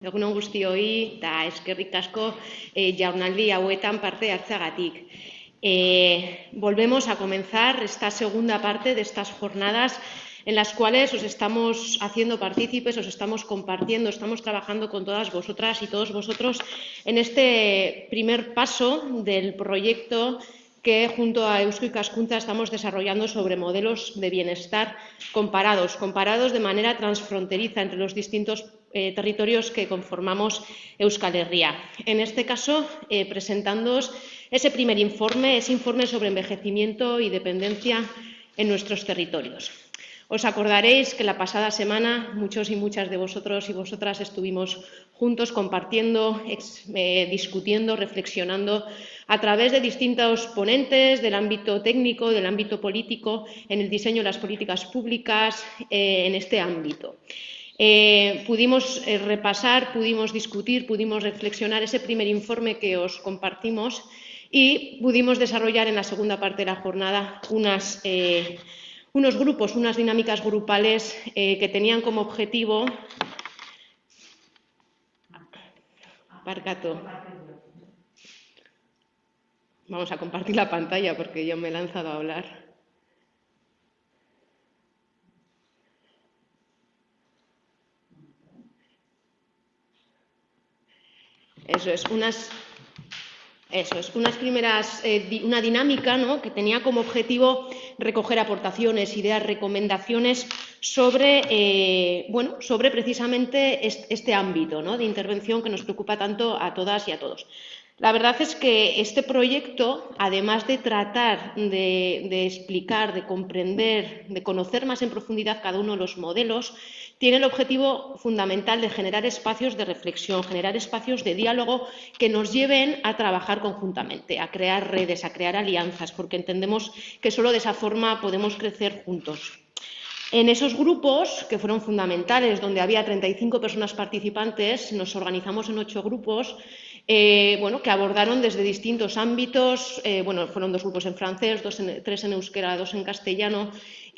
Egunon guztioi eta eskerrik asko e, jaunaldi hauetan parte hartzagatik. Eh, volvemos a comenzar esta segunda parte de estas jornadas en las cuales os estamos haciendo partícipes, os estamos compartiendo, estamos trabajando con todas vosotras y todos vosotros en este primer paso del proyecto que junto a Eusko y Cascunta estamos desarrollando sobre modelos de bienestar comparados, comparados de manera transfronteriza entre los distintos eh, territorios que conformamos Euskal Herria. En este caso, eh, presentándoos ese primer informe, ese informe sobre envejecimiento y dependencia en nuestros territorios. Os acordaréis que la pasada semana muchos y muchas de vosotros y vosotras estuvimos juntos compartiendo, eh, discutiendo, reflexionando a través de distintos ponentes del ámbito técnico, del ámbito político, en el diseño de las políticas públicas eh, en este ámbito. Eh, pudimos repasar, pudimos discutir, pudimos reflexionar ese primer informe que os compartimos y pudimos desarrollar en la segunda parte de la jornada unas unos grupos, unas dinámicas grupales eh, que tenían como objetivo... Parcato. Vamos a compartir la pantalla porque yo me he lanzado a hablar. Eso es, unas eso es, unas primeras, eh, una dinámica ¿no? que tenía como objetivo recoger aportaciones, ideas, recomendaciones sobre, eh, bueno, sobre precisamente este, ámbito ¿no? de intervención que nos preocupa tanto a todas y a todos. La verdad es que este proyecto, además de tratar de, explicar, de comprender, de conocer más en profundidad cada uno de los modelos, tiene el objetivo fundamental de generar espacios de reflexión, generar espacios de diálogo que nos lleven a trabajar conjuntamente, a crear redes, a crear alianzas, porque entendemos que solo de esa forma podemos crecer juntos. En esos grupos, que fueron fundamentales, donde había 35 personas participantes, nos organizamos en ocho grupos eh, bueno, que abordaron desde distintos ámbitos, eh, bueno, fueron dos grupos en francés, tres en euskera, dos en castellano,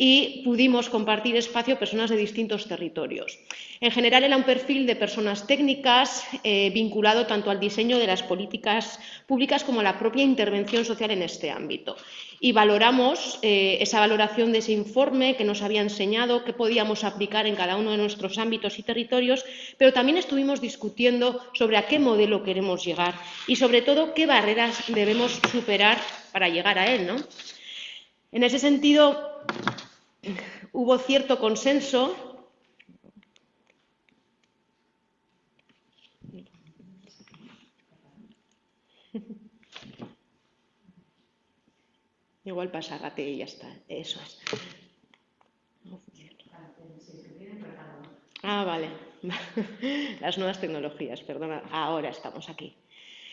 y pudimos compartir espacio personas de distintos territorios. En general era un perfil de personas técnicas eh, vinculado tanto al diseño de las políticas públicas como a la propia intervención social en este ámbito. Y valoramos eh, esa valoración de ese informe que nos había enseñado qué podíamos aplicar en cada uno de nuestros ámbitos y territorios, pero también estuvimos discutiendo sobre a qué modelo queremos llegar y sobre todo qué barreras debemos superar para llegar a él. ¿no? En ese sentido, hubo cierto consenso Igual pasa, gate y ya está. Eso es. Ah, vale. Las nuevas tecnologías, perdona. Ahora estamos aquí.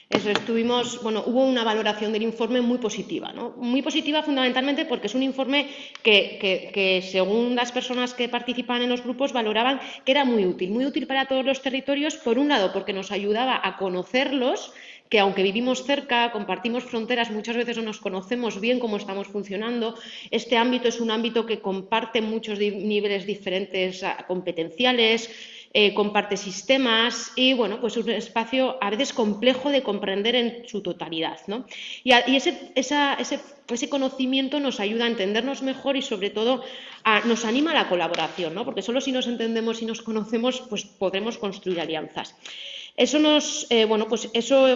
Eso estuvimos, bueno, hubo una valoración del informe muy positiva, ¿no? Muy positiva fundamentalmente porque es un informe que, según las personas que participan en los grupos, valoraban que era muy útil, muy útil para todos los territorios, por un lado porque nos ayudaba a conocerlos, que aunque vivimos cerca, compartimos fronteras, muchas veces no nos conocemos bien cómo estamos funcionando. Este ámbito es un ámbito que comparte muchos niveles diferentes competenciales, eh, comparte sistemas y bueno, pues un espacio a veces complejo de comprender en su totalidad. ¿no? Y, ese, ese, conocimiento nos ayuda a entendernos mejor y sobre todo nos anima a la colaboración, ¿no? porque solo si nos entendemos y nos conocemos pues podremos construir alianzas. Eso nos, eh, bueno, pues eso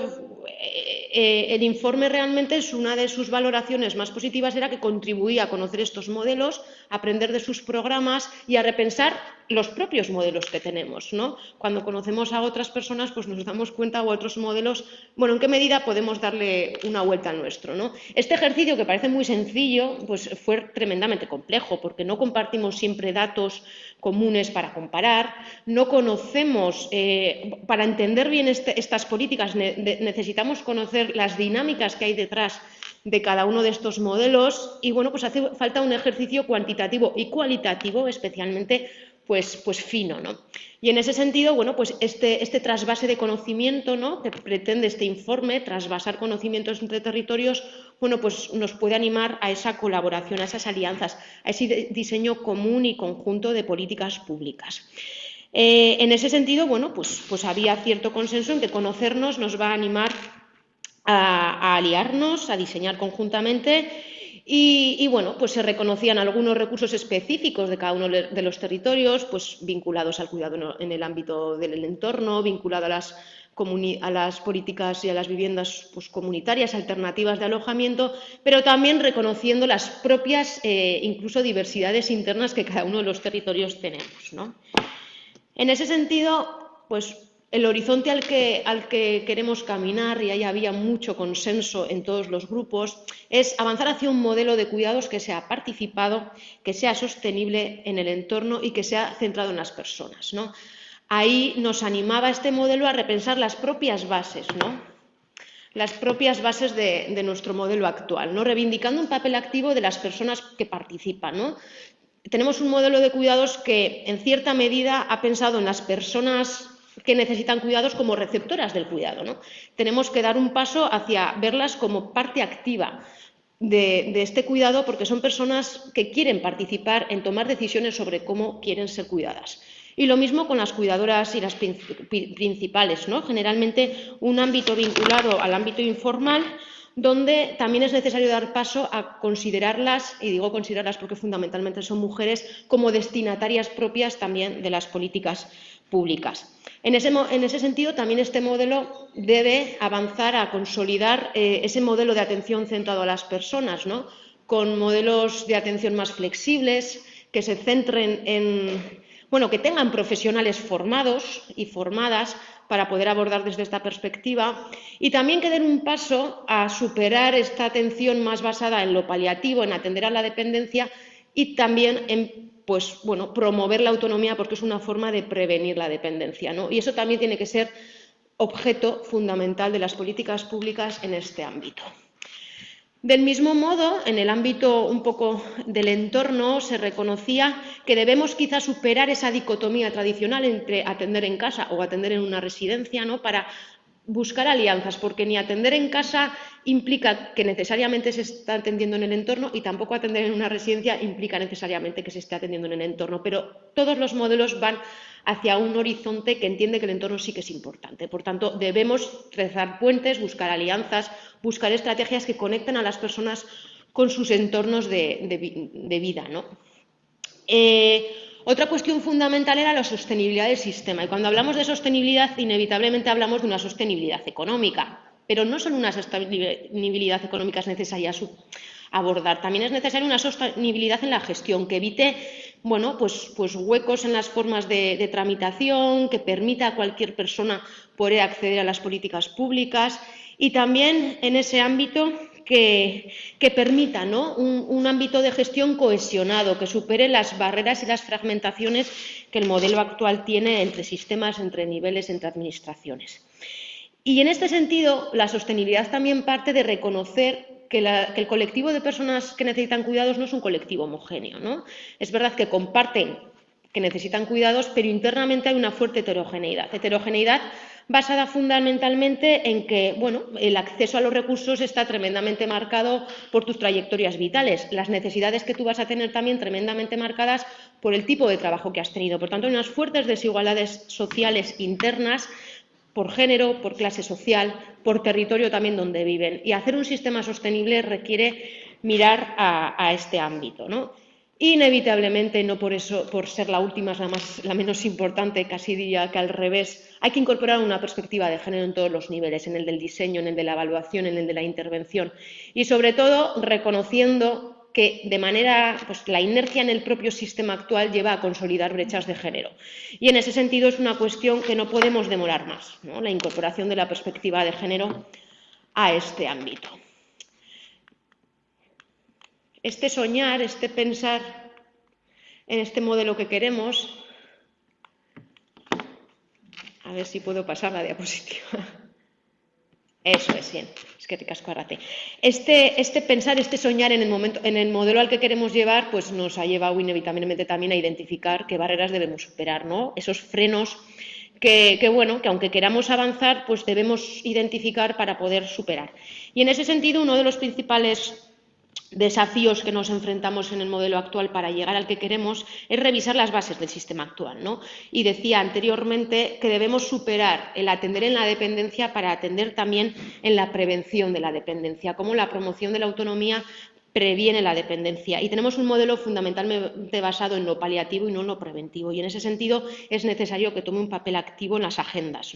eh, el informe realmente es una de sus valoraciones más positivas era que contribuía a conocer estos modelos, aprender de sus programas y a repensar los propios modelos que tenemos. ¿no? Cuando conocemos a otras personas, pues nos damos cuenta o otros modelos, bueno, en qué medida podemos darle una vuelta al nuestro. ¿no? Este ejercicio, que parece muy sencillo, pues fue tremendamente complejo, porque no compartimos siempre datos comunes para comparar, no conocemos, eh, para entender bien este, estas políticas necesitamos conocer las dinámicas que hay detrás de cada uno de estos modelos y bueno, pues hace falta un ejercicio cuantitativo y cualitativo especialmente pues, pues fino. ¿no? Y en ese sentido, bueno, pues este, este trasvase de conocimiento ¿no? que pretende este informe, trasvasar conocimientos entre territorios, bueno, pues nos puede animar a esa colaboración, a esas alianzas, a ese diseño común y conjunto de políticas públicas. Eh, en ese sentido, bueno, pues, pues, había cierto consenso en que conocernos nos va a animar a, aliarnos, a diseñar conjuntamente y, bueno, pues se reconocían algunos recursos específicos de cada uno de los territorios, pues vinculados al cuidado en el ámbito del entorno, vinculado a las, políticas y a las viviendas pues, comunitarias, alternativas de alojamiento, pero también reconociendo las propias, eh, incluso diversidades internas que cada uno de los territorios tenemos. ¿no? En ese sentido, pues el horizonte al que, al que, queremos caminar, y ahí había mucho consenso en todos los grupos, es avanzar hacia un modelo de cuidados que sea participado, que sea sostenible en el entorno y que sea centrado en las personas. ¿no? Ahí nos animaba este modelo a repensar las propias bases, las propias bases de, de, nuestro modelo actual, ¿no? reivindicando un papel activo de las personas que participan. ¿no? Tenemos un modelo de cuidados que, en cierta medida, ha pensado en las personas que necesitan cuidados como receptoras del cuidado. Tenemos que dar un paso hacia verlas como parte activa de, este cuidado porque son personas que quieren participar en tomar decisiones sobre cómo quieren ser cuidadas. Y lo mismo con las cuidadoras y las principales, ¿no? Generalmente un ámbito vinculado al ámbito informal donde también es necesario dar paso a considerarlas, y digo considerarlas porque fundamentalmente son mujeres, como destinatarias propias también de las políticas públicas. En ese, sentido, también este modelo debe avanzar a consolidar eh, ese modelo de atención centrado a las personas, ¿no? con modelos de atención más flexibles, que se centren en, bueno, que tengan profesionales formados y formadas para poder abordar desde esta perspectiva y también que den un paso a superar esta atención más basada en lo paliativo, en atender a la dependencia y también en pues, bueno, promover la autonomía porque es una forma de prevenir la dependencia. ¿no? Y eso también tiene que ser objeto fundamental de las políticas públicas en este ámbito. Del mismo modo, en el ámbito un poco del entorno se reconocía que debemos quizá superar esa dicotomía tradicional entre atender en casa o atender en una residencia, ¿no? Para buscar alianzas, porque ni atender en casa implica que necesariamente se está atendiendo en el entorno y tampoco atender en una residencia implica necesariamente que se esté atendiendo en el entorno, pero todos los modelos van hacia un horizonte que entiende que el entorno sí que es importante. Por tanto, debemos trazar puentes, buscar alianzas, buscar estrategias que conecten a las personas con sus entornos de, vida. Eh, otra cuestión fundamental era la sostenibilidad del sistema. Y cuando hablamos de sostenibilidad, inevitablemente hablamos de una sostenibilidad económica. Pero no solo una sostenibilidad económica es necesaria abordar, también es necesaria una sostenibilidad en la gestión que evite pues, pues huecos en las formas de, tramitación, que permita a cualquier persona poder acceder a las políticas públicas y también en ese ámbito que, permita un, un, ámbito de gestión cohesionado, que supere las barreras y las fragmentaciones que el modelo actual tiene entre sistemas, entre niveles, entre administraciones. Y en este sentido, la sostenibilidad también parte de reconocer que, el colectivo de personas que necesitan cuidados no es un colectivo homogéneo. ¿no? Es verdad que comparten que necesitan cuidados, pero internamente hay una fuerte. Heterogeneidad basada fundamentalmente en que bueno, el acceso a los recursos está tremendamente marcado por tus trayectorias vitales, las necesidades que tú vas a tener también tremendamente marcadas por el tipo de trabajo que has tenido. Por tanto, hay unas fuertes desigualdades sociales internas por género, por clase social, por territorio también donde viven. Y hacer un sistema sostenible requiere mirar a, este ámbito. ¿no? Inevitablemente, no por eso, por ser la última, es la, más, la menos importante, casi diría que al revés, hay que incorporar una perspectiva de género en todos los niveles, en el del diseño, en el de la evaluación, en el de la intervención y, sobre todo, reconociendo que de manera, pues la inercia en el propio sistema actual lleva a consolidar brechas de género. Y en ese sentido es una cuestión que no podemos demorar más, la incorporación de la perspectiva de género a este ámbito. Este soñar, este pensar en este modelo que queremos, a ver si puedo pasar la diapositiva. Eso es, bien. Es que te casco arrate. Este, este pensar, este soñar en el, momento, en el modelo al que queremos llevar, pues nos ha llevado inevitablemente también a identificar qué barreras debemos superar, ¿no? Esos frenos que, bueno, que aunque queramos avanzar, pues debemos identificar para poder superar. Y en ese sentido, uno de los principales desafíos que nos enfrentamos en el modelo actual para llegar al que queremos es revisar las bases del sistema actual. ¿no? Y decía anteriormente que debemos superar el atender en la dependencia para atender también en la prevención de la dependencia, como la promoción de la autonomía previene la dependencia. Y tenemos un modelo fundamentalmente basado en lo paliativo y no en lo preventivo. Y en ese sentido es necesario que tome un papel activo en las agendas.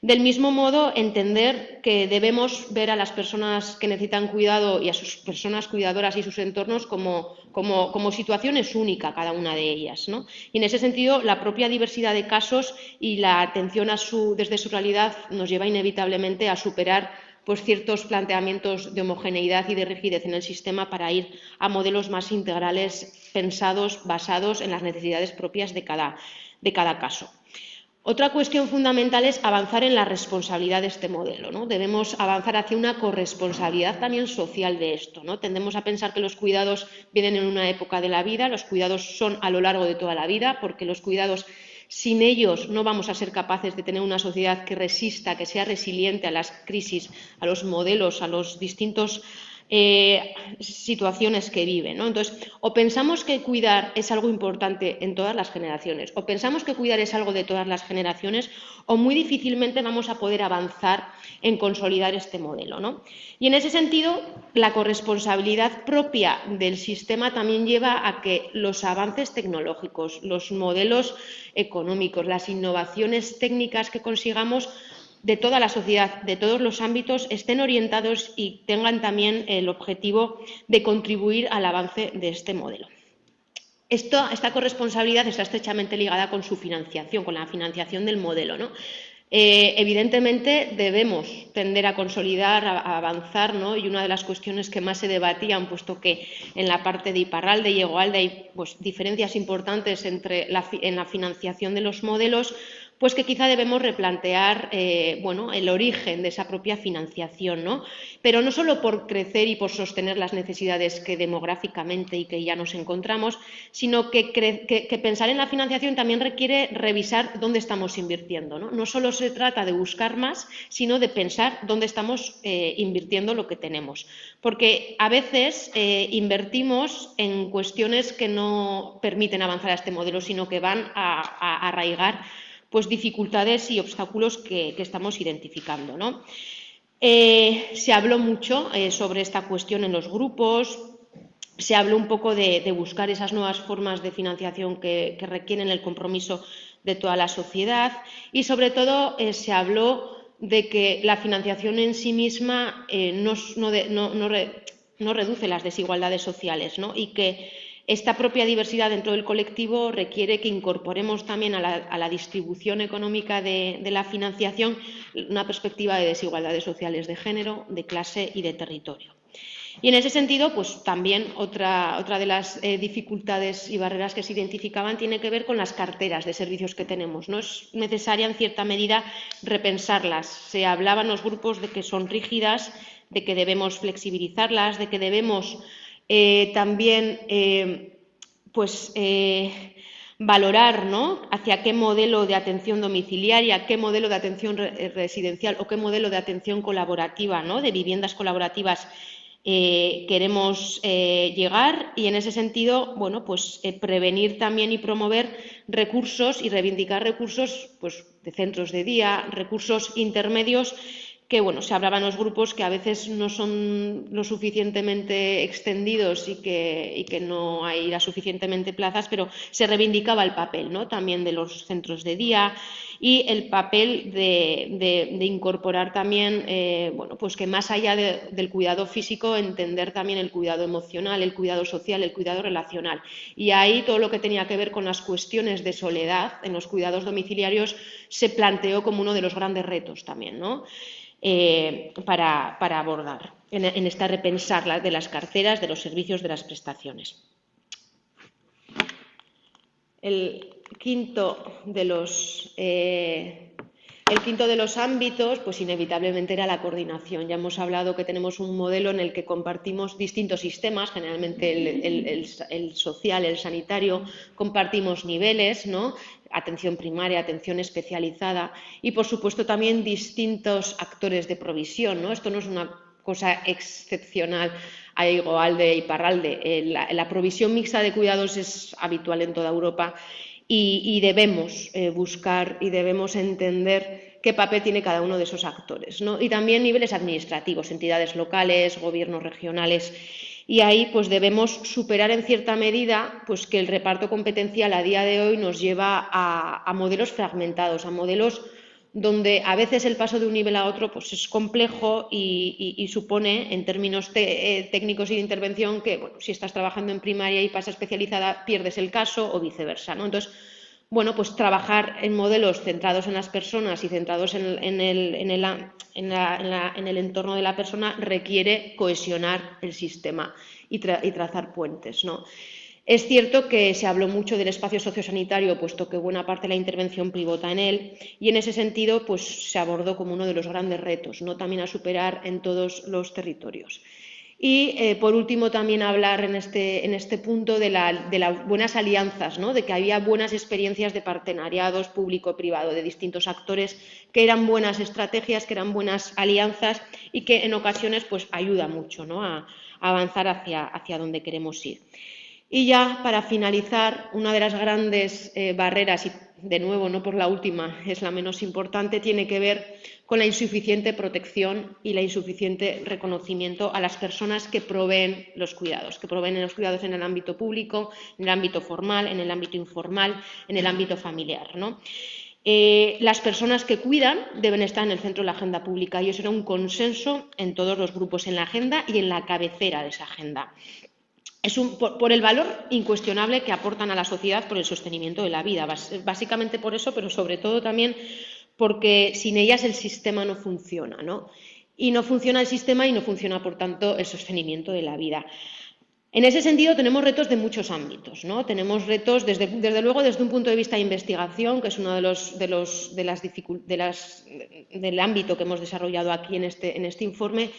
Del mismo modo, entender que debemos ver a las personas que necesitan cuidado y a sus personas cuidadoras y sus entornos como, como, situaciones únicas, cada una de ellas. Y en ese sentido, la propia diversidad de casos y la atención a su, desde su realidad nos lleva inevitablemente a superar pues, ciertos planteamientos de homogeneidad y de rigidez en el sistema para ir a modelos más integrales pensados, basados en las necesidades propias de cada, de cada caso. Otra cuestión fundamental es avanzar en la responsabilidad de este modelo. ¿no? Debemos avanzar hacia una corresponsabilidad también social de esto. ¿no? Tendemos a pensar que los cuidados vienen en una época de la vida, los cuidados son a lo largo de toda la vida, porque los cuidados sin ellos no vamos a ser capaces de tener una sociedad que resista, que sea resiliente a las crisis, a los modelos, a los distintos eh, situaciones que viven. Entonces, o pensamos que cuidar es algo importante en todas las generaciones, o pensamos que cuidar es algo de todas las generaciones, o muy difícilmente vamos a poder avanzar en consolidar este modelo. Y en ese sentido, la corresponsabilidad propia del sistema también lleva a que los avances tecnológicos, los modelos económicos, las innovaciones técnicas que consigamos de toda la sociedad, de todos los ámbitos, estén orientados y tengan también el objetivo de contribuir al avance de este modelo. esta corresponsabilidad está estrechamente ligada con su financiación, con la financiación del modelo. ¿no? Eh, evidentemente debemos tender a consolidar, a, avanzar, ¿no? y una de las cuestiones que más se debatían, puesto que en la parte de Iparralde y Egoalde hay pues, diferencias importantes entre en la financiación de los modelos, pues que quizá debemos replantear eh, bueno, el origen de esa propia financiación, ¿no? pero no solo por crecer y por sostener las necesidades que demográficamente y que ya nos encontramos, sino que, pensar en la financiación también requiere revisar dónde estamos invirtiendo. No, no solo se trata de buscar más, sino de pensar dónde estamos eh, invirtiendo lo que tenemos. Porque a veces eh, invertimos en cuestiones que no permiten avanzar a este modelo, sino que van a arraigar pues, dificultades y obstáculos que, estamos identificando. Eh, se habló mucho eh, sobre esta cuestión en los grupos, se habló un poco de, buscar esas nuevas formas de financiación que, requieren el compromiso de toda la sociedad y, sobre todo, eh, se habló de que la financiación en sí misma no, no, reduce las desigualdades sociales y que esta propia diversidad dentro del colectivo requiere que incorporemos también a la, distribución económica de, la financiación una perspectiva de desigualdades sociales de género, de clase y de territorio. Y en ese sentido, pues también otra, otra de las eh, dificultades y barreras que se identificaban tiene que ver con las carteras de servicios que tenemos. No es necesaria, en cierta medida, repensarlas. Se hablaba en los grupos de que son rígidas, de que debemos flexibilizarlas, de que debemos eh, también eh, pues, eh, valorar ¿no? hacia qué modelo de atención domiciliaria, qué modelo de atención residencial o qué modelo de atención colaborativa, ¿no? de viviendas colaborativas queremos llegar y en ese sentido, bueno, pues prevenir también y promover recursos y reivindicar recursos pues, de centros de día, recursos intermedios que bueno, se hablaban los grupos que a veces no son lo suficientemente extendidos y que, que no hay las suficientemente plazas, pero se reivindicaba el papel ¿no? también de los centros de día y el papel de, incorporar también, eh, bueno, pues que más allá del cuidado físico, entender también el cuidado emocional, el cuidado social, el cuidado relacional. Y ahí todo lo que tenía que ver con las cuestiones de soledad en los cuidados domiciliarios se planteó como uno de los grandes retos también, ¿no? Eh, para, abordar en, esta repensar de las carteras, de los servicios, de las prestaciones. El quinto de los, eh, el quinto de los ámbitos, pues inevitablemente era la coordinación. Ya hemos hablado que tenemos un modelo en el que compartimos distintos sistemas, generalmente el, social, el sanitario, compartimos niveles, ¿no? atención primaria, atención especializada y, por supuesto, también distintos actores de provisión. ¿no? Esto no es una cosa excepcional a Igualde y Parralde. Eh, la, provisión mixta de cuidados es habitual en toda Europa y, debemos eh, buscar y debemos entender qué papel tiene cada uno de esos actores. Y también niveles administrativos, entidades locales, gobiernos regionales. Y ahí pues debemos superar en cierta medida pues, que el reparto competencial a día de hoy nos lleva a modelos fragmentados, a modelos donde a veces el paso de un nivel a otro pues, es complejo y, supone, en términos eh, técnicos y de intervención, que bueno, si estás trabajando en primaria y pasa especializada, pierdes el caso o viceversa. ¿no? Entonces, bueno, pues trabajar en modelos centrados en las personas y centrados en, el, en, el, entorno de la persona requiere cohesionar el sistema y, y trazar puentes. ¿no? Es cierto que se habló mucho del espacio sociosanitario, puesto que buena parte de la intervención pivota en él, y en ese sentido pues, se abordó como uno de los grandes retos, ¿no? también a superar en todos los territorios. Y, eh, por último, también hablar en este, en este punto de, las buenas alianzas, ¿no? de que había buenas experiencias de partenariados público-privado, de distintos actores, que eran buenas estrategias, que eran buenas alianzas y que en ocasiones pues, ayuda mucho ¿no? a, avanzar hacia, hacia donde queremos ir. Y ya para finalizar, una de las grandes eh, barreras, y de nuevo no por la última, es la menos importante, tiene que ver con la insuficiente protección y la insuficiente reconocimiento a las personas que proveen los cuidados, que proveen los cuidados en el ámbito público, en el ámbito formal, en el ámbito informal, en el ámbito familiar. Eh, las personas que cuidan deben estar en el centro de la agenda pública y eso era un consenso en todos los grupos en la agenda y en la cabecera de esa agenda es por, el valor incuestionable que aportan a la sociedad por el sostenimiento de la vida. Básicamente por eso, pero sobre todo también porque sin ellas el sistema no funciona. ¿no? Y no funciona el sistema y no funciona, por tanto, el sostenimiento de la vida. En ese sentido, tenemos retos de muchos ámbitos. ¿no? Tenemos retos, desde, desde, luego, desde un punto de vista de investigación, que es uno de los, de los de las, de las, del ámbito que hemos desarrollado aquí en este, en este informe,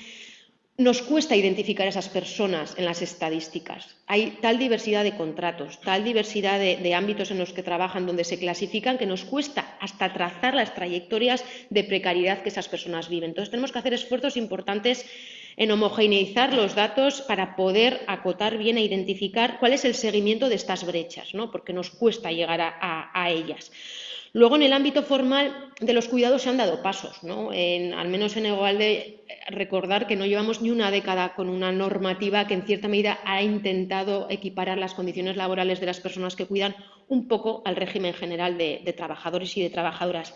nos cuesta identificar a esas personas en las estadísticas. Hay tal diversidad de contratos, tal diversidad de, ámbitos en los que trabajan, donde se clasifican, que nos cuesta hasta trazar las trayectorias de precariedad que esas personas viven. Entonces, tenemos que hacer esfuerzos importantes en homogeneizar los datos para poder acotar bien e identificar cuál es el seguimiento de estas brechas, ¿no? porque nos cuesta llegar a ellas. Luego, en el ámbito formal de los cuidados se han dado pasos, ¿no? al menos en de recordar que no llevamos ni una década con una normativa que en cierta medida ha intentado equiparar las condiciones laborales de las personas que cuidan un poco al régimen general de, trabajadores y de trabajadoras.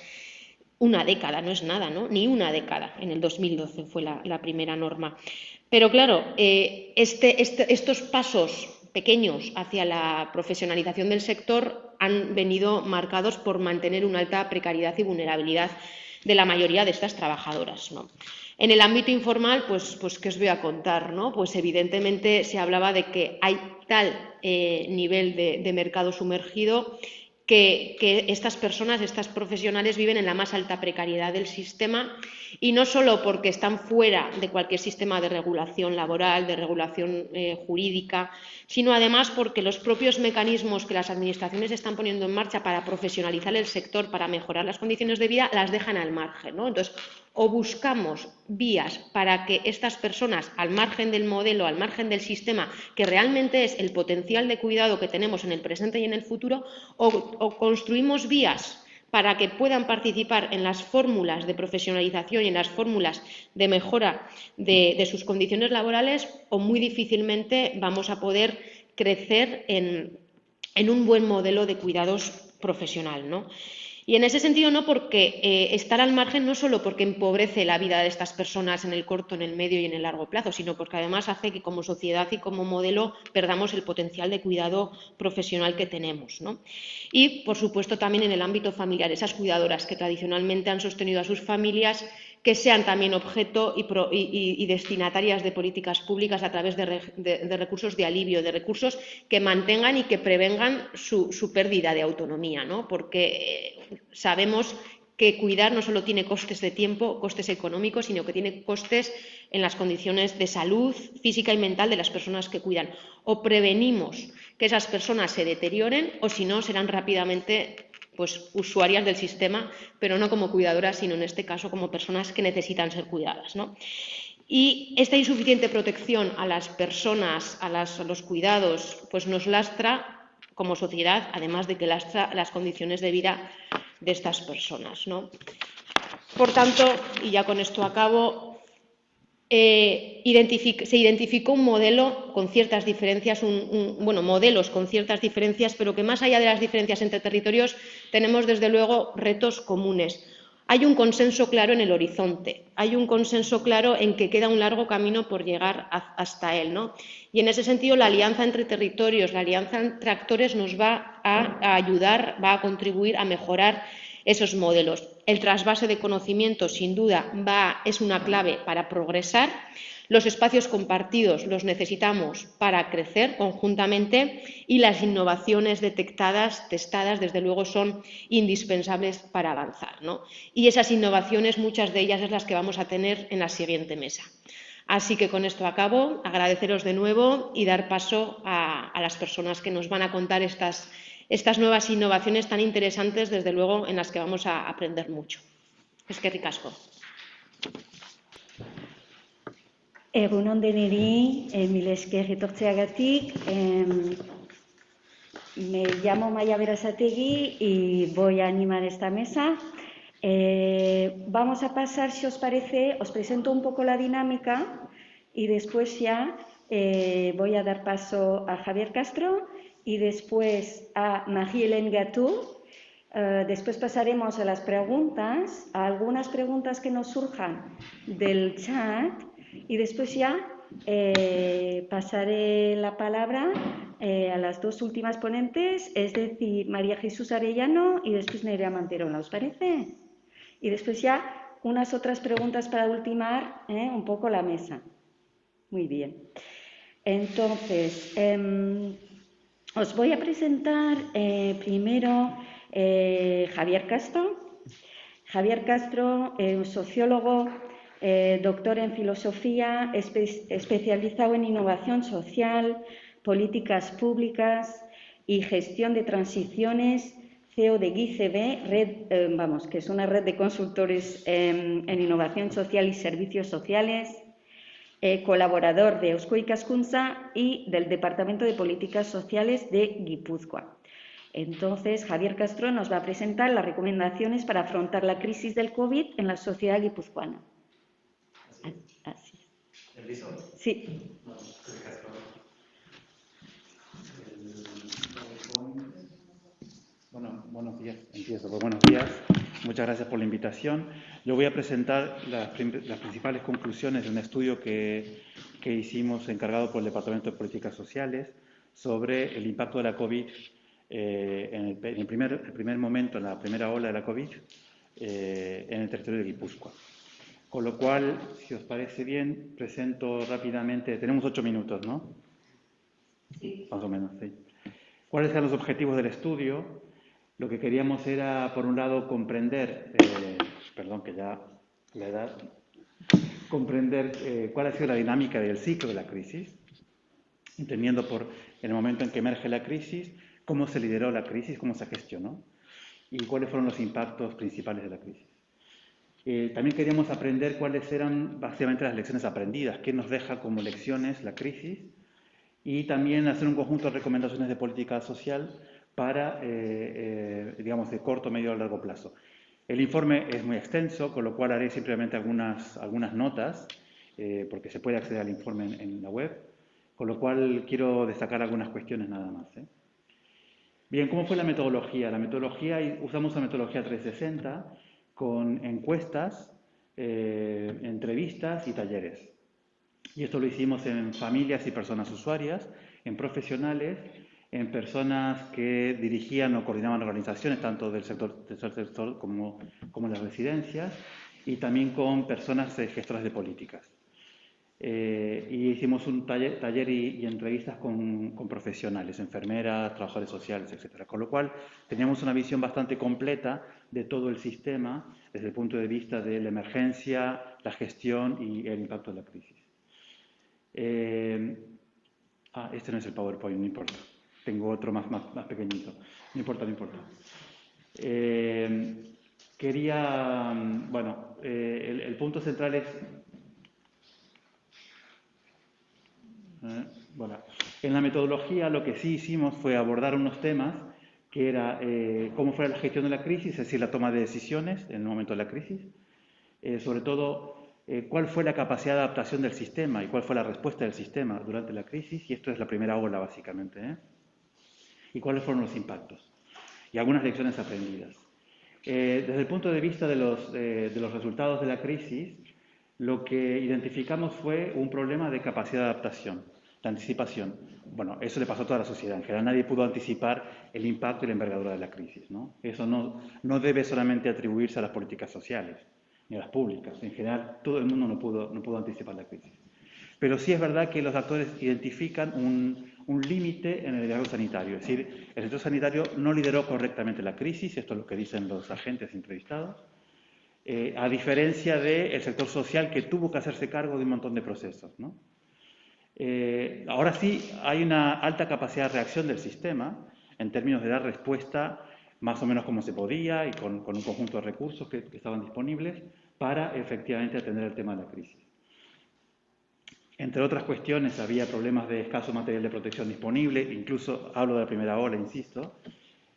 Una década, no es nada, ¿no? Ni una década. En el 2012 fue la, primera norma. Pero claro, eh, este, este, estos pasos pequeños hacia la profesionalización del sector han venido marcados por mantener una alta precariedad y vulnerabilidad de la mayoría de estas trabajadoras. En el ámbito informal, pues, pues, ¿qué os voy a contar? ¿no? Pues evidentemente se hablaba de que hay tal eh, nivel de, mercado sumergido que, estas personas, estas profesionales viven en la más alta precariedad del sistema y no solo porque están fuera de cualquier sistema de regulación laboral, de regulación eh, jurídica, sino además porque los propios mecanismos que las administraciones están poniendo en marcha para profesionalizar el sector, para mejorar las condiciones de vida, las dejan al margen. ¿no? Entonces, o buscamos vías para que estas personas, al margen del modelo, al margen del sistema, que realmente es el potencial de cuidado que tenemos en el presente y en el futuro, o construimos vías para que puedan participar en las fórmulas de profesionalización y en las fórmulas de mejora de, sus condiciones laborales o muy difícilmente vamos a poder crecer en, en un buen modelo de cuidados profesional. ¿no? Y en ese sentido, no porque eh, estar al margen no solo porque empobrece la vida de estas personas en el corto, en el medio y en el largo plazo, sino porque además hace que como sociedad y como modelo perdamos el potencial de cuidado profesional que tenemos. Y, por supuesto, también en el ámbito familiar, esas cuidadoras que tradicionalmente han sostenido a sus familias que sean también objeto y, destinatarias de políticas públicas a través de, recursos de alivio, de recursos que mantengan y que prevengan su, pérdida de autonomía, ¿no? porque eh, sabemos que cuidar no solo tiene costes de tiempo, costes económicos, sino que tiene costes en las condiciones de salud física y mental de las personas que cuidan. O prevenimos que esas personas se deterioren o si no serán rápidamente pues, usuarias del sistema, pero no como cuidadoras, sino en este caso como personas que necesitan ser cuidadas. Y esta insuficiente protección a las personas, a, los cuidados, pues nos lastra como sociedad, además de que lastra las condiciones de vida de estas personas. ¿no? Por tanto, y ya con esto acabo, eh, se identificó un modelo con ciertas diferencias, bueno, modelos con ciertas diferencias, pero que más allá de las diferencias entre territorios tenemos desde luego retos comunes. Hay un consenso claro en el horizonte, hay un consenso claro en que queda un largo camino por llegar hasta él. ¿no? Y en ese sentido, la alianza entre territorios, la alianza entre actores nos va a ayudar, va a contribuir a mejorar esos modelos. El trasvase de conocimiento, sin duda, es una clave para progresar. Los espacios compartidos los necesitamos para crecer conjuntamente y las innovaciones detectadas, testadas, desde luego, son indispensables para avanzar. Y esas innovaciones, muchas de ellas, es las que vamos a tener en la siguiente mesa. Así que con esto acabo, agradeceros de nuevo y dar paso a las personas que nos van a contar estas estas nuevas innovaciones tan interesantes, desde luego, en las que vamos a aprender mucho. Es que ricasco. Egunon deneri, mil esker etortzeagatik. me llamo Maya Berasategui y voy a animar esta mesa. Eh, vamos a pasar, si os parece, os presento un poco la dinámica y después ya eh, voy a dar paso a Javier Castro y después a Marie-Hélène Gatou. Eh, después pasaremos a las preguntas, a algunas preguntas que nos surjan del chat y después ya eh, pasaré la palabra eh, a las dos últimas ponentes, es decir, María Jesús Arellano y después Nerea Manterola, ¿os parece? Y después ya unas otras preguntas para ultimar un poco la mesa. Muy bien. Entonces, em, os voy a presentar eh, primero eh, Javier Castro. Javier Castro un sociólogo, eh, doctor en filosofía, especializado en innovación social, políticas públicas y gestión de transiciones, CEO de GICB, red, vamos, que es una red de consultores en innovación social y servicios sociales eh, colaborador de Eusko Ikaskuntza y del Departamento de Políticas Sociales de Guipúzcoa. Entonces, Javier Castro nos va a presentar las recomendaciones para afrontar la crisis del COVID en la sociedad guipuzcoana. Así. Sí. Bueno, buenos días. Empiezo. Pues buenos días. Muchas gracias por la invitación. Yo voy a presentar las, principales conclusiones de un estudio que, hicimos encargado por el Departamento de Políticas Sociales sobre el impacto de la COVID eh, en, el, primer, momento, en la primera ola de la COVID, eh, en el territorio de Guipúzcoa. Con lo cual, si os parece bien, presento rápidamente, tenemos ocho minutos, ¿no? Sí. Más o menos, sí. ¿Cuáles eran los objetivos del estudio? Lo que queríamos era, por un lado, comprender, eh, perdón, que ya la edad, comprender eh, cuál ha sido la dinámica del ciclo de la crisis, entendiendo por el momento en que emerge la crisis, cómo se lideró la crisis, cómo se gestionó y cuáles fueron los impactos principales de la crisis. Eh, también queríamos aprender cuáles eran básicamente las lecciones aprendidas, qué nos deja como lecciones la crisis y también hacer un conjunto de recomendaciones de política social para, eh, eh, digamos, de corto, medio o largo plazo. El informe es muy extenso, con lo cual haré simplemente algunas, algunas notas, eh, porque se puede acceder al informe en, la web, con lo cual quiero destacar algunas cuestiones nada más. Bien, ¿cómo fue la metodología? La metodología, usamos la metodología 360 con encuestas, entrevistas y talleres. Y esto lo hicimos en familias y personas usuarias, en profesionales en personas que dirigían o coordinaban organizaciones, tanto del sector, tercer sector como, como las residencias, y también con personas eh, gestoras de políticas. Eh, y hicimos un taller, taller y, entrevistas con, con, profesionales, enfermeras, trabajadores sociales, etc. Con lo cual teníamos una visión bastante completa de todo el sistema desde el punto de vista de la emergencia, la gestión y el impacto de la crisis. Eh, ah, este no es el PowerPoint, no importa. Tengo otro más, más, pequeñito. No importa, no importa. Eh, quería, bueno, eh, el, punto central es... Bueno, en la metodología lo que sí hicimos fue abordar unos temas que era eh, cómo fue la gestión de la crisis, es decir, la toma de decisiones en el momento de la crisis, eh, sobre todo eh, cuál fue la capacidad de adaptación del sistema y cuál fue la respuesta del sistema durante la crisis, y esto es la primera ola básicamente, y cuáles fueron los impactos, y algunas lecciones aprendidas. desde el punto de vista de los, de los resultados de la crisis, lo que identificamos fue un problema de capacidad de adaptación, de anticipación. Bueno, eso le pasó a toda la sociedad. En general, nadie pudo anticipar el impacto y la envergadura de la crisis. ¿no? Eso no, no debe solamente atribuirse a las políticas sociales ni a las públicas. En general, todo el mundo no pudo, no pudo anticipar la crisis. Pero sí es verdad que los actores identifican un, un límite en el liderazgo sanitario. Es decir, el sector sanitario no lideró correctamente la crisis, esto es lo que dicen los agentes entrevistados, eh, a diferencia del sector social que tuvo que hacerse cargo de un montón de procesos. Eh, ahora sí hay una alta capacidad de reacción del sistema en términos de dar respuesta más o menos como se podía y con, un conjunto de recursos que, estaban disponibles para efectivamente atender el tema de la crisis. Entre otras cuestiones, había problemas de escaso material de protección disponible, incluso hablo de la primera ola, insisto,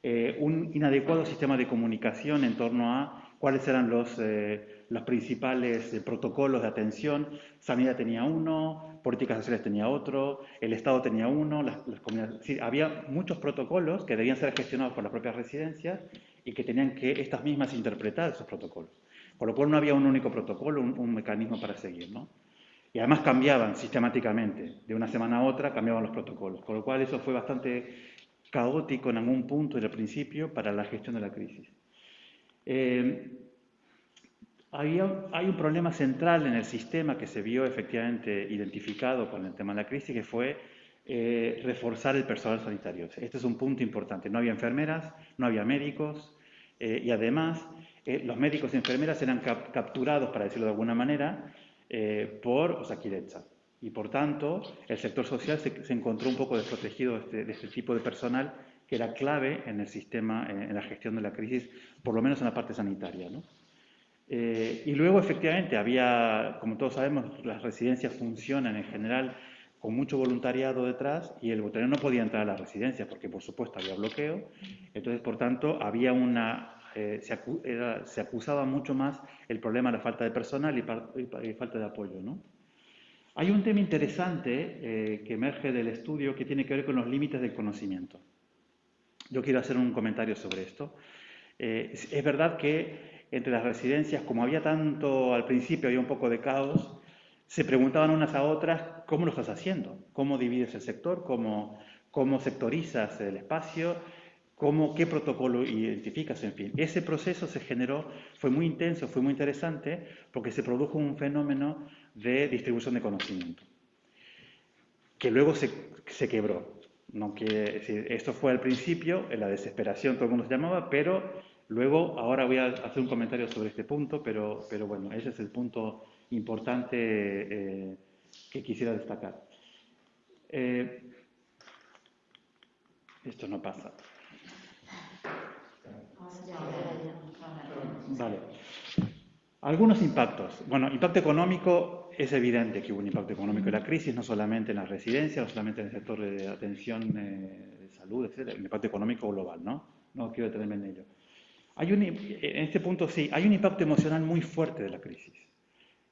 eh, un inadecuado sistema de comunicación en torno a cuáles eran los, eh, los principales eh, protocolos de atención. Sanidad tenía uno, políticas sociales tenía otro, el Estado tenía uno, había muchos protocolos que debían ser gestionados por las propias residencias y que tenían que estas mismas interpretar esos protocolos. Por lo cual no había un único protocolo, un, mecanismo para seguir. ¿no? Y además cambiaban sistemáticamente, de una semana a otra cambiaban los protocolos, con lo cual eso fue bastante caótico en algún punto del principio para la gestión de la crisis. Eh, había, hay un problema central en el sistema que se vio efectivamente identificado con el tema de la crisis, que fue eh, reforzar el personal sanitario. Este es un punto importante. No había enfermeras, no había médicos eh, y además los médicos y enfermeras eran capturados, para decirlo de alguna manera, por Osakidecha. Y por tanto, el sector social se, encontró un poco desprotegido de este, de este tipo de personal que era clave en el sistema, en la gestión de la crisis, por lo menos en la parte sanitaria. Eh, y luego, efectivamente, había, como todos sabemos, las residencias funcionan en general con mucho voluntariado detrás y el voluntariado no podía entrar a las residencias porque, por supuesto, había bloqueo. Entonces, por tanto, había una, eh, se, acusaba mucho más el problema de la falta de personal y, falta de apoyo. Hay un tema interesante eh, que emerge del estudio que tiene que ver con los límites del conocimiento. Yo quiero hacer un comentario sobre esto. Eh, es verdad que entre las residencias, como había tanto al principio, había un poco de caos, se preguntaban unas a otras cómo lo estás haciendo, cómo divides el sector, cómo, cómo sectorizas el espacio, cómo, qué protocolo identificas, en fin. Ese proceso se generó, fue muy intenso, fue muy interesante, porque se produjo un fenómeno de distribución de conocimiento, que luego se, se quebró. No esto fue al principio, en la desesperación todo el mundo se llamaba, pero luego, ahora voy a hacer un comentario sobre este punto, pero, pero bueno, ese es el punto importante eh, que quisiera destacar. Eh, esto no pasa. Vale. Algunos impactos. Bueno, impacto económico es evidente que hubo un impacto económico de la crisis, no solamente en las residencias, no solamente en el sector de atención eh, de salud, etc., un impacto económico global, ¿no? No quiero detenerme en ello. Hay un, en este punto sí, hay un impacto emocional muy fuerte de la crisis.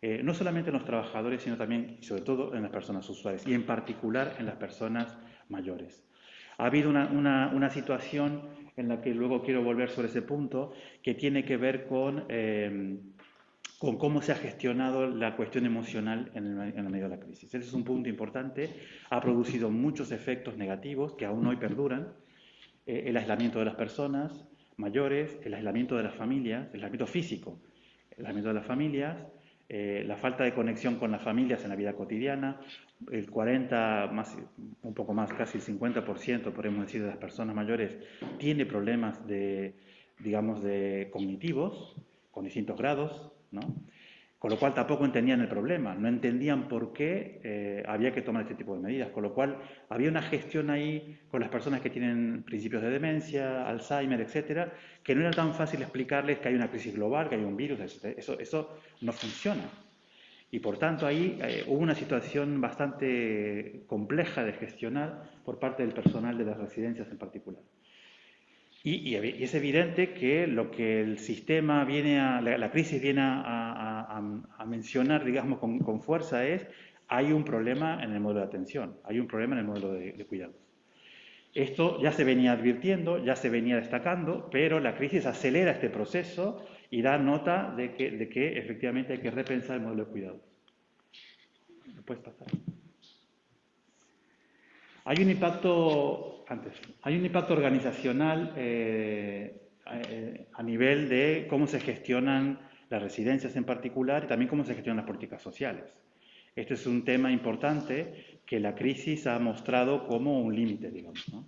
Eh, no solamente en los trabajadores, sino también y sobre todo en las personas usuarias, y en particular en las personas mayores. Ha habido una, una, una situación en la que luego quiero volver sobre ese punto, que tiene que ver con eh, con cómo se ha gestionado la cuestión emocional en el, medio de la crisis. Ese es un punto importante. Ha producido muchos efectos negativos que aún hoy perduran. Eh, el aislamiento de las personas mayores, el aislamiento de las familias, el aislamiento físico, el aislamiento de las familias, eh, la falta de conexión con las familias en la vida cotidiana, el 40, más, un poco más, casi el 50%, podemos decir, de las personas mayores tiene problemas de, digamos, de cognitivos, con distintos grados, con lo cual tampoco entendían el problema, no entendían por qué eh, había que tomar este tipo de medidas, con lo cual había una gestión ahí con las personas que tienen principios de demencia, Alzheimer, etcétera, que no era tan fácil explicarles que hay una crisis global, que hay un virus, Eso, eso no funciona. Y por tanto ahí eh, hubo una situación bastante compleja de gestionar por parte del personal de las residencias en particular. Y, es evidente que lo que el sistema viene a, la, crisis viene a, mencionar, digamos, con, fuerza es, hay un problema en el modelo de atención, hay un problema en el modelo de, de cuidados. Esto ya se venía advirtiendo, ya se venía destacando, pero la crisis acelera este proceso y da nota de que, de que efectivamente hay que repensar el modelo de cuidado. puedes pasar? Hay un impacto, antes, hay un impacto organizacional eh, eh, a nivel de cómo se gestionan las residencias en particular y también cómo se gestionan las políticas sociales. Este es un tema importante que la crisis ha mostrado como un límite, digamos. ¿no?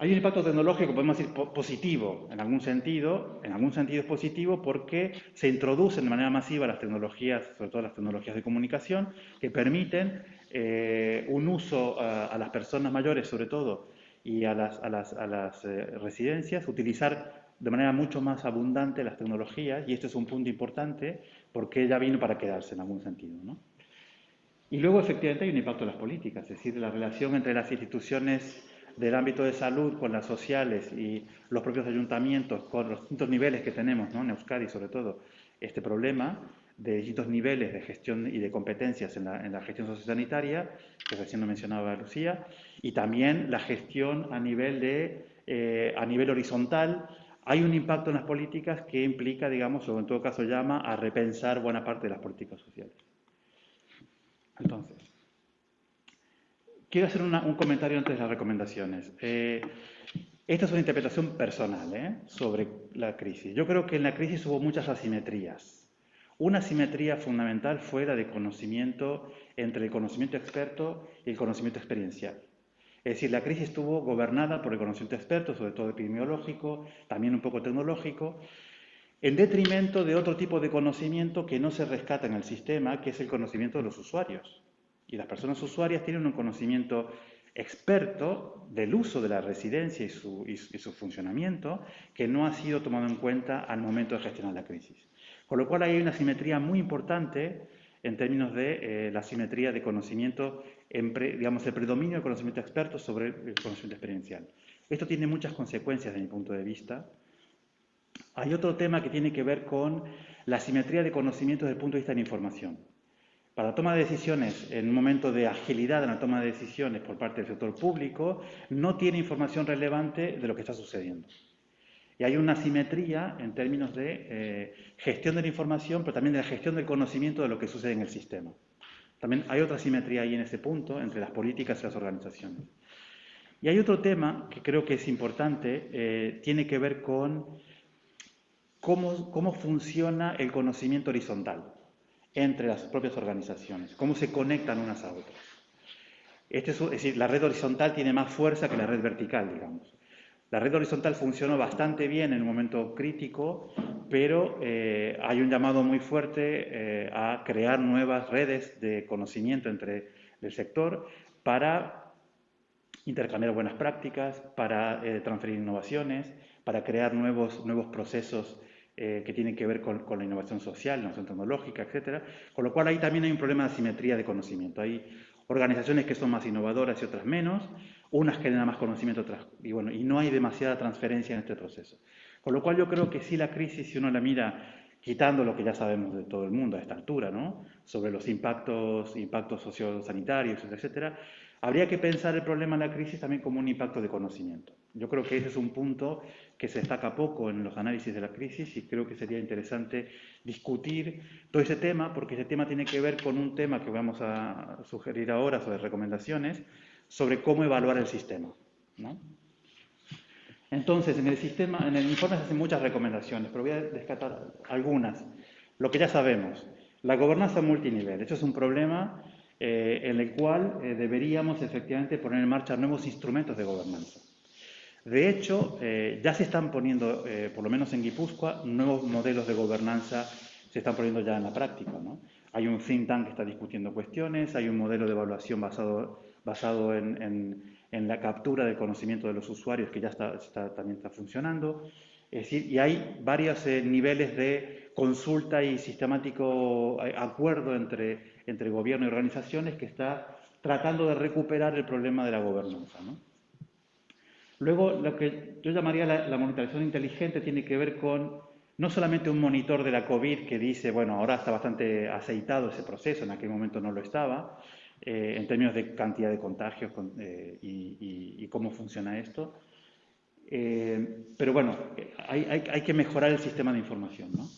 Hay un impacto tecnológico, podemos decir, positivo, en algún sentido, en algún sentido es positivo porque se introducen de manera masiva las tecnologías, sobre todo las tecnologías de comunicación, que permiten eh, un uso a, las personas mayores, sobre todo, y a las, eh, residencias, utilizar de manera mucho más abundante las tecnologías, y este es un punto importante porque ya vino para quedarse en algún sentido. Y luego, efectivamente, hay un impacto en las políticas, es decir, la relación entre las instituciones del ámbito de salud con las sociales y los propios ayuntamientos, con los distintos niveles que tenemos, ¿no? en Euskadi sobre todo, este problema de distintos niveles de gestión y de competencias en la, gestión sociosanitaria, que recién lo mencionaba Lucía, y también la gestión a nivel, de, eh, a nivel horizontal. Hay un impacto en las políticas que implica, digamos, o en todo caso llama a repensar buena parte de las políticas sociales. Entonces, Quiero hacer un comentario antes de las recomendaciones. Eh, esta es una interpretación personal ¿eh? sobre la crisis. Yo creo que en la crisis hubo muchas asimetrías. Una asimetría fundamental fue la de conocimiento entre el conocimiento experto y el conocimiento experiencial. Es decir, la crisis estuvo gobernada por el conocimiento experto, sobre todo epidemiológico, también un poco tecnológico, en detrimento de otro tipo de conocimiento que no se rescata en el sistema, que es el conocimiento de los usuarios. Y las personas usuarias tienen un conocimiento experto del uso de la residencia y su, funcionamiento que no ha sido tomado en cuenta al momento de gestionar la crisis. Con lo cual hay una simetría muy importante en términos de eh, la simetría de conocimiento, digamos, el predominio del conocimiento experto sobre el conocimiento experiencial. Esto tiene muchas consecuencias desde mi punto de vista. Hay otro tema que tiene que ver con la simetría de conocimiento desde el punto de vista de la información. Para la toma de decisiones, en un momento de agilidad en la toma de decisiones por parte del sector público, no tiene información relevante de lo que está sucediendo. Y hay una simetría en términos de eh, gestión de la información, pero también de la gestión del conocimiento de lo que sucede en el sistema. También hay otra simetría ahí en ese punto entre las políticas y las organizaciones. Y hay otro tema que creo que es importante, eh, tiene que ver con cómo, cómo funciona el conocimiento horizontal entre las propias organizaciones, cómo se conectan unas a otras. Este es, decir, la red horizontal tiene más fuerza que la red vertical, digamos. La red horizontal funcionó bastante bien en un momento crítico, pero eh, hay un llamado muy fuerte eh, a crear nuevas redes de conocimiento entre el sector para intercambiar buenas prácticas, para eh, transferir innovaciones, para crear nuevos, nuevos procesos eh, que tienen que ver con, la innovación social, la innovación tecnológica, etcétera. Con lo cual ahí también hay un problema de asimetría de conocimiento. Hay organizaciones que son más innovadoras y otras menos, unas generan más conocimiento, otras, y bueno, y no hay demasiada transferencia en este proceso. Con lo cual yo creo que sí la crisis, si uno la mira quitando lo que ya sabemos de todo el mundo a esta altura, ¿no? sobre los impactos, impactos sociosanitarios, etcétera, habría que pensar el problema de la crisis también como un impacto de conocimiento. Yo creo que ese es un punto que se destaca poco en los análisis de la crisis y creo que sería interesante discutir todo ese tema, porque ese tema tiene que ver con un tema que vamos a sugerir ahora sobre recomendaciones, sobre cómo evaluar el sistema. Entonces, en el sistema, en el informe se hacen muchas recomendaciones, pero voy a descartar algunas. Lo que ya sabemos, la gobernanza multinivel. Eso es un problema eh, en el cual eh, deberíamos efectivamente poner en marcha nuevos instrumentos de gobernanza. De hecho, eh, ya se están poniendo, por lo menos en Guipúzcoa, nuevos modelos de gobernanza se están poniendo ya en la práctica. Hay un think tank que está discutiendo cuestiones, hay un modelo de evaluación basado, basado en, la captura del conocimiento de los usuarios que ya está, también está funcionando. Es decir, y hay varios eh, niveles de consulta y sistemático eh, acuerdo entre, entre gobierno y organizaciones que está tratando de recuperar el problema de la gobernanza. Luego, lo que yo llamaría la, monitorización inteligente tiene que ver con no solamente un monitor de la COVID que dice, bueno, ahora está bastante aceitado ese proceso, en aquel momento no lo estaba, eh, en términos de cantidad de contagios y, cómo funciona esto, eh, pero bueno, hay, que mejorar el sistema de información, ¿no?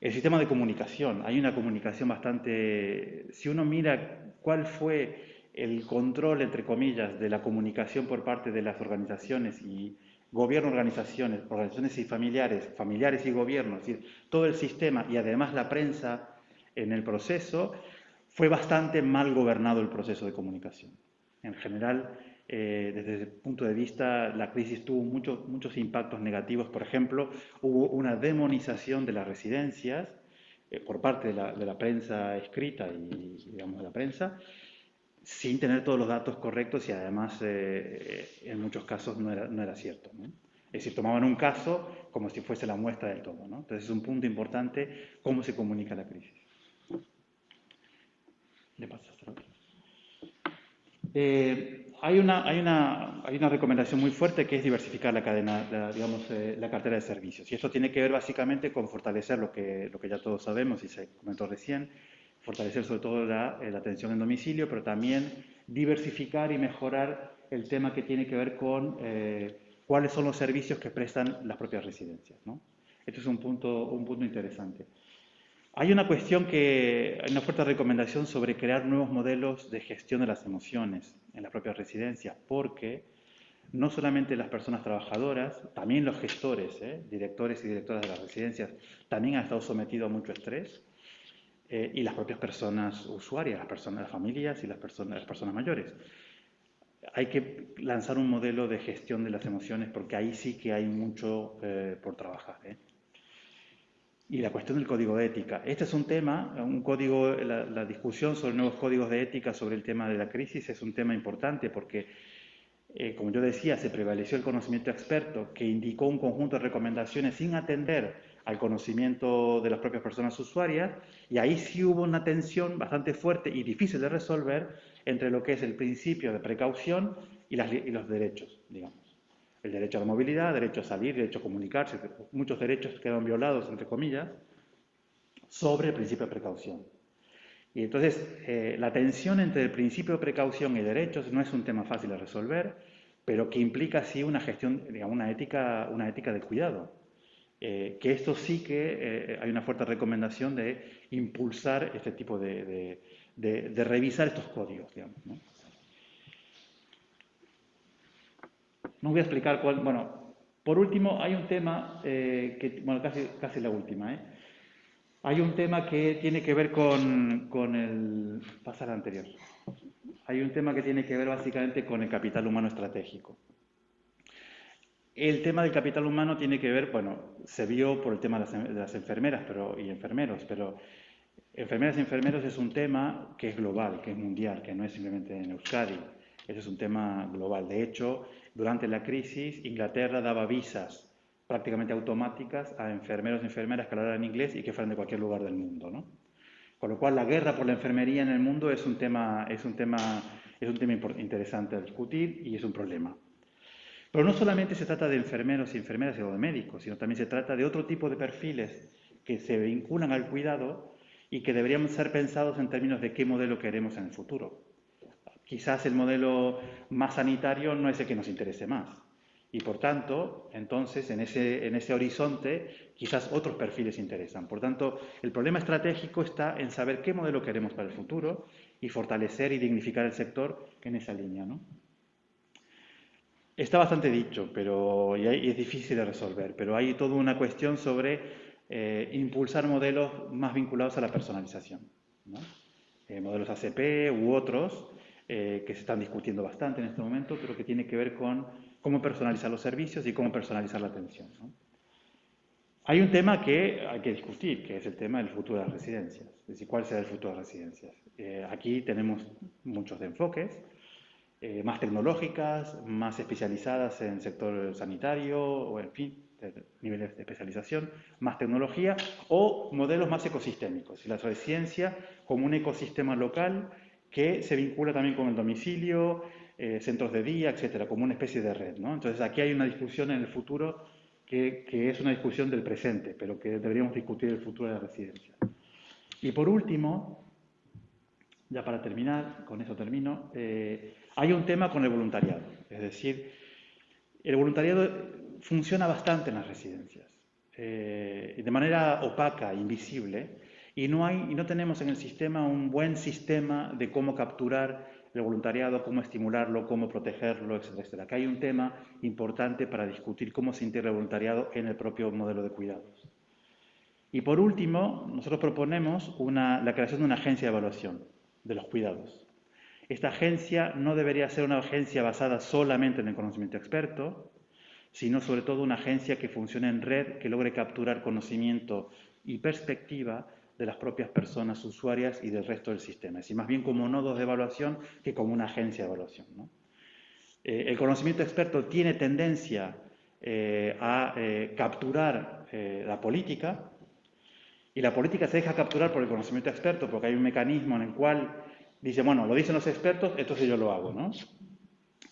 El sistema de comunicación, hay una comunicación bastante... Si uno mira cuál fue el control, entre comillas, de la comunicación por parte de las organizaciones y gobierno, organizaciones, organizaciones y familiares, familiares y gobiernos, es decir, todo el sistema y además la prensa en el proceso, fue bastante mal gobernado el proceso de comunicación. En general, eh, desde el punto de vista, la crisis tuvo muchos muchos impactos negativos. Por ejemplo, hubo una demonización de las residencias eh, por parte de la, prensa escrita y, digamos, de la prensa, sin tener todos los datos correctos y además, eh, en muchos casos, no era, no era cierto. Es decir, tomaban un caso como si fuese la muestra del todo. Entonces, es un punto importante cómo se comunica la crisis. Paso eh, hay, una, hay, una, hay, una, recomendación muy fuerte que es diversificar la cadena, la, digamos, eh, la cartera de servicios. Y esto tiene que ver básicamente con fortalecer lo que, lo que ya todos sabemos y se comentó recién, fortalecer sobre todo la, eh, atención en domicilio, pero también diversificar y mejorar el tema que tiene que ver con cuáles son los servicios que prestan las propias residencias. ¿no? Es un punto, un punto interesante. Hay una cuestión que, hay una fuerte recomendación sobre crear nuevos modelos de gestión de las emociones en las propias residencias, porque no solamente las personas trabajadoras, también los gestores, ¿eh? directores y directoras de las residencias, también han estado sometidos a mucho estrés, eh, y las propias personas usuarias, las personas, las familias y las personas, las personas mayores. Hay que lanzar un modelo de gestión de las emociones porque ahí sí que hay mucho eh, por trabajar y la cuestión del código de ética. Este es un tema, un código, la, discusión sobre nuevos códigos de ética sobre el tema de la crisis es un tema importante porque, eh, como yo decía, se prevaleció el conocimiento experto que indicó un conjunto de recomendaciones sin atender al conocimiento de las propias personas usuarias y ahí sí hubo una tensión bastante fuerte y difícil de resolver entre lo que es el principio de precaución y, y los derechos, digamos el derecho a la movilidad, derecho a salir, derecho a comunicarse, muchos derechos quedan violados, entre comillas, sobre el principio de precaución. Y entonces, eh, la tensión entre el principio de precaución y derechos no es un tema fácil de resolver, pero que implica sí una gestión, digamos, una ética, una ética de cuidado. Eh, que esto sí que eh, hay una fuerte recomendación de impulsar este tipo de, de revisar estos códigos, digamos. ¿no? No voy a explicar cuál. Bueno, por último, hay un tema eh, que, bueno, casi, casi la última, ¿eh? Hay un tema que tiene que ver con, con el. Pasar anterior. Hay un tema que tiene que ver básicamente con el capital humano estratégico. El tema del capital humano tiene que ver, bueno, se vio por el tema de las, enfermeras pero, y enfermeros, pero enfermeras y enfermeros es un tema que es global, que es mundial, que no es simplemente en Euskadi. Ese es un tema global. De hecho, durante la crisis, Inglaterra daba visas prácticamente automáticas a enfermeros y enfermeras que hablaran inglés y que fueran de cualquier lugar del mundo. ¿no? Con lo cual, la guerra por la enfermería en el mundo es un tema, es un tema, es un tema interesante a discutir y es un problema. Pero no solamente se trata de enfermeros y enfermeras o de médicos, sino también se trata de otro tipo de perfiles que se vinculan al cuidado y que deberían ser pensados en términos de qué modelo queremos en el futuro quizás el modelo más sanitario no es el que nos interese más. Y por tanto, entonces, en ese, en ese horizonte, quizás otros perfiles interesan. Por tanto, el problema estratégico está en saber qué modelo queremos para el futuro y fortalecer y dignificar el sector en esa línea. ¿no? Está bastante dicho pero, y, es difícil de resolver, pero hay toda una cuestión sobre eh, impulsar modelos más vinculados a la personalización. ¿no? Eh, modelos ACP u otros eh, que se están discutiendo bastante en este momento, pero que tiene que ver con cómo personalizar los servicios y cómo personalizar la atención. Hay un tema que hay que discutir, que es el tema del futuro de las residencias, es decir, cuál será el futuro de las residencias. Eh, aquí tenemos muchos enfoques, eh, más tecnológicas, más especializadas en sector sanitario, o en fin, niveles de especialización, más tecnología o modelos más ecosistémicos. La ciencia como un ecosistema local que se vincula también con el domicilio, eh, centros de día, etcétera, como una especie de red. ¿no? Entonces aquí hay una discusión en el futuro que, es una discusión del presente, pero que deberíamos discutir el futuro de la residencia. Y por último, ya para terminar, con eso termino, eh, hay un tema con el voluntariado. Es decir, el voluntariado funciona bastante en las residencias, eh, de manera opaca, invisible, y no, hay, y no tenemos en el sistema un buen sistema de cómo capturar el voluntariado, cómo estimularlo, cómo protegerlo, etcétera, etcétera. Acá hay un tema importante para discutir cómo se integra el voluntariado en el propio modelo de cuidados. Y por último, nosotros proponemos la creación de una agencia de evaluación de los cuidados. Esta agencia no debería ser una agencia basada solamente en el conocimiento experto, sino sobre todo una agencia que funcione en red, que logre capturar conocimiento y perspectiva de las propias personas usuarias y del resto del sistema. Es decir, más bien como nodos de evaluación que como una agencia de evaluación. Eh, el conocimiento experto tiene tendencia eh, a eh, capturar la política y la política se deja capturar por el conocimiento experto porque hay un mecanismo en el cual dice, bueno, lo dicen los expertos, entonces yo lo hago. ¿no?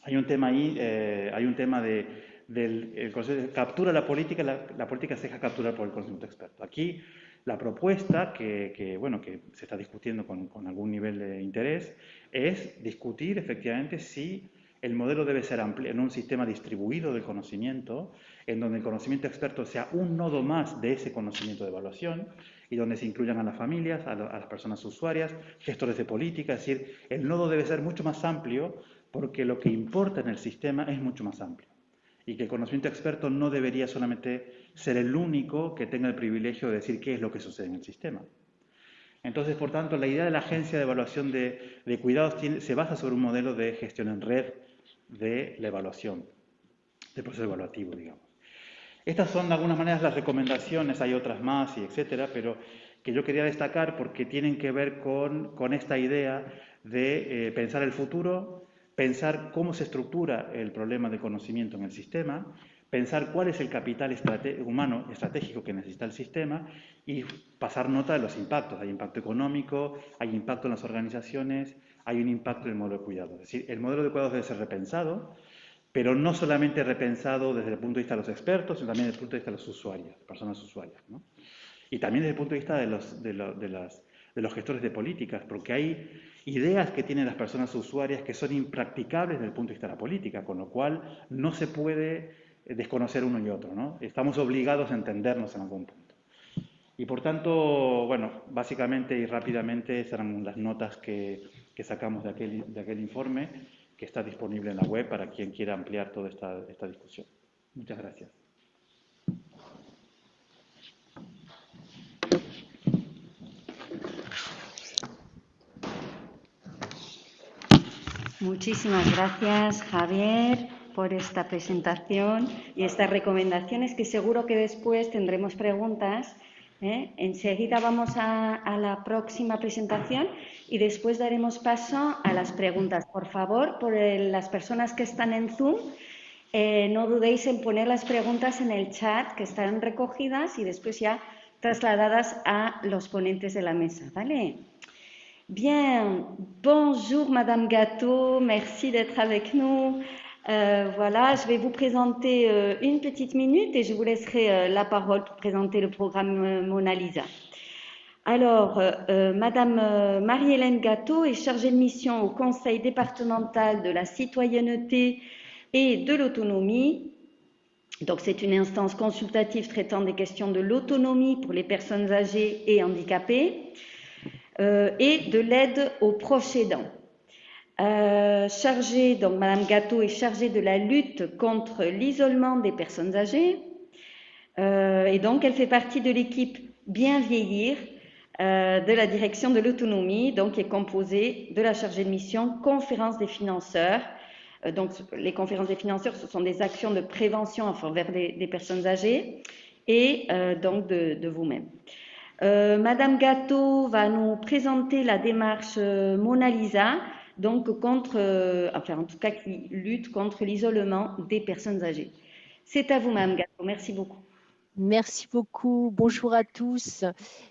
Hay un tema ahí, hay un tema de, del el captura la política, la, la política se deja capturar por el conocimiento experto. Aquí la propuesta, que, bueno, que se está discutiendo con, algún nivel de interés, es discutir efectivamente si el modelo debe ser en un sistema distribuido del conocimiento, en donde el conocimiento experto sea un nodo más de ese conocimiento de evaluación y donde se incluyan a las familias, a, a las personas usuarias, gestores de política, es decir, el nodo debe ser mucho más amplio porque lo que importa en el sistema es mucho más amplio y que el conocimiento experto no debería solamente ser el único que tenga el privilegio de decir qué es lo que sucede en el sistema. Entonces, por tanto, la idea de la agencia de evaluación de, cuidados se basa sobre un modelo de gestión en red de la evaluación, del proceso evaluativo, digamos. Estas son de alguna manera las recomendaciones, hay otras más y etcétera, pero que yo quería destacar porque tienen que ver con, esta idea de eh, pensar el futuro, pensar cómo se estructura el problema de conocimiento en el sistema, pensar cuál es el capital humano estratégico que necesita el sistema y pasar nota de los impactos. Hay impacto económico, hay impacto en las organizaciones, hay un impacto en el modelo de cuidado. Es decir, el modelo de cuidados debe ser repensado, pero no solamente repensado desde el punto de vista de los expertos, sino también desde el punto de vista de los usuarios, personas usuarias. Y también desde el punto de vista de los, de, de los gestores de políticas, porque hay ideas que tienen las personas usuarias que son impracticables desde el punto de vista de la política, con lo cual no se puede desconocer uno y otro, ¿no? Estamos obligados a entendernos en algún punto. Y por tanto, bueno, básicamente y rápidamente serán las notas que, sacamos de aquel, de aquel, informe que está disponible en la web para quien quiera ampliar toda esta, esta discusión. Muchas gracias. Muchísimas gracias, Javier, por esta presentación y estas recomendaciones que seguro que después tendremos preguntas. ¿eh? Enseguida vamos a, la próxima presentación y después daremos paso a las preguntas. Por favor, por las personas que están en Zoom, eh, no dudéis en poner las preguntas en el chat que están recogidas y después ya trasladadas a los ponentes de la mesa. ¿Vale? Bien, bonjour Madame Gâteau, merci d'être avec nous. Euh, voilà, je vais vous présenter euh, une petite minute et je vous laisserai euh, la parole pour présenter le programme Mona Lisa. Alors, Madame Marie-Hélène Gâteau est chargée de mission au Conseil départemental de la citoyenneté et de l'autonomie. Donc, c'est une instance consultative traitant des questions de l'autonomie pour les personnes âgées et handicapées. Et de l'aide aux proches aidants. Euh, chargée, donc Madame Gâteau est chargée de la lutte contre l'isolement des personnes âgées. Euh, et donc, elle fait partie de l'équipe Bien vieillir de la direction de l'autonomie, donc qui est composée de la chargée de mission conférence des financeurs. donc, les conférences des financeurs, ce sont des actions de prévention envers des, personnes âgées et donc de vous-même. Euh, Madame Gâteau va nous présenter la démarche euh, Mona Lisa, donc contre, euh, enfin en tout cas qui lutte contre l'isolement des personnes âgées. C'est à vous-même, Gato. Merci beaucoup. Merci beaucoup. Bonjour à tous.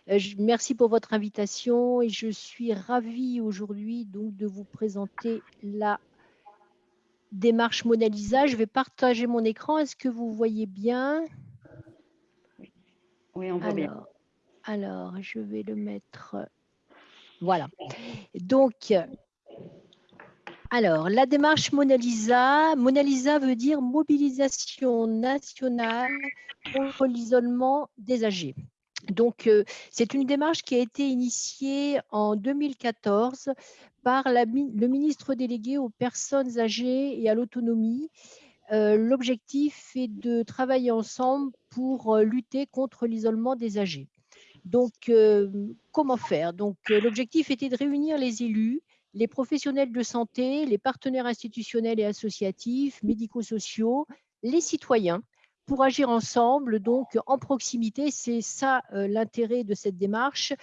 Euh, merci pour votre invitation et je suis ravie aujourd'hui donc de vous présenter la démarche Mona Lisa. Je vais partager mon écran. Est-ce que vous voyez bien? Oui, on voit bien. Alors, je vais le mettre. Voilà. Donc, alors, la démarche Mona Lisa. Mona Lisa veut dire mobilisation nationale contre l'isolement des âgés. Donc, euh, c'est une démarche qui a été initiée en 2014 par le ministre délégué aux personnes âgées et à l'autonomie. Euh, l'objectif est de travailler ensemble pour euh, lutter contre l'isolement des âgés. Donc, comment faire? Donc, l'objectif était de réunir les élus, les professionnels de santé, les partenaires institutionnels et associatifs, médico-sociaux, les citoyens, pour agir ensemble, donc en proximité. C'est ça euh, l'intérêt de cette démarche,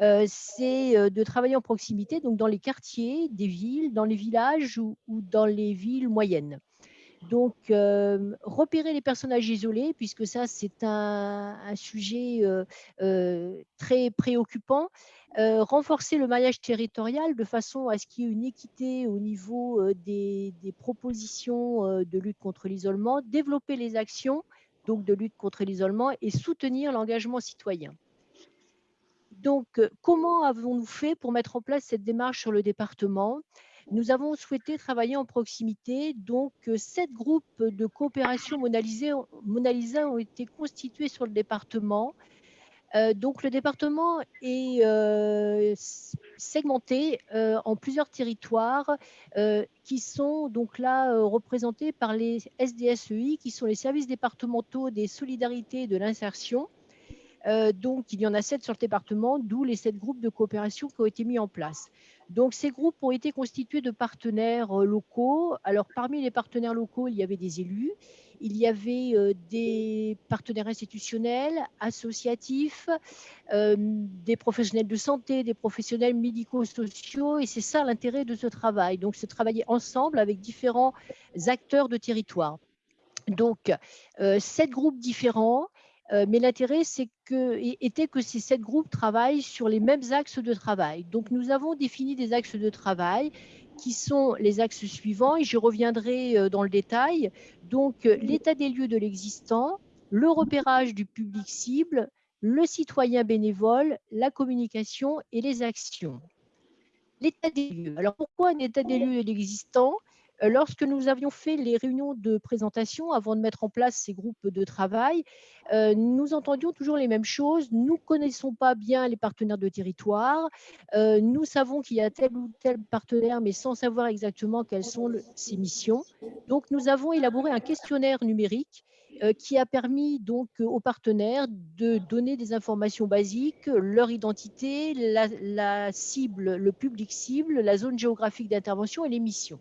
euh, c'est euh, de travailler en proximité, donc dans les quartiers des villes, dans les villages ou dans les villes moyennes. Donc, euh, repérer les personnages isolés, puisque ça, c'est un, sujet euh, euh, très préoccupant. renforcer le maillage territorial de façon à ce qu'il y ait une équité au niveau des, propositions de lutte contre l'isolement, développer les actions de lutte contre l'isolement et soutenir l'engagement citoyen. Donc, comment avons-nous fait pour mettre en place cette démarche sur le département? Nous avons souhaité travailler en proximité. Donc, euh, sept groupes de coopération Mona Lisa ont été constitués sur le département. Euh, donc, le département est euh, segmenté en plusieurs territoires qui sont donc là représentés par les SDSEI, qui sont les services départementaux des solidarités et de l'insertion. donc, il y en a sept sur le département, d'où les sept groupes de coopération qui ont été mis en place. Donc, ces groupes ont été constitués de partenaires euh, locaux. Alors, parmi les partenaires locaux, il y avait des élus, il y avait euh, des partenaires institutionnels, associatifs, euh, des professionnels de santé, des professionnels médico-sociaux, et c'est ça l'intérêt de ce travail. Donc, c'est travailler ensemble avec différents acteurs de territoire. Donc, sept groupes différents euh, mais l'intérêt était que ces sept groupes travaillent sur les mêmes axes de travail. Donc nous avons défini des axes de travail qui sont les axes suivants et je reviendrai euh, dans le détail. Donc euh, l'état des lieux de l'existant, le repérage du public cible, le citoyen bénévole, la communication et les actions. L'état des lieux. Alors pourquoi un état des lieux de l'existant? Lorsque nous avions fait les réunions de présentation avant de mettre en place ces groupes de travail, euh, nous entendions toujours les mêmes choses. Nous ne connaissons pas bien les partenaires de territoire. Euh, nous savons qu'il y a tel ou tel partenaire, mais sans savoir exactement quelles sont ses missions. Donc, nous avons élaboré un questionnaire numérique qui a permis donc aux partenaires de donner des informations basiques, leur identité, la cible, le public cible, la zone géographique d'intervention et les missions.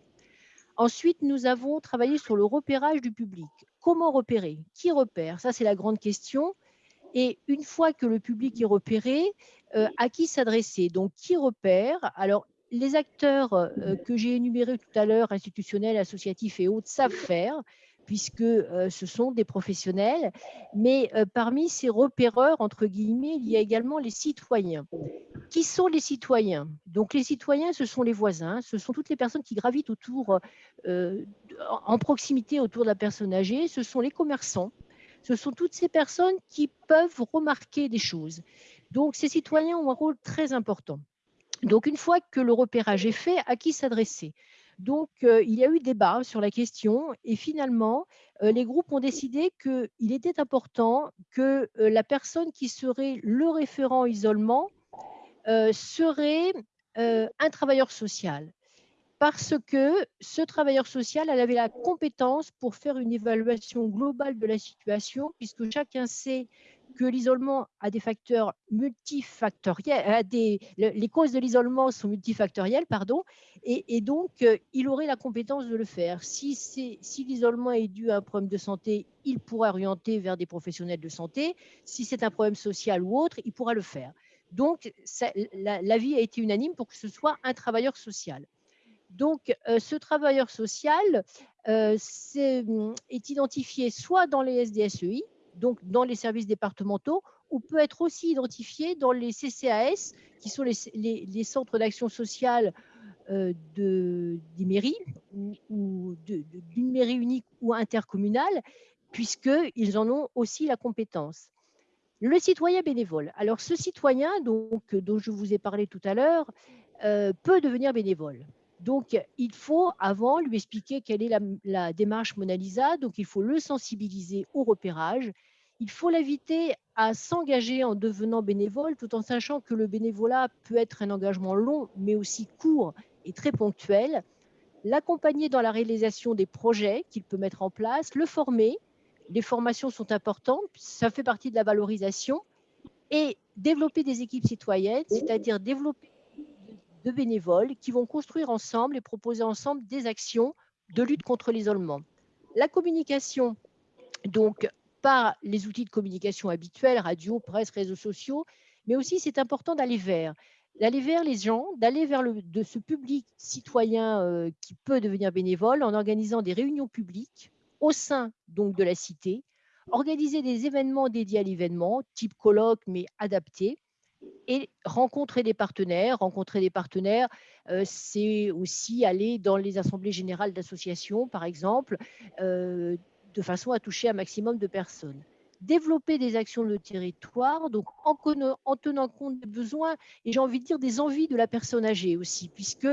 Ensuite, nous avons travaillé sur le repérage du public. Comment repérer? Qui repère? Ça, c'est la grande question. Et une fois que le public est repéré, euh, à qui s'adresser? Donc, qui repère? Alors, les acteurs euh, que j'ai énumérés tout à l'heure, institutionnels, associatifs et autres, savent faire puisque euh, ce sont des professionnels. Mais parmi ces repéreurs, entre guillemets, il y a également les citoyens. Qui sont les citoyens? Donc les citoyens, ce sont les voisins, ce sont toutes les personnes qui gravitent autour, euh, en proximité autour de la personne âgée, ce sont les commerçants, ce sont toutes ces personnes qui peuvent remarquer des choses. Donc ces citoyens ont un rôle très important. Donc une fois que le repérage est fait, à qui s'adresser? Donc, il y a eu débat sur la question et finalement, les groupes ont décidé qu'il était important que la personne qui serait le référent isolement serait un travailleur social. Parce que ce travailleur social, elle avait la compétence pour faire une évaluation globale de la situation, puisque chacun sait que l'isolement a des facteurs multifactoriels, des, les causes de l'isolement sont multifactorielles, pardon, et, donc euh, il aurait la compétence de le faire. Si, l'isolement est dû à un problème de santé, il pourra orienter vers des professionnels de santé. Si c'est un problème social ou autre, il pourra le faire. Donc, l'avis a été unanime pour que ce soit un travailleur social. Donc, ce travailleur social est, est identifié soit dans les SDSEI, donc dans les services départementaux, ou peut être aussi identifié dans les CCAS, qui sont les, centres d'action sociale euh, de, des mairies, ou, d'une mairie unique ou intercommunale, puisqu'ils en ont aussi la compétence. Le citoyen bénévole. Alors, ce citoyen dont je vous ai parlé tout à l'heure euh, peut devenir bénévole. Donc, il faut avant lui expliquer quelle est la, démarche Mona Lisa. Donc, il faut le sensibiliser au repérage. Il faut l'inviter à s'engager en devenant bénévole, tout en sachant que le bénévolat peut être un engagement long, mais aussi court et très ponctuel. L'accompagner dans la réalisation des projets qu'il peut mettre en place, le former. Les formations sont importantes, ça fait partie de la valorisation. Et développer des équipes citoyennes, c'est-à-dire développer de bénévoles qui vont construire ensemble et proposer ensemble des actions de lutte contre l'isolement. La communication, donc par les outils de communication habituels, radio, presse, réseaux sociaux, mais aussi c'est important d'aller vers d'aller vers les gens, d'aller vers ce public citoyen euh, qui peut devenir bénévole en organisant des réunions publiques au sein donc de la cité, organiser des événements dédiés à l'événement, type colloque mais adaptés, et rencontrer des partenaires. Rencontrer des partenaires, euh, c'est aussi aller dans les assemblées générales d'associations, par exemple, euh, de façon à toucher un maximum de personnes. Développer des actions de territoire, donc en, en tenant compte des besoins et j'ai envie de dire des envies de la personne âgée aussi, puisque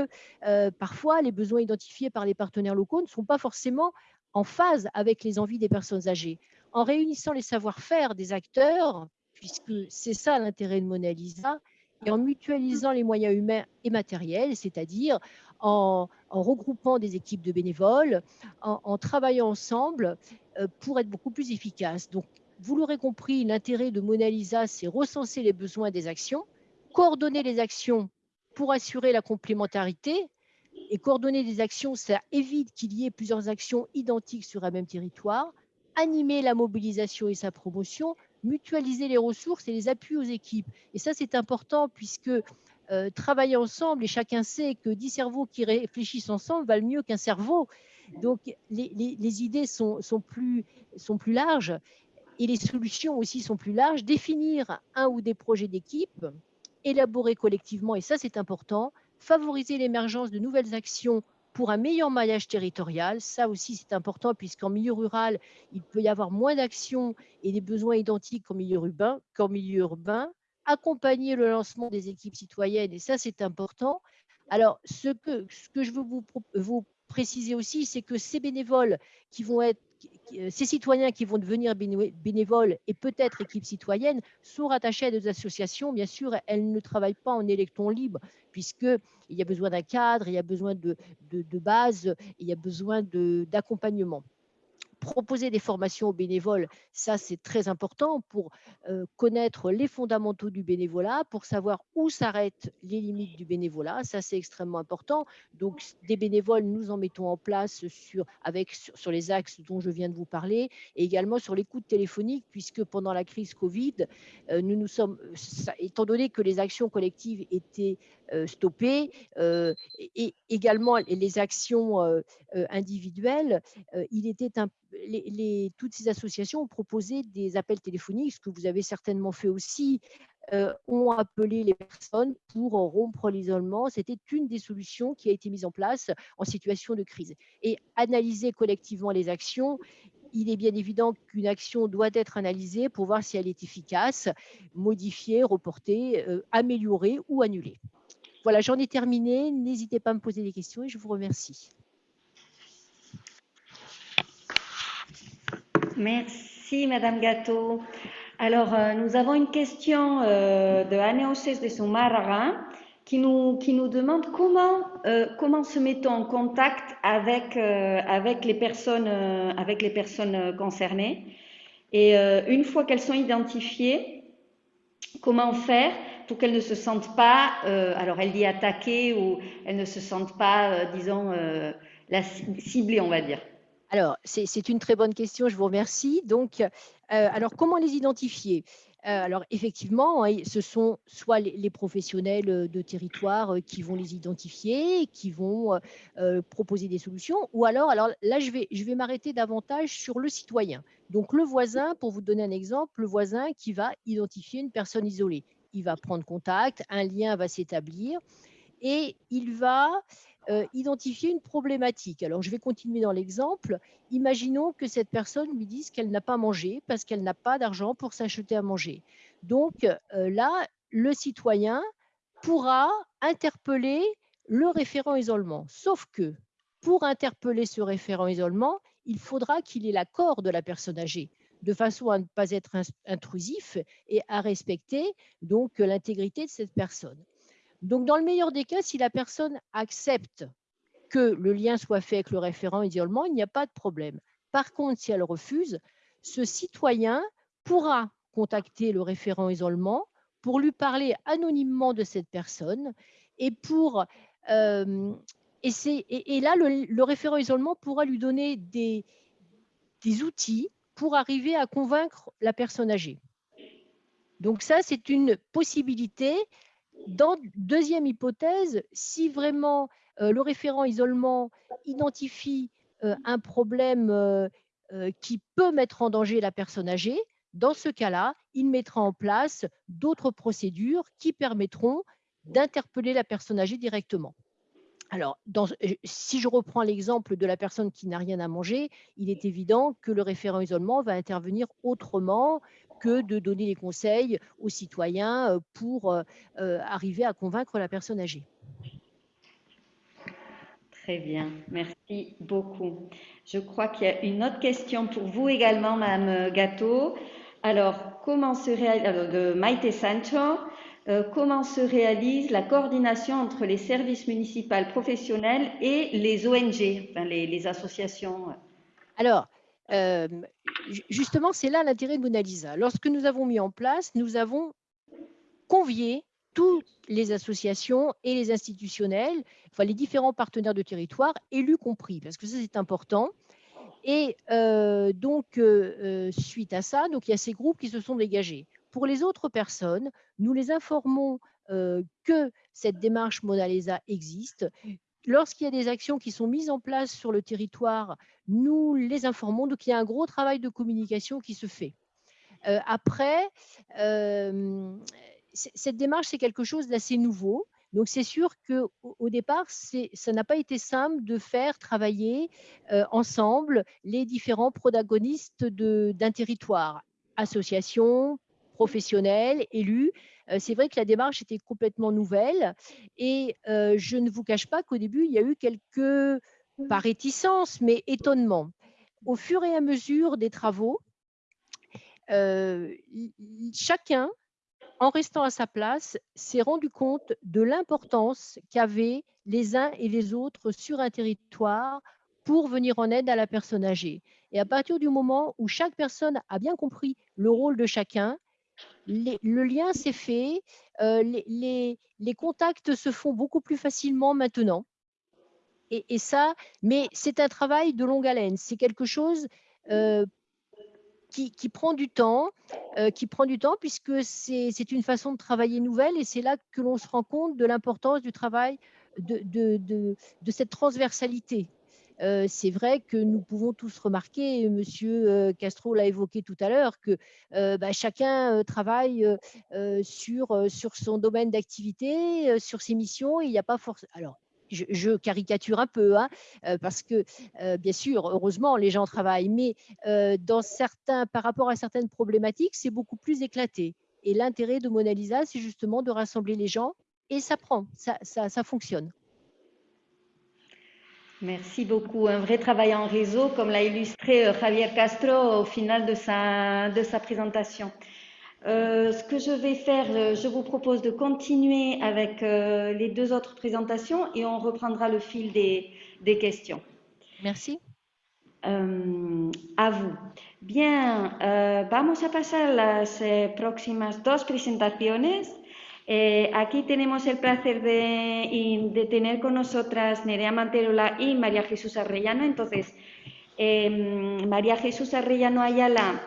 euh, parfois les besoins identifiés par les partenaires locaux ne sont pas forcément en phase avec les envies des personnes âgées. En réunissant les savoir-faire des acteurs, puisque c'est ça l'intérêt de Mona Lisa, et en mutualisant les moyens humains et matériels, c'est-à-dire en, regroupant des équipes de bénévoles, en, travaillant ensemble euh, pour être beaucoup plus efficace. Donc, vous l'aurez compris, l'intérêt de Mona Lisa, c'est recenser les besoins des actions, coordonner les actions pour assurer la complémentarité. Et coordonner des actions, ça évite qu'il y ait plusieurs actions identiques sur un même territoire. Animer la mobilisation et sa promotion, mutualiser les ressources et les appuis aux équipes. Et ça, c'est important puisque euh, travailler ensemble et chacun sait que dix cerveaux qui réfléchissent ensemble valent mieux qu'un cerveau. Donc les, idées sont, plus, sont plus larges et les solutions aussi sont plus larges. Définir un ou des projets d'équipe, élaborer collectivement, et ça c'est important, favoriser l'émergence de nouvelles actions pour un meilleur maillage territorial. Ça aussi, c'est important puisqu'en milieu rural, il peut y avoir moins d'actions et des besoins identiques qu'en milieu urbain. Milieu urbain accompagner le lancement des équipes citoyennes, et ça c'est important. Alors, ce que, ce que je veux vous, vous préciser aussi, c'est que ces bénévoles qui vont être, ces citoyens qui vont devenir bénévoles et peut-être équipes citoyennes sont rattachés à des associations. Bien sûr, elles ne travaillent pas en électron libre, puisqu'il y a besoin d'un cadre, il y a besoin de, de, de base, il y a besoin d'accompagnement proposer des formations aux bénévoles, ça c'est très important pour connaître les fondamentaux du bénévolat, pour savoir où s'arrêtent les limites du bénévolat, ça c'est extrêmement important. Donc des bénévoles, nous en mettons en place sur, avec, sur, les axes dont je viens de vous parler, et également sur l'écoute téléphonique, puisque pendant la crise Covid, nous nous sommes, étant donné que les actions collectives étaient stoppées, et également les actions individuelles, il était un les, toutes ces associations ont proposé des appels téléphoniques, ce que vous avez certainement fait aussi, euh, ont appelé les personnes pour rompre l'isolement. C'était une des solutions qui a été mise en place en situation de crise. Et analyser collectivement les actions, il est bien évident qu'une action doit être analysée pour voir si elle est efficace, modifiée, reportée, euh, améliorée ou annulée. Voilà, j'en ai terminé. N'hésitez pas à me poser des questions et je vous remercie. Merci, Madame Gâteau. Alors, euh, nous avons une question euh, de Aneoses de Sumarra qui nous, qui nous demande comment, euh, comment se met-on en contact avec, avec, les personnes, avec les personnes concernées. Et une fois qu'elles sont identifiées, comment faire pour qu'elles ne se sentent pas, alors elle dit attaquées ou elles ne se sentent pas, disons, la, ciblées, on va dire. Alors, c'est une très bonne question, je vous remercie. Donc, euh, alors comment les identifier? Euh, alors effectivement, hein, ce sont soit les, professionnels euh, de territoire qui vont les identifier, qui vont proposer des solutions, ou alors, alors là, je vais, je vais m'arrêter davantage sur le citoyen. Donc le voisin, pour vous donner un exemple, le voisin qui va identifier une personne isolée. Il va prendre contact, un lien va s'établir et il va euh, identifier une problématique. Alors, je vais continuer dans l'exemple. Imaginons que cette personne lui dise qu'elle n'a pas mangé parce qu'elle n'a pas d'argent pour s'acheter à manger. Donc euh, là, le citoyen pourra interpeller le référent isolement. Sauf que pour interpeller ce référent isolement, il faudra qu'il ait l'accord de la personne âgée de façon à ne pas être intrusif et à respecter donc l'intégrité de cette personne. Donc, dans le meilleur des cas, si la personne accepte que le lien soit fait avec le référent isolement, il n'y a pas de problème. Par contre, si elle refuse, ce citoyen pourra contacter le référent isolement pour lui parler anonymement de cette personne et pour euh, et, là le, référent isolement pourra lui donner des, des outils pour arriver à convaincre la personne âgée. Donc ça, c'est une possibilité dans deuxième hypothèse, si vraiment euh, le référent isolement identifie euh, un problème euh, qui peut mettre en danger la personne âgée, dans ce cas-là, il mettra en place d'autres procédures qui permettront d'interpeller la personne âgée directement. Alors, si je reprends l'exemple de la personne qui n'a rien à manger, il est évident que le référent isolement va intervenir autrement que de donner des conseils aux citoyens euh, pour euh, euh, arriver à convaincre la personne âgée. Très bien, merci beaucoup. Je crois qu'il y a une autre question pour vous également, Madame Gâteau. Alors, comment se réalise, de Maite Sancho, comment se réalise la coordination entre les services municipaux professionnels et les ONG, les, les associations? Alors, justement, c'est là l'intérêt de Mona Lisa. Lorsque nous avons mis en place, nous avons convié toutes les associations et les institutionnels, enfin les différents partenaires de territoire, élus compris, parce que ça c'est important. Et donc, suite à ça, donc, il y a ces groupes qui se sont dégagés. Pour les autres personnes, nous les informons que cette démarche Mona Lisa existe, lorsqu'il y a des actions qui sont mises en place sur le territoire, nous les informons. Donc, il y a un gros travail de communication qui se fait. Euh, après, euh, cette démarche, c'est quelque chose d'assez nouveau. Donc, c'est sûr qu'au au départ, ça n'a pas été simple de faire travailler euh, ensemble les différents protagonistes d'un territoire, associations, professionnels, élus. Euh, c'est vrai que la démarche était complètement nouvelle et euh, je ne vous cache pas qu'au début, il y a eu quelques, pas réticences, mais étonnements. Au fur et à mesure des travaux, euh, chacun, en restant à sa place, s'est rendu compte de l'importance qu'avaient les uns et les autres sur un territoire pour venir en aide à la personne âgée. Et à partir du moment où chaque personne a bien compris le rôle de chacun, le lien s'est fait, euh, les, contacts se font beaucoup plus facilement maintenant. Et, ça, mais c'est un travail de longue haleine. C'est quelque chose euh, qui, prend du temps, euh, qui prend du temps puisque c'est une façon de travailler nouvelle et c'est là que l'on se rend compte de l'importance du travail de, cette transversalité euh, c'est vrai que nous pouvons tous remarquer, Monsieur euh, Castro l'a évoqué tout à l'heure, que euh, bah, chacun travaille sur, son domaine d'activité, sur ses missions, et il n'y a pas forcément. Alors, je, caricature un peu, hein, parce que bien sûr, heureusement, les gens travaillent, mais dans certains, par rapport à certaines problématiques, c'est beaucoup plus éclaté. Et l'intérêt de Mona Lisa, c'est justement de rassembler les gens, et ça prend, ça fonctionne. Merci beaucoup. Un vrai travail en réseau, comme l'a illustré euh, Javier Castro au final de sa, de sa présentation. Euh, ce que je vais faire, euh, je vous propose de continuer avec les deux autres présentations et on reprendra le fil des, des questions. Merci. a vous. Bien, vamos a pasar las próximas dos presentaciones. Eh, aquí tenemos el placer de, tener con nosotras Nerea Manterola y María Jesús Arrellano. Entonces, em, María Jesús Arrellano Ayala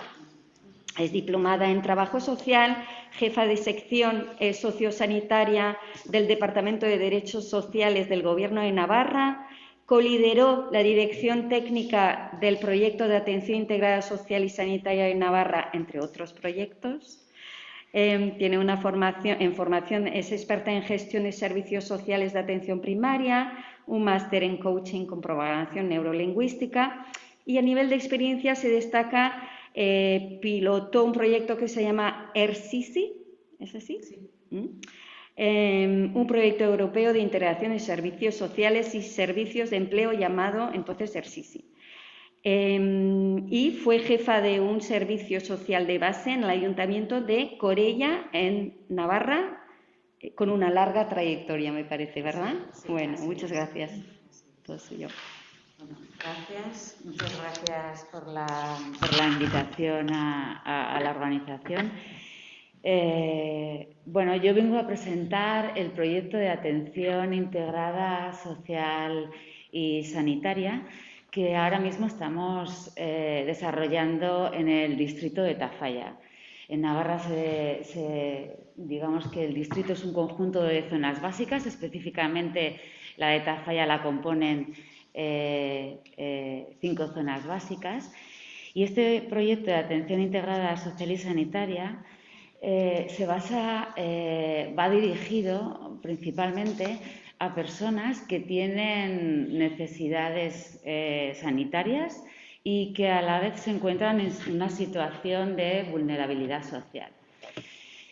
Es diplomada en Trabajo Social, jefa de sección eh, sociosanitaria del Departamento de Derechos Sociales del Gobierno de Navarra, colideró la dirección técnica del proyecto de atención integrada social y sanitaria de Navarra, entre otros proyectos. Em, tiene una formación en formación, es experta en gestión de servicios sociales de atención primaria, un máster en coaching con programación neurolingüística y a nivel de experiencia se destaca, eh, pilotó un proyecto que se llama ERSISI, ¿es así? Sí. ¿Mm? Em, un proyecto europeo de integración de servicios sociales y servicios de empleo llamado entonces ERSISI. Em, y fue jefa de un servicio social de base en el ayuntamiento de Corella, en Navarra, eh, con una larga trayectoria, me parece, ¿verdad? bueno, muchas gracias. gracias, muchas gracias por la, invitación a, la organización. Eh, bueno, yo vengo a presentar el proyecto de atención integrada social y sanitaria que ahora mismo estamos eh, desarrollando en el distrito de Tafalla. En Navarra, digamos que el distrito es un conjunto de zonas básicas, específicamente la de Tafalla la componen eh, eh, cinco zonas básicas. Y este proyecto de atención integrada social y sanitaria se basa, va dirigido principalmente a personas que tienen necesidades eh, sanitarias y que a la vez se encuentran en una situación de vulnerabilidad social.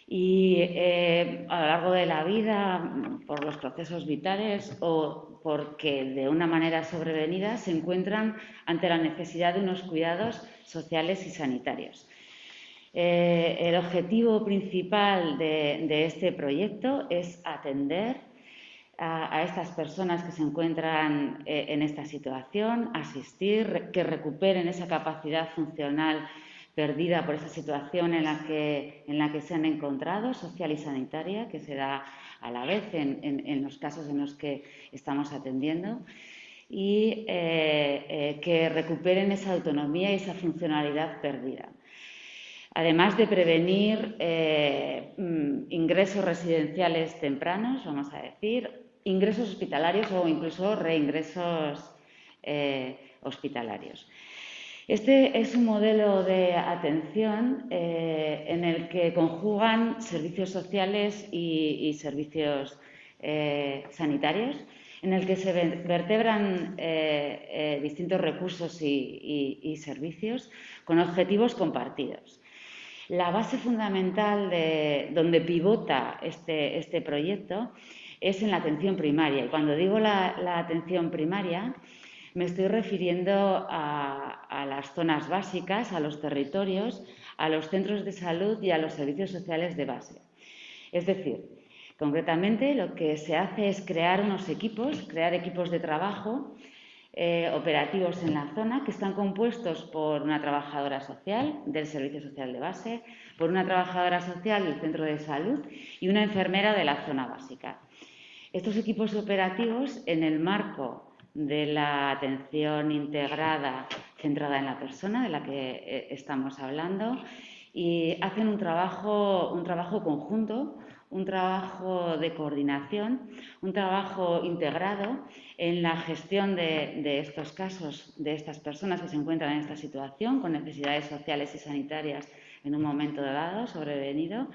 Y eh, a lo largo de la vida, por los procesos vitales o porque de una manera sobrevenida, se encuentran ante la necesidad de unos cuidados sociales y sanitarios. Eh, el objetivo principal de este proyecto es atender a, estas personas que se encuentran eh, en esta situación, asistir, que recuperen esa capacidad funcional perdida por esa situación en la que, en la que se han encontrado, social y sanitaria, que se da a la vez en, los casos en los que estamos atendiendo, y eh, eh, que recuperen esa autonomía y esa funcionalidad perdida. Además de prevenir mm, ingresos residenciales tempranos, vamos a decir, ingresos hospitalarios o incluso reingresos eh, hospitalarios. Este es un modelo de atención eh, en el que conjugan servicios sociales y, servicios eh, sanitarios, en el que se vertebran distintos recursos y, servicios con objetivos compartidos. La base fundamental de donde pivota este, este proyecto es en la atención primaria. Y cuando digo la, atención primaria, me estoy refiriendo a, las zonas básicas, a los territorios, a los centros de salud y a los servicios sociales de base. Es decir, concretamente lo que se hace es crear unos equipos, crear equipos de trabajo eh, operativos en la zona que están compuestos por una trabajadora social del servicio social de base, por una trabajadora social del centro de salud y una enfermera de la zona básica. Estos equipos operativos, en el marco de la atención integrada centrada en la persona de la que eh, estamos hablando, y hacen un trabajo, un trabajo conjunto, un trabajo de coordinación, un trabajo integrado en la gestión de, de, estos casos, de estas personas que se encuentran en esta situación con necesidades sociales y sanitarias en un momento dado, sobrevenido,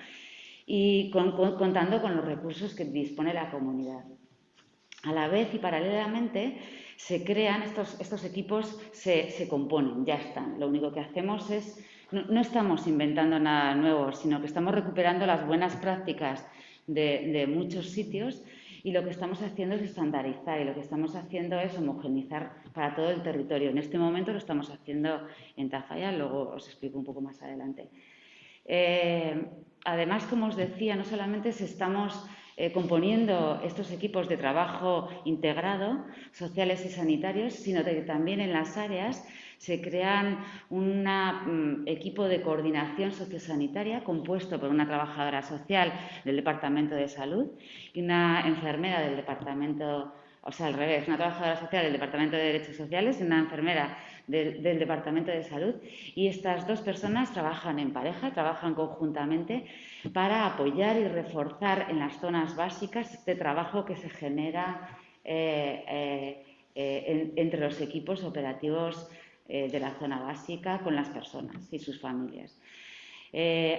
y contando con los recursos que dispone la comunidad. A la vez y paralelamente se crean estos, estos equipos, se, se, componen, ya están. Lo único que hacemos es, no, estamos inventando nada nuevo, sino que estamos recuperando las buenas prácticas de, de, muchos sitios y lo que estamos haciendo es estandarizar y lo que estamos haciendo es homogenizar para todo el territorio. En este momento lo estamos haciendo en Tafalla, luego os explico un poco más adelante. Eh, además, como os decía, no solamente se estamos eh, componiendo estos equipos de trabajo integrado, sociales y sanitarios, sino que también en las áreas se crean un mm, equipo de coordinación sociosanitaria compuesto por una trabajadora social del Departamento de Salud y una enfermera del Departamento o sea, al revés, una trabajadora social del Departamento de Derechos Sociales y una enfermera del Departamento de Salud. Y estas dos personas trabajan en pareja, trabajan conjuntamente para apoyar y reforzar en las zonas básicas este trabajo que se genera eh, eh, eh, entre los equipos operativos de la zona básica con las personas y sus familias.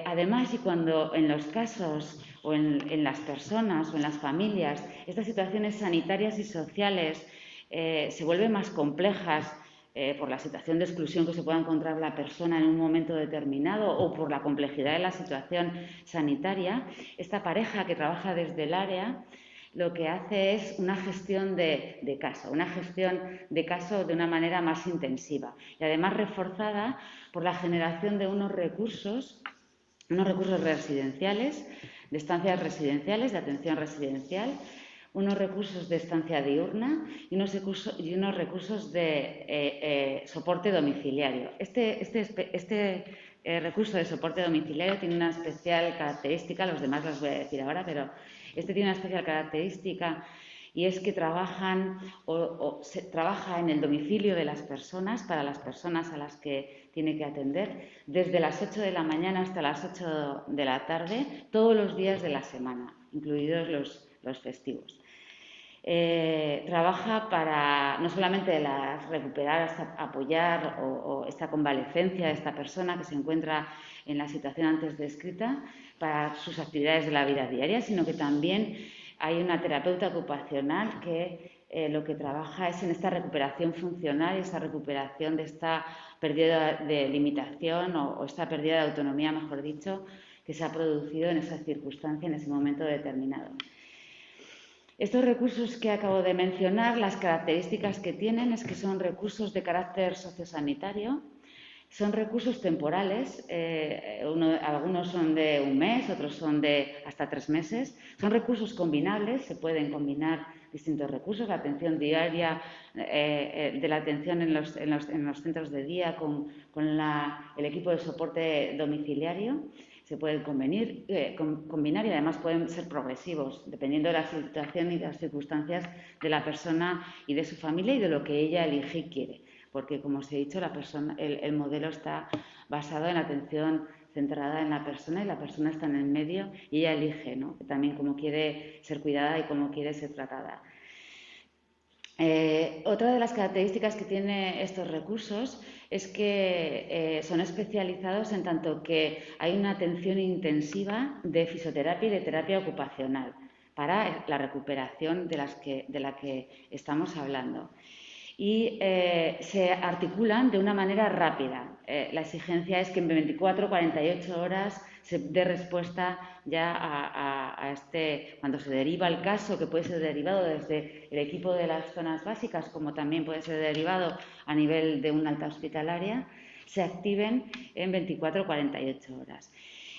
además, y cuando en los casos o en, las personas o en las familias estas situaciones sanitarias y sociales se vuelven más complejas eh, por la situación de exclusión que se pueda encontrar la persona en un momento determinado o por la complejidad de la situación sanitaria, esta pareja que trabaja desde el área lo que hace es una gestión de, de, caso, una gestión de caso de una manera más intensiva y además reforzada por la generación de unos recursos, unos recursos residenciales, de estancias residenciales, de atención residencial, unos recursos de estancia diurna y unos, recursos, y unos recursos de eh, eh, soporte domiciliario. Este, este, este eh, recurso de soporte domiciliario tiene una especial característica, los demás las voy a decir ahora, pero este tiene una especial característica y es que trabajan o, se trabaja en el domicilio de las personas para las personas a las que tiene que atender desde las 8 de la mañana hasta las 8 de la tarde todos los días de la semana, incluidos los, los festivos. Eh, trabaja para no solamente recuperar, apoyar o, esta convalecencia de esta persona que se encuentra en la situación antes descrita para sus actividades de la vida diaria, sino que también hay una terapeuta ocupacional que eh, lo que trabaja es en esta recuperación funcional y esta recuperación de esta pérdida de limitación o, o esta pérdida de autonomía, mejor dicho, que se ha producido en esa circunstancia, en ese momento determinado. Estos recursos que acabo de mencionar, las características que tienen es que son recursos de carácter sociosanitario, son recursos temporales, eh, algunos son de un mes, otros son de hasta tres meses, son recursos combinables, se pueden combinar distintos recursos, la atención diaria eh, eh, de la atención en los, centros de día con, el equipo de soporte domiciliario se pueden convenir, eh, combinar y además pueden ser progresivos, dependiendo de la situación y las circunstancias de la persona y de su familia y de lo que ella elige y quiere. Porque, como os he dicho, la persona, el, modelo está basado en la atención centrada en la persona y la persona está en el medio y ella elige ¿no? también cómo quiere ser cuidada y cómo quiere ser tratada. Eh, otra de las características que tienen estos recursos es que eh, son especializados en tanto que hay una atención intensiva de fisioterapia y de terapia ocupacional para la recuperación de, las que, de la que estamos hablando. Y eh, se articulan de una manera rápida. La exigencia es que en 24 48 horas se dé respuesta ya a, este, cuando se deriva el caso, que puede ser derivado desde el equipo de las zonas básicas, como también puede ser derivado a nivel de una alta hospitalaria, se activen en 24 o 48 horas.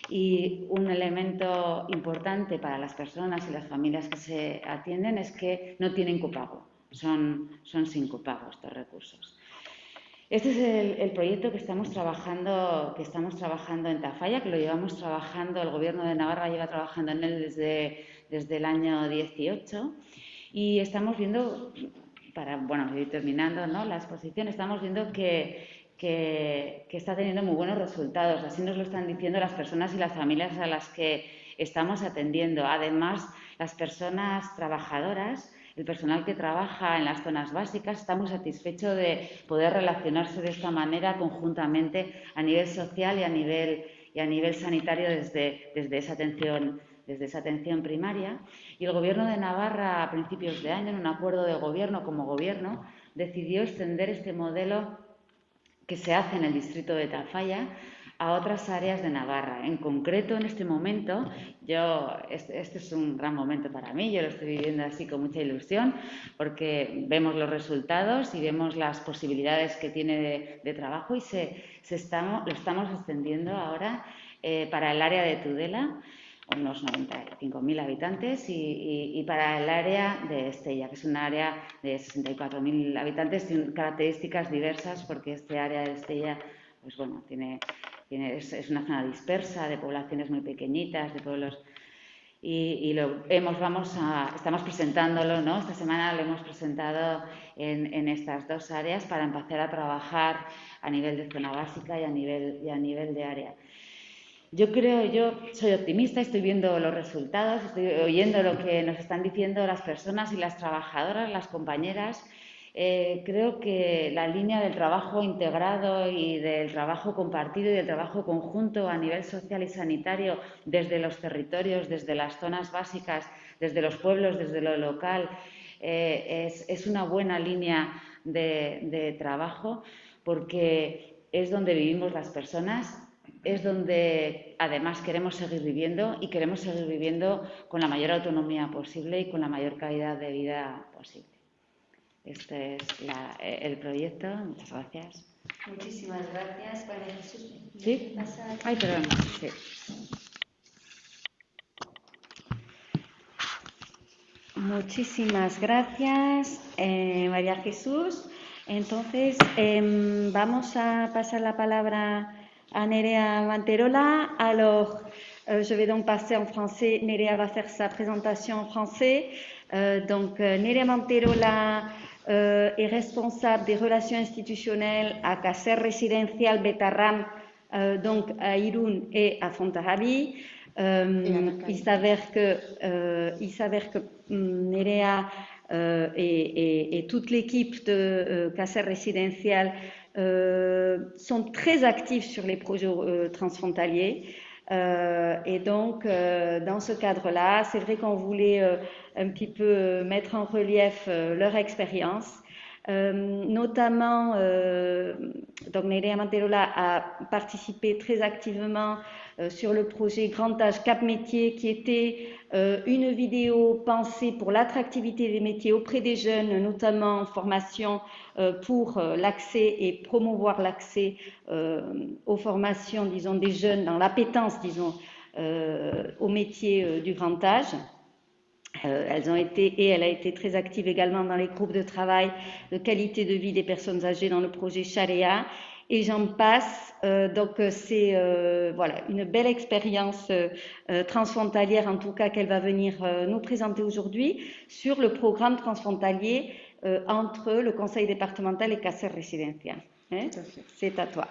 Y un elemento importante para las personas y las familias que se atienden es que no tienen copago, son, son sin copago estos recursos. Este es el, proyecto que estamos trabajando, que estamos trabajando en Tafalla, que lo llevamos trabajando, el Gobierno de Navarra lleva trabajando en él desde, desde el año 18 y estamos viendo, para bueno, ir terminando ¿no? la exposición, estamos viendo que, que, que está teniendo muy buenos resultados. Así nos lo están diciendo las personas y las familias a las que estamos atendiendo. Además, las personas trabajadoras el personal que trabaja en las zonas básicas está muy satisfecho de poder relacionarse de esta manera conjuntamente a nivel social y a nivel, y a nivel sanitario desde, desde, esa atención, desde esa atención primaria. Y el Gobierno de Navarra, a principios de año, en un acuerdo de gobierno como gobierno, decidió extender este modelo que se hace en el distrito de Tafalla a otras áreas de Navarra. En concreto, en este momento, yo, este, este, es un gran momento para mí, yo lo estoy viviendo así con mucha ilusión, porque vemos los resultados y vemos las posibilidades que tiene de, trabajo y se, estamos, lo estamos extendiendo ahora eh, para el área de Tudela unos 95.000 habitantes y, para el área de Estella, que es un área de 64.000 habitantes, tiene características diversas porque este área de Estella pues bueno, tiene es, una zona dispersa de poblaciones muy pequeñitas, de pueblos. y, lo hemos, vamos a, estamos presentándolo, ¿no? Esta semana lo hemos presentado en, en, estas dos áreas para empezar a trabajar a nivel de zona básica y a nivel, y a nivel de área. Yo creo, yo soy optimista, estoy viendo los resultados, estoy oyendo lo que nos están diciendo las personas y las trabajadoras, las compañeras. Eh, creo que la línea del trabajo integrado y del trabajo compartido y del trabajo conjunto a nivel social y sanitario desde los territorios, desde las zonas básicas, desde los pueblos, desde lo local, eh, es, una buena línea de, de trabajo porque es donde vivimos las personas, es donde además queremos seguir viviendo y queremos seguir viviendo con la mayor autonomía posible y con la mayor calidad de vida posible. Este es eh, el proyecto. Muchas gracias. Muchísimas gracias, María Jesús. ¿Sí? Ay, perdón. Sí. Muchísimas gracias, eh, María Jesús. Entonces, eh, vamos a pasar la palabra à Nerea Manterola. Alors, euh, je vais donc passer en français. Nerea va faire sa présentation en français. Euh, donc, euh, Nerea Manterola est responsable des relations institutionnelles à Caser Residencial Betarram, donc à Irun et à Fontahabi. il s'avère que, il s'avère que hum, Nerea et, et, toute l'équipe de Caser Residencial euh, sont très actifs sur les projets euh, transfrontaliers. Euh, et donc, dans ce cadre-là, c'est vrai qu'on voulait un petit peu mettre en relief leur expérience. notamment, donc Nerea Manterola a participé très activement sur le projet Grand Âge Cap Métier, qui était une vidéo pensée pour l'attractivité des métiers auprès des jeunes, notamment en formation euh, pour euh, l'accès et promouvoir l'accès euh, aux formations, disons, des jeunes dans l'appétence, disons, au métier du grand âge. elles ont été et elle a été très active également dans les groupes de travail de qualité de vie des personnes âgées dans le projet Sharia et j'en passe. donc c'est voilà une belle expérience transfrontalière en tout cas qu'elle va venir nous présenter aujourd'hui sur le programme transfrontalier euh, entre le conseil départemental et Caser Residencia. Eh? C'est à toi.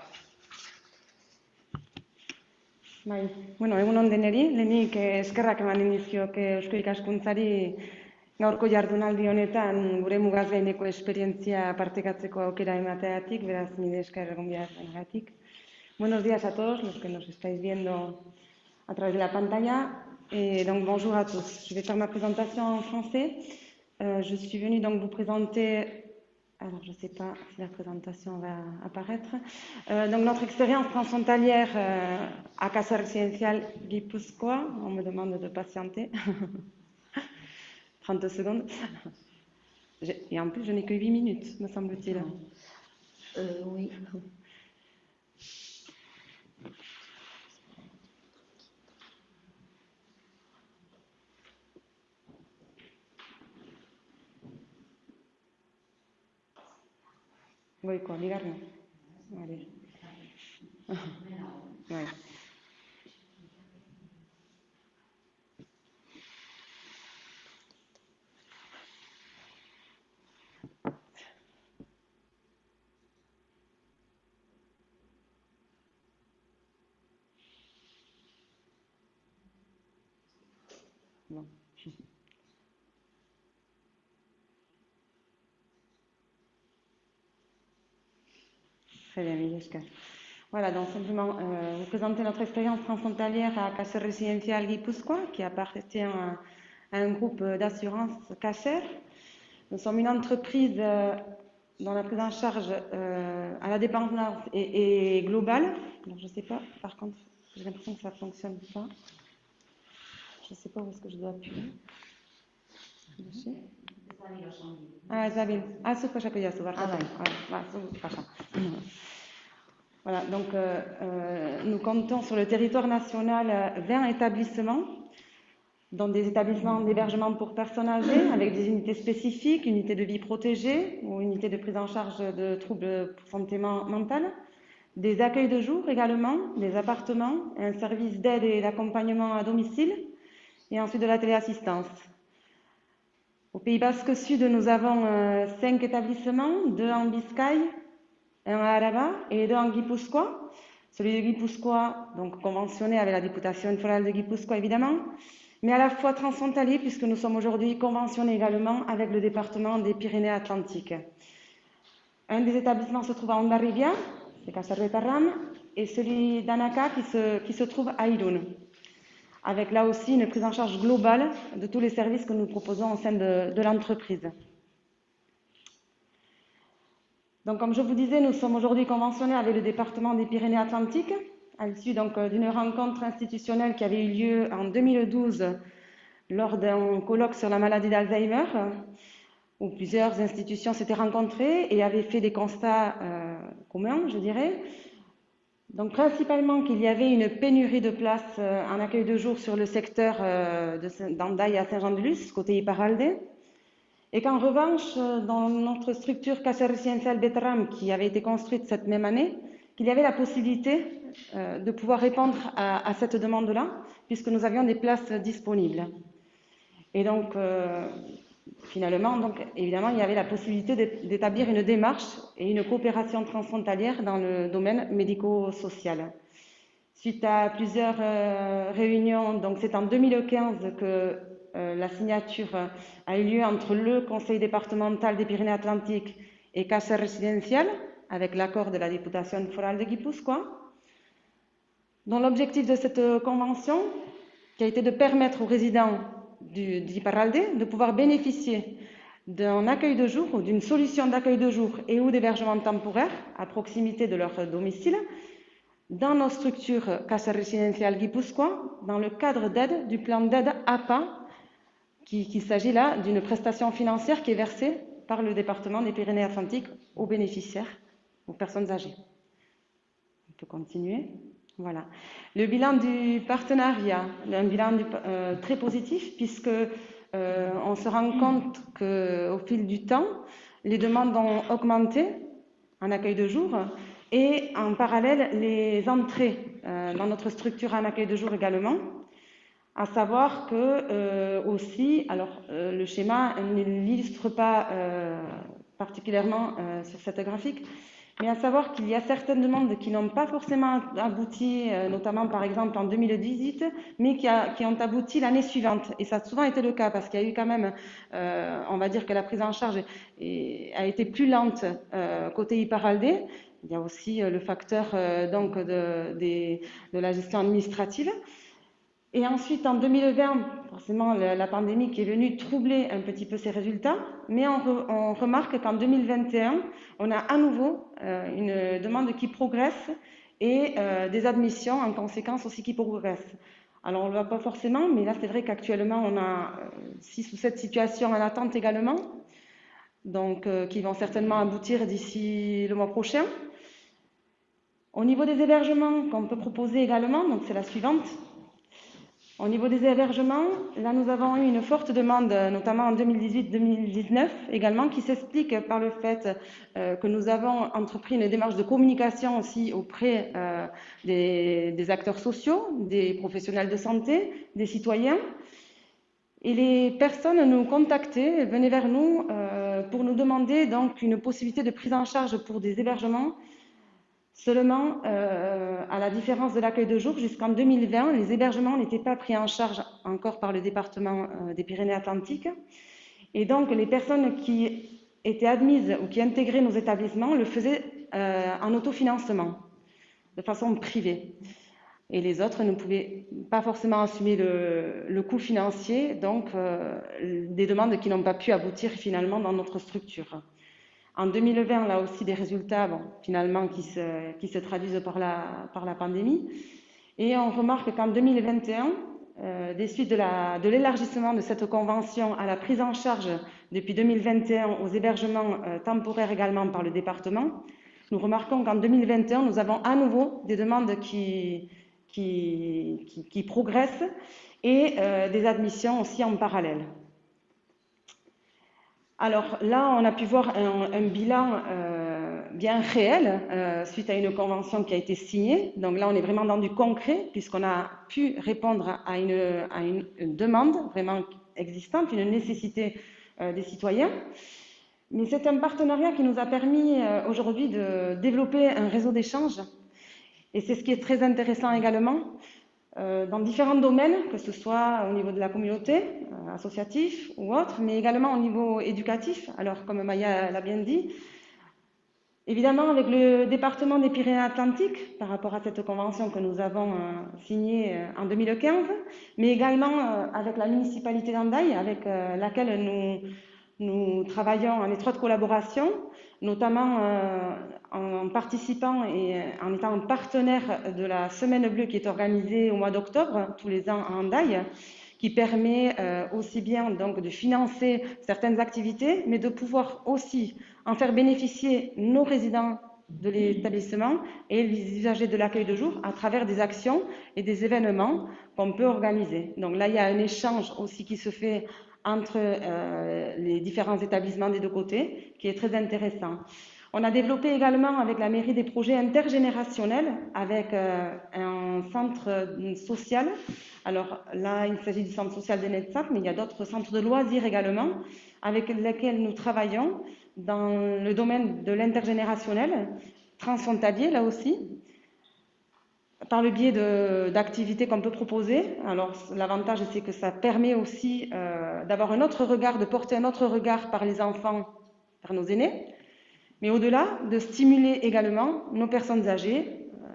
Bai, bueno, egun on deneri, lehenik eskerrak eman indizkiok Eusko Ikaskuntzari gaurko jardunaldi honetan gure bonjour à tous. Je vais faire ma présentation en français. Euh, je suis venue vous présenter, alors je ne sais pas si la présentation va apparaître, euh, notre expérience transfrontalière euh, à Casa Residencial Guipuscoa. On me demande de patienter. 30 secondes. Et en plus, je n'ai que 8 minutes, me semble-t-il. oui. Goiko, bigarren. Vale. Bai. Bon. Voilà, donc simplement euh, vous présenter notre expérience transfrontalière à Caser Residencial Guipuscoa, qui appartient à, un groupe d'assurance Caser. Nous sommes une entreprise euh, dont la prise en charge euh, à la dépendance est, globale. Alors, je ne sais pas, par contre, j'ai l'impression que ça ne fonctionne pas. Je ne sais pas où est-ce que je dois appuyer. Ah. Ah, Ah, voilà, donc euh, euh, nous comptons sur le territoire national 20 établissements, dont des établissements d'hébergement pour personnes âgées, avec des unités spécifiques, unités de vie protégée ou unités de prise en charge de troubles pour santé mentale, des accueils de jour également, des appartements, un service d'aide et d'accompagnement à domicile, et ensuite de la téléassistance. Au Pays Basque Sud, nous avons euh, cinq établissements, deux en Biscaye, un à Araba et deux en Guipuscoa. Celui de Guipuscoa, donc conventionné avec la députation fédérale de Guipuscoa évidemment, mais à la fois transfrontalier puisque nous sommes aujourd'hui conventionnés également avec le département des Pyrénées-Atlantiques. Un des établissements se trouve à Ondarribia, c'est Caserretarram, et celui d'Anaka qui se, qui se trouve à Irun, avec là aussi une prise en charge globale de tous les services que nous proposons au sein de, l'entreprise. Donc, comme je vous disais, nous sommes aujourd'hui conventionnés avec le département des Pyrénées-Atlantiques, à l'issue donc d'une rencontre institutionnelle qui avait eu lieu en 2012 lors d'un colloque sur la maladie d'Alzheimer, où plusieurs institutions s'étaient rencontrées et avaient fait des constats euh, communs, je dirais. Donc, principalement qu'il y avait une pénurie de places euh, en accueil de jour sur le secteur euh, d'Andaï à Saint-Jean-de-Luz, côté Iparalde, et qu'en revanche, euh, dans notre structure Casa Residencial Betram, qui avait été construite cette même année, qu'il y avait la possibilité de pouvoir répondre à, cette demande-là, puisque nous avions des places disponibles. Et donc, finalement, donc, évidemment, il y avait la possibilité d'établir une démarche et une coopération transfrontalière dans le domaine médico-social. Suite à plusieurs euh, réunions, donc c'est en 2015 que euh, la signature a eu lieu entre le Conseil départemental des Pyrénées-Atlantiques et Casa Residencial, avec l'accord de la députation forale de Guipuscoa, dont l'objectif de cette convention, qui a été de permettre aux résidents d'Iparralde de pouvoir bénéficier d'un accueil de jour ou d'une solution d'accueil de jour et ou d'hébergement temporaire à proximité de leur domicile dans nos structures Casa Residencial Guipuscoa dans le cadre d'aide du plan d'aide APA qu'il s'agit là d'une prestation financière qui est versée par le département des Pyrénées-Atlantiques aux bénéficiaires, aux personnes âgées. On peut continuer. Voilà. Le bilan du partenariat, un bilan euh, très positif puisque euh, on se rend compte qu'au fil du temps, les demandes ont augmenté en accueil de jour et en parallèle les entrées euh, dans notre structure en accueil de jour également à savoir que aussi, alors le schéma ne l'illustre pas particulièrement sur cette graphique, mais à savoir qu'il y a certaines demandes qui n'ont pas forcément abouti, euh, notamment par exemple en 2018, mais qui, a, qui ont abouti l'année suivante. Et ça a souvent été le cas parce qu'il y a eu quand même, euh, on va dire que la prise en charge a été plus lente côté Iparaldé. Il y a aussi le facteur donc de, de, de la gestion administrative. Et ensuite, en 2020, forcément, la, pandémie qui est venue troubler un petit peu ces résultats, mais on, re, on remarque qu'en 2021, on a à nouveau euh, une demande qui progresse et euh, des admissions en conséquence aussi qui progressent. Alors, on ne le voit pas forcément, mais là, c'est vrai qu'actuellement, on a euh, six ou sept situations en attente également, donc qui vont certainement aboutir d'ici le mois prochain. Au niveau des hébergements qu'on peut proposer également, donc c'est la suivante, au niveau des hébergements, là nous avons eu une forte demande, notamment en 2018-2019 également, qui s'explique par le fait euh, que nous avons entrepris une démarche de communication aussi auprès euh, des, acteurs sociaux, des professionnels de santé, des citoyens. Et les personnes nous contactaient, venaient vers nous euh, pour nous demander donc une possibilité de prise en charge pour des hébergements Seulement, euh, à la différence de l'accueil de jour, jusqu'en 2020, les hébergements n'étaient pas pris en charge encore par le département euh, des Pyrénées-Atlantiques. Et donc, les personnes qui étaient admises ou qui intégraient nos établissements le faisaient euh, en autofinancement, de façon privée. Et les autres ne pouvaient pas forcément assumer le, coût financier, donc des demandes qui n'ont pas pu aboutir finalement dans notre structure. En 2020, là aussi, des résultats, finalement, qui se, traduisent par la, pandémie. Et on remarque qu'en 2021, euh, des suites de l'élargissement de, cette convention à la prise en charge depuis 2021 aux hébergements euh, temporaires également par le département, nous remarquons qu'en 2021, nous avons à nouveau des demandes qui progressent et euh, des admissions aussi en parallèle. Alors là, on a pu voir un, bilan euh, bien réel suite à une convention qui a été signée. Donc là, on est vraiment dans du concret puisqu'on a pu répondre à une, demande vraiment existante, une nécessité des citoyens. Mais c'est un partenariat qui nous a permis aujourd'hui de développer un réseau d'échange. Et c'est ce qui est très intéressant également, euh, dans différents domaines, que ce soit au niveau de la communauté, euh, associatif ou autre, mais également au niveau éducatif. Alors, comme Maya l'a bien dit, évidemment avec le département des Pyrénées-Atlantiques, par rapport à cette convention que nous avons euh, signée en 2015, mais également avec la municipalité d'Andaï, avec laquelle nous, nous travaillons en étroite collaboration, notamment en participant et en étant partenaire de la Semaine Bleue qui est organisée au mois d'octobre, tous les ans à Andaï, qui permet euh, aussi bien donc de financer certaines activités, mais de pouvoir aussi en faire bénéficier nos résidents de l'établissement et les usagers de l'accueil de jour à travers des actions et des événements qu'on peut organiser. Donc là, il y a un échange aussi qui se fait entre euh, les différents établissements des deux côtés, qui est très intéressant. On a développé également avec la mairie des projets intergénérationnels avec euh, un centre euh, social. Alors là, il s'agit du centre social de Netsap, mais il y a d'autres centres de loisirs également avec lesquels nous travaillons dans le domaine de l'intergénérationnel, transfrontalier là aussi, par le biais d'activités qu'on peut proposer. Alors l'avantage, c'est que ça permet aussi euh, d'avoir un autre regard, de porter un autre regard par les enfants, par nos aînés, mais au-delà, de stimuler également nos personnes âgées euh,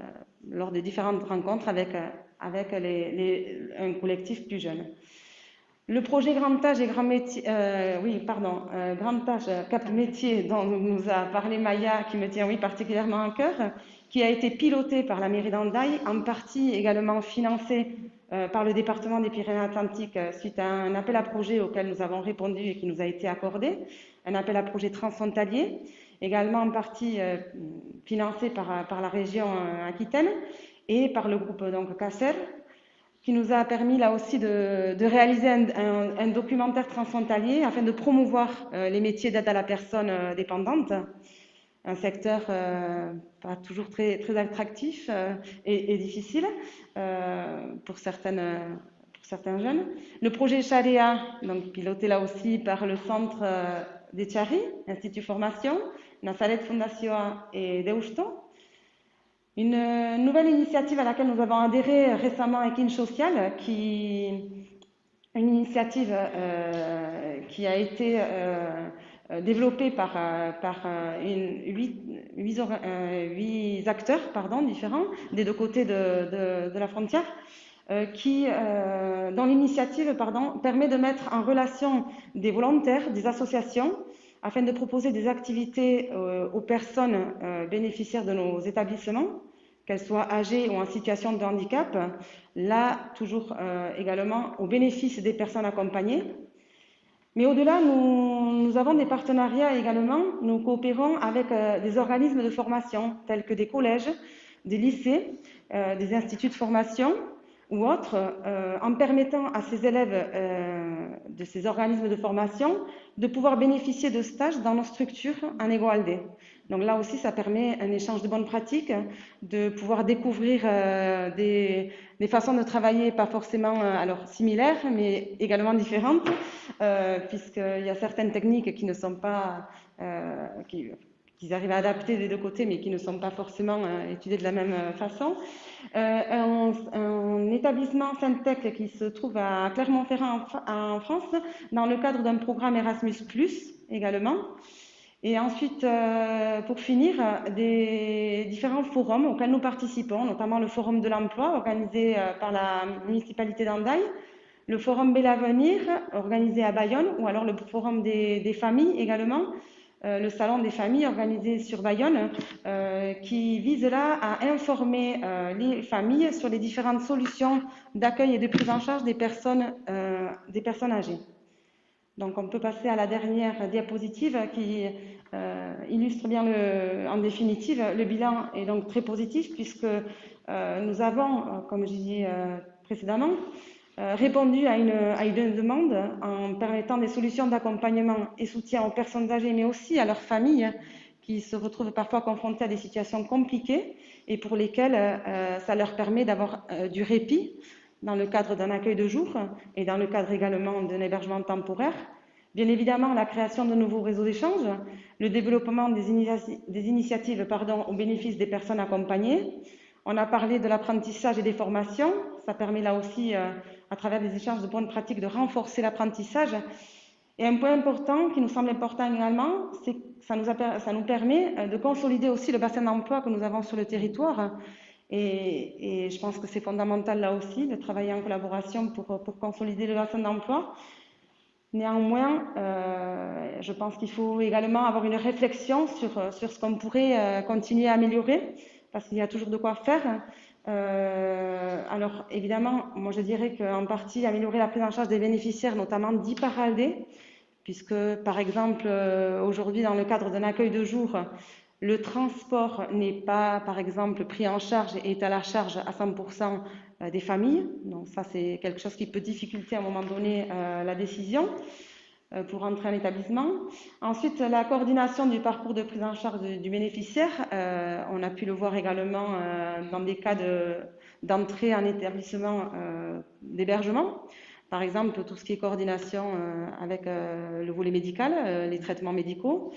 lors des différentes rencontres avec, euh, avec les, un collectif plus jeune. Le projet Grand Âge et Grand Métier, oui, pardon, Grand Âge Cap Métier dont nous a parlé Maya, qui me tient oui particulièrement à cœur, qui a été piloté par la mairie d'Andaï, en partie également financé par le département des Pyrénées-Atlantiques suite à un appel à projet auquel nous avons répondu et qui nous a été accordé, un appel à projet transfrontalier également en partie euh, financé par, la région euh, Aquitaine et par le groupe donc CACER, qui nous a permis là aussi de, de réaliser un, documentaire transfrontalier afin de promouvoir euh, les métiers d'aide à la personne dépendante, un secteur pas toujours très, très attractif et, et, difficile pour certaines pour certains jeunes. Le projet Charia, donc piloté là aussi par le centre des Chari, Institut Formation, Nazareth Fondation et Deusto. Une nouvelle initiative à laquelle nous avons adhéré récemment avec InSocial, qui une initiative euh, qui a été euh, développée par, par une, huit, acteurs différents des deux côtés de, la frontière, euh, qui, euh, dont l'initiative permet de mettre en relation des volontaires, des associations, afin de proposer des activités euh, aux personnes euh, bénéficiaires de nos établissements, qu'elles soient âgées ou en situation de handicap, là toujours euh, également au bénéfice des personnes accompagnées. Mais au-delà, nous, avons des partenariats également. Nous coopérons avec des organismes de formation tels que des collèges, des lycées, des instituts de formation, ou autres, euh, en permettant à ces élèves euh, de ces organismes de formation de pouvoir bénéficier de stages dans nos structures en égalité. Donc là aussi, ça permet un échange de bonnes pratiques, de pouvoir découvrir euh, des, façons de travailler pas forcément alors similaires, mais également différentes, puisqu'il y a certaines techniques qui ne sont pas qui, arrivent à adapter des deux côtés, mais qui ne sont pas forcément euh, étudiés de la même euh, façon. Euh, un, un, établissement FinTech qui se trouve à Clermont-Ferrand en, France, dans le cadre d'un programme Erasmus+, également. Et ensuite, euh, pour finir, des différents forums auxquels nous participons, notamment le Forum de l'emploi organisé euh, par la municipalité d'Andaï, le Forum Bel Avenir organisé à Bayonne, ou alors le Forum des, familles également, euh, le salon des familles organisé sur Bayonne, qui vise là à informer les familles sur les différentes solutions d'accueil et de prise en charge des des personnes âgées. Donc on peut passer à la dernière diapositive qui illustre bien le, en définitive le bilan est donc très positif puisque nous avons, comme je disais précédemment, euh, répondu à une, à une, demande en permettant des solutions d'accompagnement et soutien aux personnes âgées, mais aussi à leurs familles qui se retrouvent parfois confrontés à des situations compliquées et pour lesquelles euh, ça leur permet d'avoir euh, du répit dans le cadre d'un accueil de jour et dans le cadre également d'un hébergement temporaire. Bien évidemment, la création de nouveaux réseaux d'échange, le développement des, initiatives au bénéfice des personnes accompagnées. On a parlé de l'apprentissage et des formations. Ça permet là aussi, euh, à travers des échanges de bonnes pratiques, de renforcer l'apprentissage. Et un point important qui nous semble important également, c'est que ça nous, ça nous permet euh, de consolider aussi le bassin d'emploi que nous avons sur le territoire. Et, je pense que c'est fondamental là aussi de travailler en collaboration pour, pour consolider le bassin d'emploi. Néanmoins, euh, je pense qu'il faut également avoir une réflexion sur, sur ce qu'on pourrait euh, continuer à améliorer, parce qu'il y a toujours de quoi faire. Euh, alors, évidemment, moi je dirais qu'en partie, améliorer la prise en charge des bénéficiaires, notamment d'IPARALDE, puisque, par exemple, aujourd'hui, dans le cadre d'un accueil de jour, le transport n'est pas, par exemple, pris en charge et est à la charge à 100% euh, des familles. Donc ça, c'est quelque chose qui peut difficulter à un moment donné euh, la décision euh, pour entrer en établissement. Ensuite, la coordination du parcours de prise en charge du, bénéficiaire. on a pu le voir également dans des cas d'entrée en établissement d'hébergement. Par exemple, tout ce qui est coordination avec le volet médical, les traitements médicaux.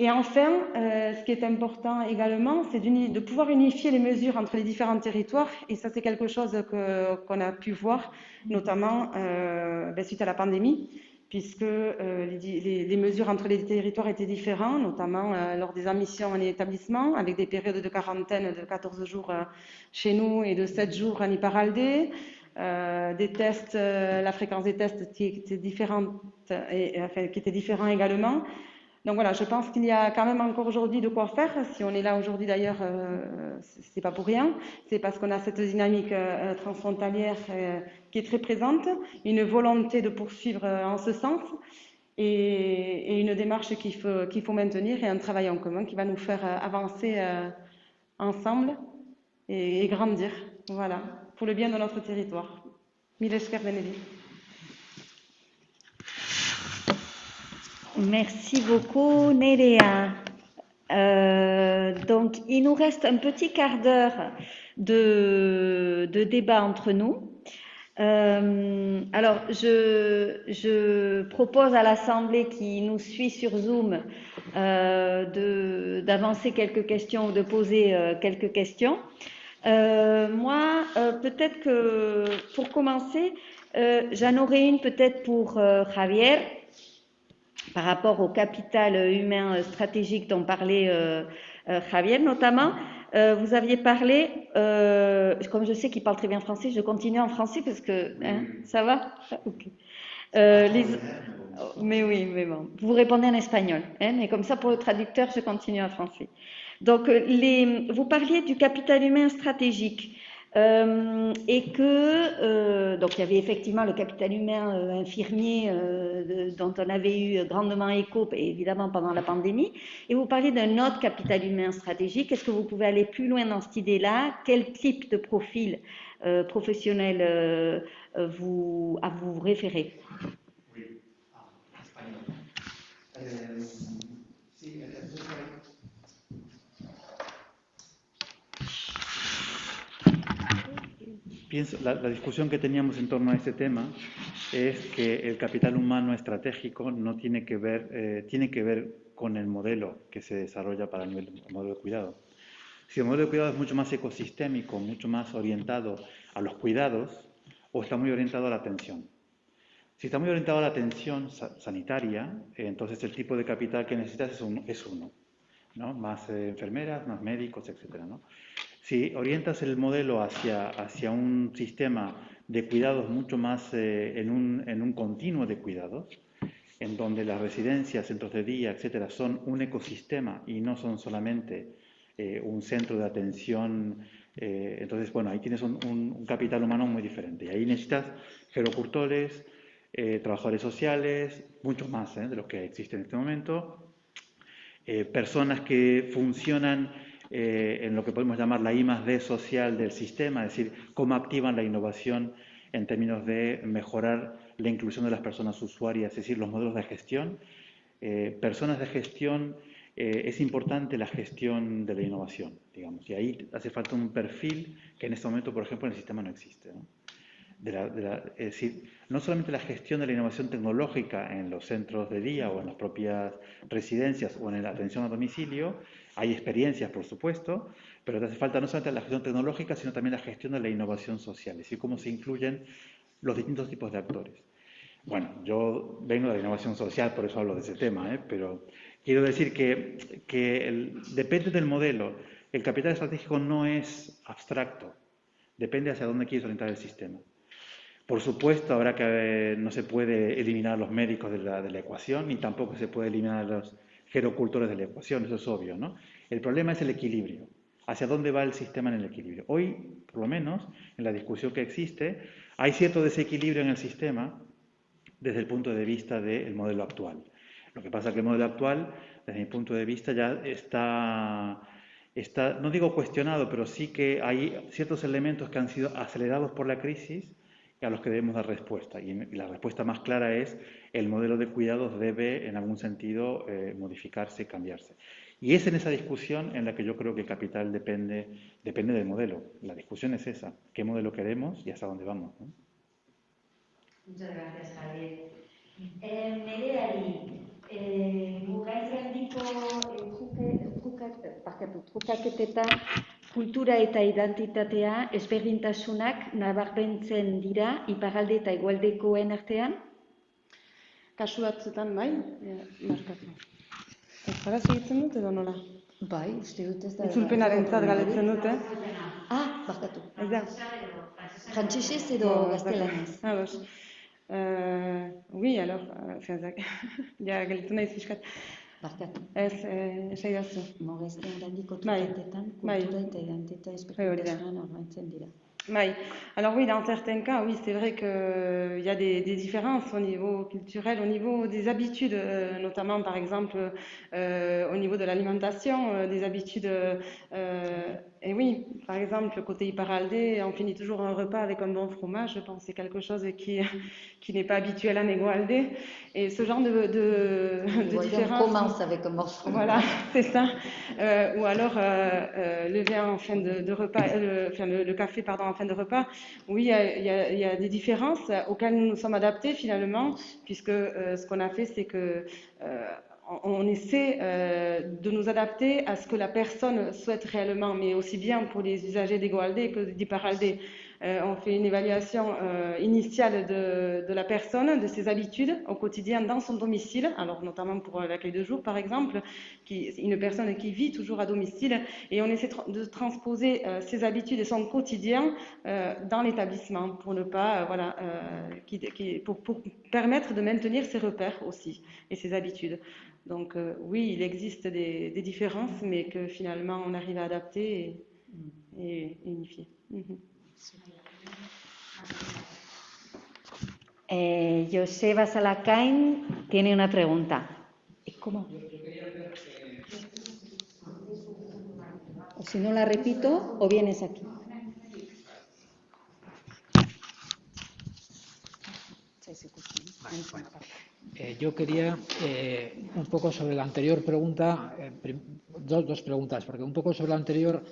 Et enfin, euh, ce qui est important également, c'est de pouvoir unifier les mesures entre les différents territoires. Et ça, c'est quelque chose qu'on a pu voir, notamment euh, ben, suite à la pandémie, puisque euh, les, mesures entre les territoires étaient différentes, notamment euh, lors des admissions en établissement, avec des périodes de quarantaine de 14 jours euh, chez nous et de 7 jours en Iparaldé. des tests, la fréquence des tests qui était différente, qui était différent également. Donc voilà, je pense qu'il y a quand même encore aujourd'hui de quoi faire. Si on est là aujourd'hui d'ailleurs, euh, c'est pas pour rien. C'est parce qu'on a cette dynamique euh, transfrontalière euh, qui est très présente, une volonté de poursuivre euh, en ce sens et, une démarche qu'il faut, maintenir et un travail en commun qui va nous faire avancer ensemble et, grandir. Voilà, pour le bien de notre territoire. Milesh Benedi. Merci beaucoup, Nerea. Euh, donc, il nous reste un petit quart d'heure de, débat entre nous. Euh, alors, je, propose à l'Assemblée qui nous suit sur Zoom euh, d'avancer quelques questions ou de poser quelques questions. moi, peut-être que pour commencer, j'en aurais une peut-être pour Javier par rapport au capital humain stratégique dont parlait euh, euh, Javier notamment. Euh, vous aviez parlé, comme je sais qu'il parle très bien français, je continue en français parce que hein, ça va? Mais oui, mais bon, vous répondez en espagnol, hein, mais comme ça pour le traducteur, je continue en français. Donc, les, vous parliez du capital humain stratégique. Euh, et que euh, donc il y avait effectivement le capital humain euh, infirmier dont on avait eu grandement écho évidemment pendant la pandémie. Et vous parlez d'un autre capital humain stratégique. Est-ce que vous pouvez aller plus loin dans cette idée-là? Quel type de profil professionnel vous à vous référez oui. Ah, Pienso, la, discusión que teníamos en torno a este tema es que el capital humano estratégico no tiene que ver, eh, tiene que ver con el modelo que se desarrolla para el nivel del modelo de cuidado. Si el modelo de cuidado es mucho más ecosistémico, mucho más orientado a los cuidados, o está muy orientado a la atención. Si está muy orientado a la atención sanitaria, entonces el tipo de capital que necesitas es, es uno, ¿no? Más eh, enfermeras, más médicos, etcétera, ¿no? Si orientas el modelo hacia, hacia un sistema de cuidados mucho más eh, en, un, en, un, continuo de cuidados, en donde las residencias, centros de día, etcétera, son un ecosistema y no son solamente eh, un centro de atención. Eh, entonces, bueno, ahí tienes un, un, capital humano muy diferente. Y ahí necesitas gerocultores, eh, trabajadores sociales, muchos más ¿eh? de los que existen en este momento, eh, personas que funcionan eh, en lo que podemos llamar la I más D social del sistema, es decir, cómo activan la innovación en términos de mejorar la inclusión de las personas usuarias, es decir, los modelos de gestión, eh, personas de gestión eh, es importante la gestión de la innovación, digamos, y ahí hace falta un perfil que en este momento, por ejemplo, en el sistema no existe. es decir, no solamente la gestión de la innovación tecnológica en los centros de día o en las propias residencias o en la atención a domicilio, hay experiencias, por supuesto, pero hace falta no solamente la gestión tecnológica, sino también la gestión de la innovación social, es decir, cómo se incluyen los distintos tipos de actores. Bueno, yo vengo de la innovación social, por eso hablo de ese tema, ¿eh? pero quiero decir que, que depende del modelo. El capital estratégico no es abstracto, depende hacia dónde quieres orientar el sistema. Por supuesto, habrá que no se puede eliminar los médicos de la, de la ecuación, ni tampoco se puede eliminar los gerocultores de la ecuación, eso es obvio, ¿no? El problema es el equilibrio, hacia dónde va el sistema en el equilibrio. Hoy, por lo menos, en la discusión que existe, hay cierto desequilibrio en el sistema desde el punto de vista del modelo actual. Lo que pasa es que el modelo actual, desde mi punto de vista, ya está, está, no digo cuestionado, pero sí que hay ciertos elementos que han sido acelerados por la crisis a los que debemos dar respuesta. Y la respuesta más clara es el modelo de cuidados debe, en algún sentido, eh, modificarse y cambiarse. Y es en esa discusión en la que yo creo que capital depende, depende del modelo. La discusión es esa, qué modelo queremos y hasta dónde vamos. Muchas gracias, Javier. Eh, Nereari, eh, kultura eta identitatea ezberdintasunak nabarbentzen dira iparalde eta igualdekoen artean? Kasu batzutan, bai, markatu. Euskaraz egiten dut edo nola? Bai, uste dut ez da. Itzulpenaren zat galetzen dute. Ah, barkatu. Ez da. Frantzesez edo gaztelanez? Ados. Uh, oui, alors, enfin, ja, galetzen naiz fiskat. Barkatu. Ez, eh. Mogezten Bai, kultura eta dira. Oui. Alors oui, dans certains cas, oui, c'est vrai qu'il y a des, des différences au niveau culturel, au niveau des habitudes, euh, notamment par exemple euh, au niveau de l'alimentation, euh, des habitudes. Et oui, par exemple, côté Iparaldé, on finit toujours un repas avec un bon fromage. Je pense c'est quelque chose qui, qui n'est pas habituel à Negoaldé. Et ce genre de, de, de Igual, on différence. commence avec un morceau. Voilà, c'est ça. Euh, ou alors euh, euh, le vin en fin de, de repas, le, enfin, le, le café pardon en fin de repas. Oui, il y a, il y des différences auxquelles nous nous sommes adaptés finalement, puisque ce qu'on a fait, c'est que on, essaie euh, de nous adapter à ce que la personne souhaite réellement, mais aussi bien pour les usagers d'Egoaldé que d'Iparaldé. Euh, on fait une évaluation euh, initiale de, la personne, de ses habitudes au quotidien dans son domicile, alors notamment pour euh, l'accueil de jour par exemple, une personne qui vit toujours à domicile, et on essaie de transposer ses habitudes et son quotidien dans l'établissement pour ne pas, voilà, pour permettre de maintenir ses repères aussi et ses habitudes. Donc euh, oui, il existe des, des différences, mais que finalement on arrive à adapter et, et unifier. Mhm. Eh, Joseba Salacain tiene una pregunta. ¿Y ¿Cómo? O si no la repito, o vienes aquí. Eh, yo quería eh, un poco sobre la anterior pregunta, eh, dos, dos preguntas, porque un poco sobre la anterior,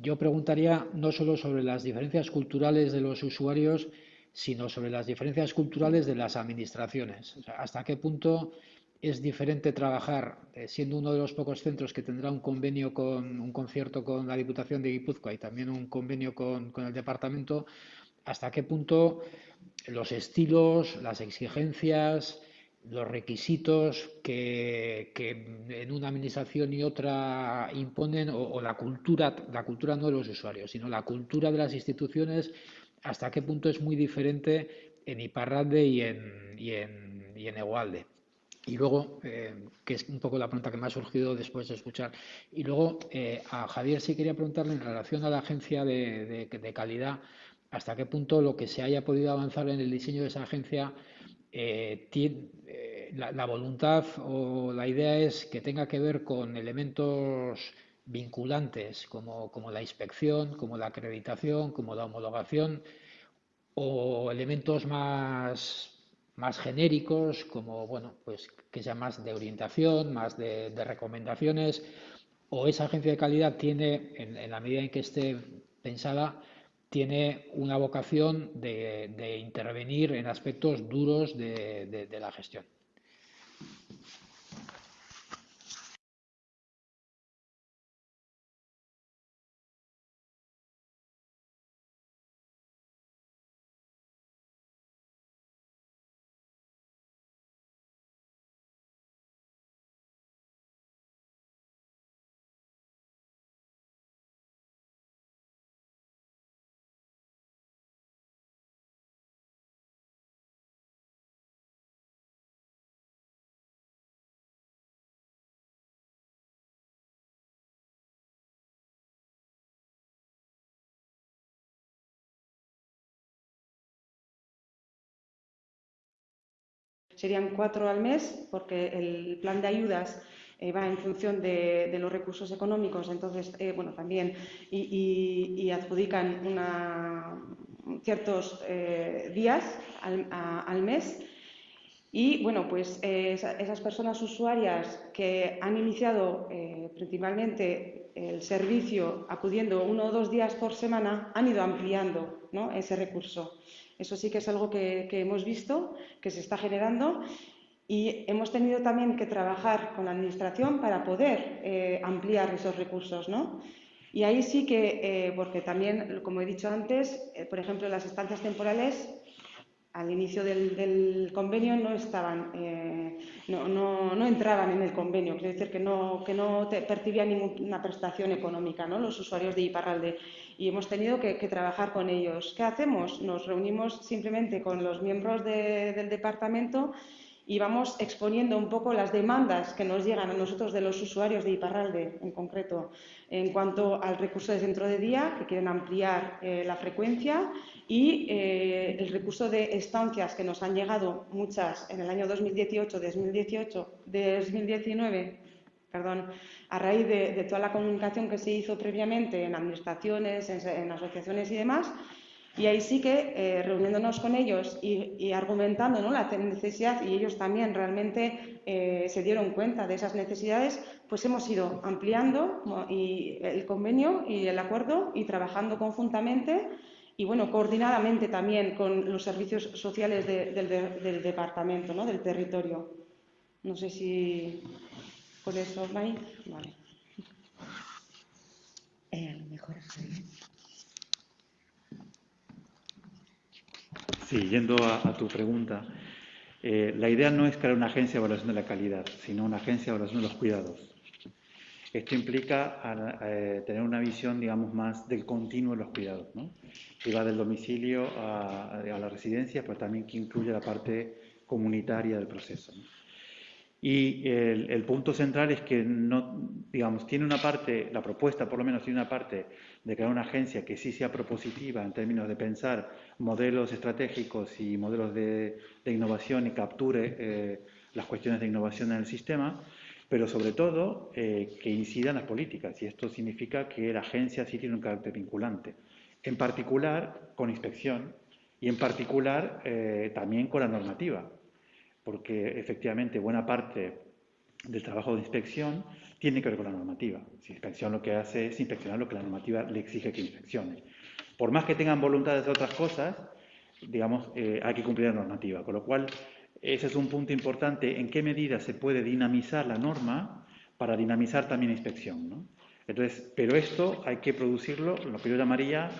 yo preguntaría no solo sobre las diferencias culturales de los usuarios, sino sobre las diferencias culturales de las administraciones. Hasta qué punto es diferente trabajar, siendo uno de los pocos centros que tendrá un convenio con un concierto con la Diputación de Guipúzcoa y también un convenio con, con el departamento, hasta qué punto los estilos, las exigencias, los requisitos que, en una administración y otra imponen, o, la cultura, la cultura no de los usuarios, sino la cultura de las instituciones, hasta qué punto es muy diferente en Iparralde y en, y en, y en Egualde. Y luego, eh, que es un poco la pregunta que me ha surgido después de escuchar, y luego eh, a Javier sí quería preguntarle en relación a la agencia de- de calidad, hasta qué punto lo que se haya podido avanzar en el diseño de esa agencia eh, eh, la, voluntad o la idea es que tenga que ver con elementos vinculantes como, como la inspección, como la acreditación, como la homologación, o elementos más más genéricos, como, bueno, pues que sea más de orientación, más de, recomendaciones, o esa agencia de calidad tiene, en, la medida en que esté pensada, tiene una vocación de, intervenir en aspectos duros de la gestión. Serían cuatro al mes, porque el plan de ayudas eh, va en función de, los recursos económicos, entonces, eh, bueno, también, y, adjudican ciertos eh, días al, mes. Y bueno, pues esas personas usuarias que han iniciado principalmente el servicio acudiendo uno o dos días por semana han ido ampliando ese recurso. Eso sí que es algo que, hemos visto, que se está generando y hemos tenido también que trabajar con la Administración para poder eh, ampliar esos recursos, ¿no? Y ahí sí que, eh, porque también, como he dicho antes, eh, por ejemplo, las estancias temporales al inicio del, convenio no estaban, no, entraban en el convenio, quiere decir que no, que no percibían ninguna prestación económica, ¿no? Los usuarios de Iparralde y hemos tenido que, trabajar con ellos. ¿Qué hacemos? Nos reunimos simplemente con los miembros del departamento y vamos exponiendo un poco las demandas que nos llegan a nosotros de los usuarios de Iparralde en concreto en cuanto al recurso de centro de día, que quieren ampliar eh, la frecuencia, y eh, el recurso de estancias que nos han llegado muchas en el año 2018, 2018, 2019 perdón, a raíz de, toda la comunicación que se hizo previamente en administraciones, en, asociaciones y demás, y ahí sí que eh, reuniéndonos con ellos y, argumentando ¿no? la necesidad, y ellos también realmente eh, se dieron cuenta de esas necesidades, pues hemos ido ampliando y el convenio y el acuerdo y trabajando conjuntamente y bueno, coordinadamente también con los servicios sociales del, del, departamento, ¿no? del territorio. No sé si por eso, Vale. Eh, mejor Sí, yendo a, tu pregunta, eh, la idea no es crear una agencia de evaluación de la calidad, sino una agencia de evaluación de los cuidados. Esto implica eh, tener una visión, digamos, más del continuo de los cuidados, ¿no? que va del domicilio a, a, la residencia, pero también que incluye la parte comunitaria del proceso. Y el, punto central es que no, digamos, tiene una parte, la propuesta por lo menos tiene una parte de crear una agencia que sí sea propositiva en términos de pensar modelos estratégicos y modelos de, innovación y capture eh, las cuestiones de innovación en el sistema, pero sobre todo eh, que incidan las políticas. Y esto significa que la agencia sí tiene un carácter vinculante, en particular con inspección y en particular eh, también con la normativa porque efectivamente buena parte del trabajo de inspección tiene que ver con la normativa. Si inspección lo que hace es inspeccionar lo que la normativa le exige que inspeccione. Por más que tengan voluntad de hacer otras cosas, digamos, eh, hay que cumplir la normativa. Con lo cual, ese es un punto importante, en qué medida se puede dinamizar la norma para dinamizar también la inspección. Entonces, pero esto hay que producirlo, lo que yo llamaría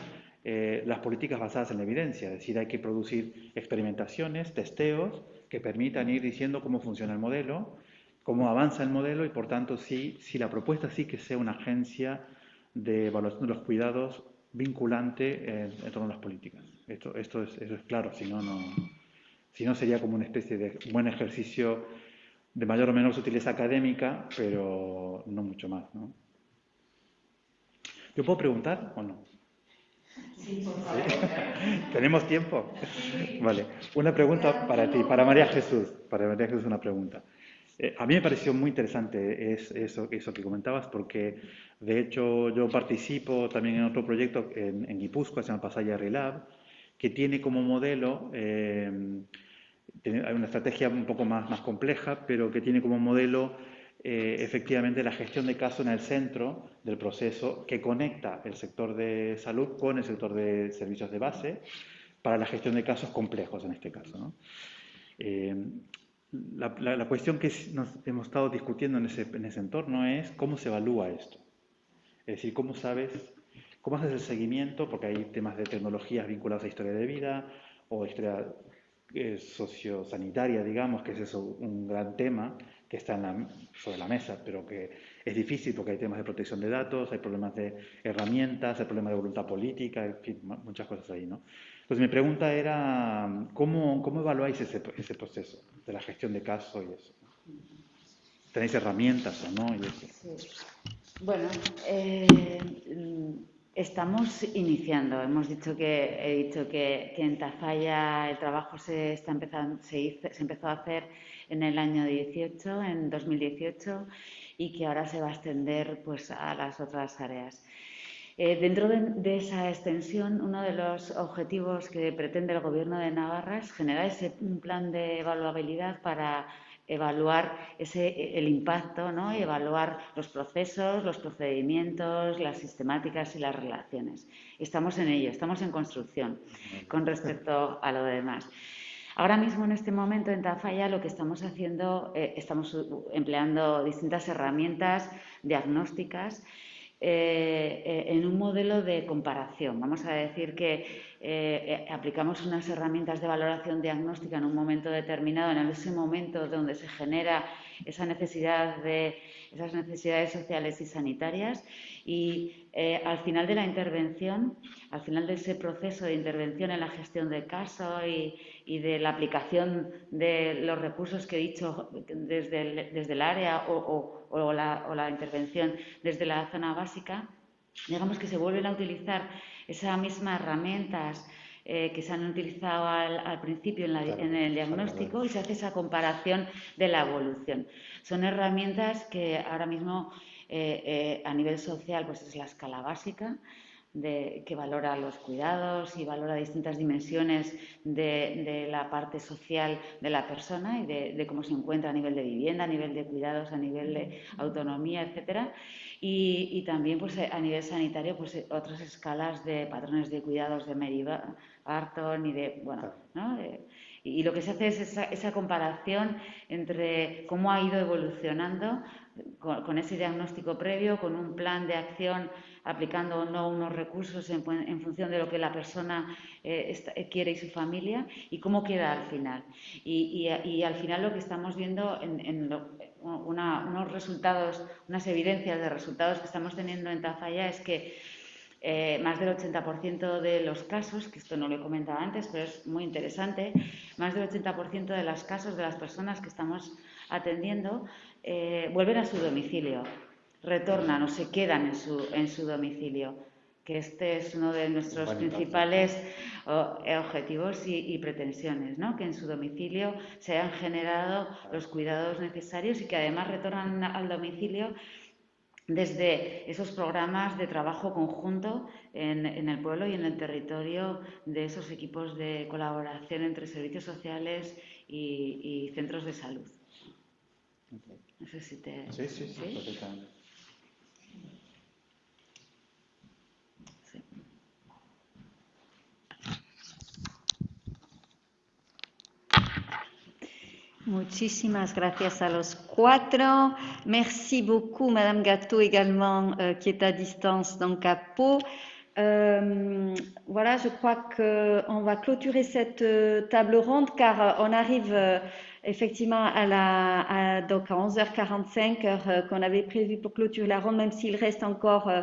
eh, las políticas basadas en la evidencia, es decir, hay que producir experimentaciones, testeos, que permitan ir diciendo cómo funciona el modelo, cómo avanza el modelo y, por tanto, sí, si la propuesta sí que sea una agencia de evaluación de los cuidados vinculante en, torno a las políticas. Esto, esto es, eso es claro, si no, no, si no sería como una especie de buen ejercicio de mayor o menor sutileza académica, pero no mucho más. ¿Yo puedo preguntar o no? Sí, ¿Tenemos tiempo? Vale. Una pregunta para ti, para María Jesús. Para María Jesús una pregunta. Eh, a mí me pareció muy interesante eso, eso que comentabas porque, de hecho, yo participo también en otro proyecto en, Guipúzcoa, se llama Pasaya Relab, que tiene como modelo, eh, hay una estrategia un poco más, más compleja, pero que tiene como modelo eh, efectivamente la gestión de casos en el centro del proceso que conecta el sector de salud con el sector de servicios de base para la gestión de casos complejos en este caso. Eh, la, cuestión que nos hemos estado discutiendo en ese, en ese entorno es cómo se evalúa esto. Es decir, cómo sabes, cómo haces el seguimiento, porque hay temas de tecnologías vinculadas a historia de vida o historia eh, sociosanitaria, digamos, que es eso un gran tema que está sobre la mesa, pero que es difícil porque hay temas de protección de datos, hay problemas de herramientas, hay problemas de voluntad política, en fin, muchas cosas ahí, ¿no? Entonces mi pregunta era, ¿cómo, cómo evaluáis ese, ese, proceso de la gestión de casos y eso? ¿Tenéis herramientas o no? Bueno, eh, Estamos iniciando. Hemos dicho que he dicho que, en Tafalla el trabajo se está empezando, se, se, empezó a hacer en el año 18, en 2018, y que ahora se va a extender pues a las otras áreas. Eh, dentro de, esa extensión, uno de los objetivos que pretende el Gobierno de Navarra es generar ese, un plan de evaluabilidad para evaluar ese, el impacto, ¿no? y evaluar los procesos, los procedimientos, las sistemáticas y las relaciones. Estamos en ello, estamos en construcción con respecto a lo demás. Ahora mismo, en este momento, en Tafalla, lo que estamos haciendo, eh, estamos empleando distintas herramientas diagnósticas eh, eh, en un modelo de comparación. Vamos a decir que aplicamos unas herramientas de valoración diagnóstica en un momento determinado, en ese momento donde se genera esa necesidad de esas necesidades sociales y sanitarias. Y al final de la intervención, al final de ese proceso de intervención en la gestión del caso y, de la aplicación de los recursos que he dicho desde el, desde el área o o la, intervención desde la zona básica, digamos que se vuelven a utilizar esas mismas herramientas eh, que se han utilizado al, principio en, el diagnóstico y se hace esa comparación de la evolución. Son herramientas que ahora mismo eh, eh, a nivel social pues es la escala básica, que valora los cuidados y valora distintas dimensiones de, la parte social de la persona y de, cómo se encuentra a nivel de vivienda, a nivel de cuidados, a nivel de autonomía, etcétera. Y, también pues, a nivel sanitario pues, otras escalas de patrones de cuidados de Mary Barton y de, bueno, ¿no? y lo que se hace es esa, comparación entre cómo ha ido evolucionando con, ese diagnóstico previo, con un plan de acción aplicando o no unos recursos en, función de lo que la persona eh, eh, quiere y su familia y cómo queda al final. Y, al final lo que estamos viendo en, unos resultados, unas evidencias de resultados que estamos teniendo en Tafalla es que eh, más del 80% de los casos, que esto no lo he comentado antes, pero es muy interesante, más del 80% de los casos de las personas que estamos atendiendo vuelven a su domicilio retornan o se quedan en su, en su domicilio, que este es uno de nuestros principales eh, objetivos y, pretensiones, ¿no? que en su domicilio se han generado los cuidados necesarios y que además retornan al domicilio desde esos programas de trabajo conjunto en, el pueblo y en el territorio de esos equipos de colaboración entre servicios sociales y, centros de salud. No sé si te... Sí, sí, sí, Muchísimas gracias a los cuatro. Merci beaucoup, Madame Gâteau également, euh, qui est à distance, donc à Pau. Euh, voilà, je crois qu'on va clôturer cette euh, table ronde car on arrive effectivement à, donc à 11h45, heure qu'on avait prévu pour clôturer la ronde, même s'il reste encore euh, euh,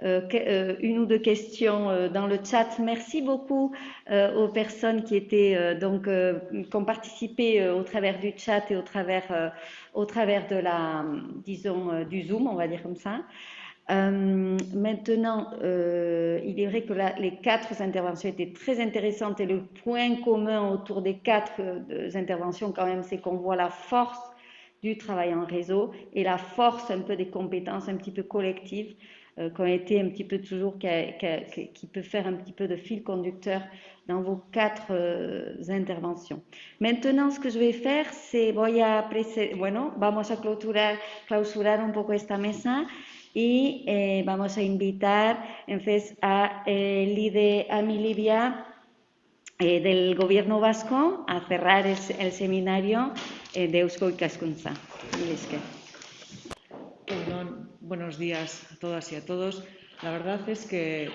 une ou deux questions euh, dans le chat. Merci beaucoup aux personnes qui étaient donc qui ont participé au travers du chat et au travers au travers de la disons du Zoom, on va dire comme ça. maintenant, il est vrai que les quatre interventions étaient très intéressantes et le point commun autour des quatre interventions, quand même, c'est qu'on voit la force du travail en réseau et la force un peu des compétences un petit peu collectives euh, qui ont été un petit peu toujours, qui, qui, qui, peut faire un petit peu de fil conducteur dans vos quatre euh, interventions. Maintenant, ce que je vais faire, c'est, voy a, bueno, vamos a clausurar, clausurar un poco esta mesa y eh, vamos a invitar entonces a eh, Lide, a mi Livia eh, del Gobierno Vasco a cerrar el, seminario eh, de Eusko Ikaskuntza. Bueno, buenos días a todas y a todos. La verdad es que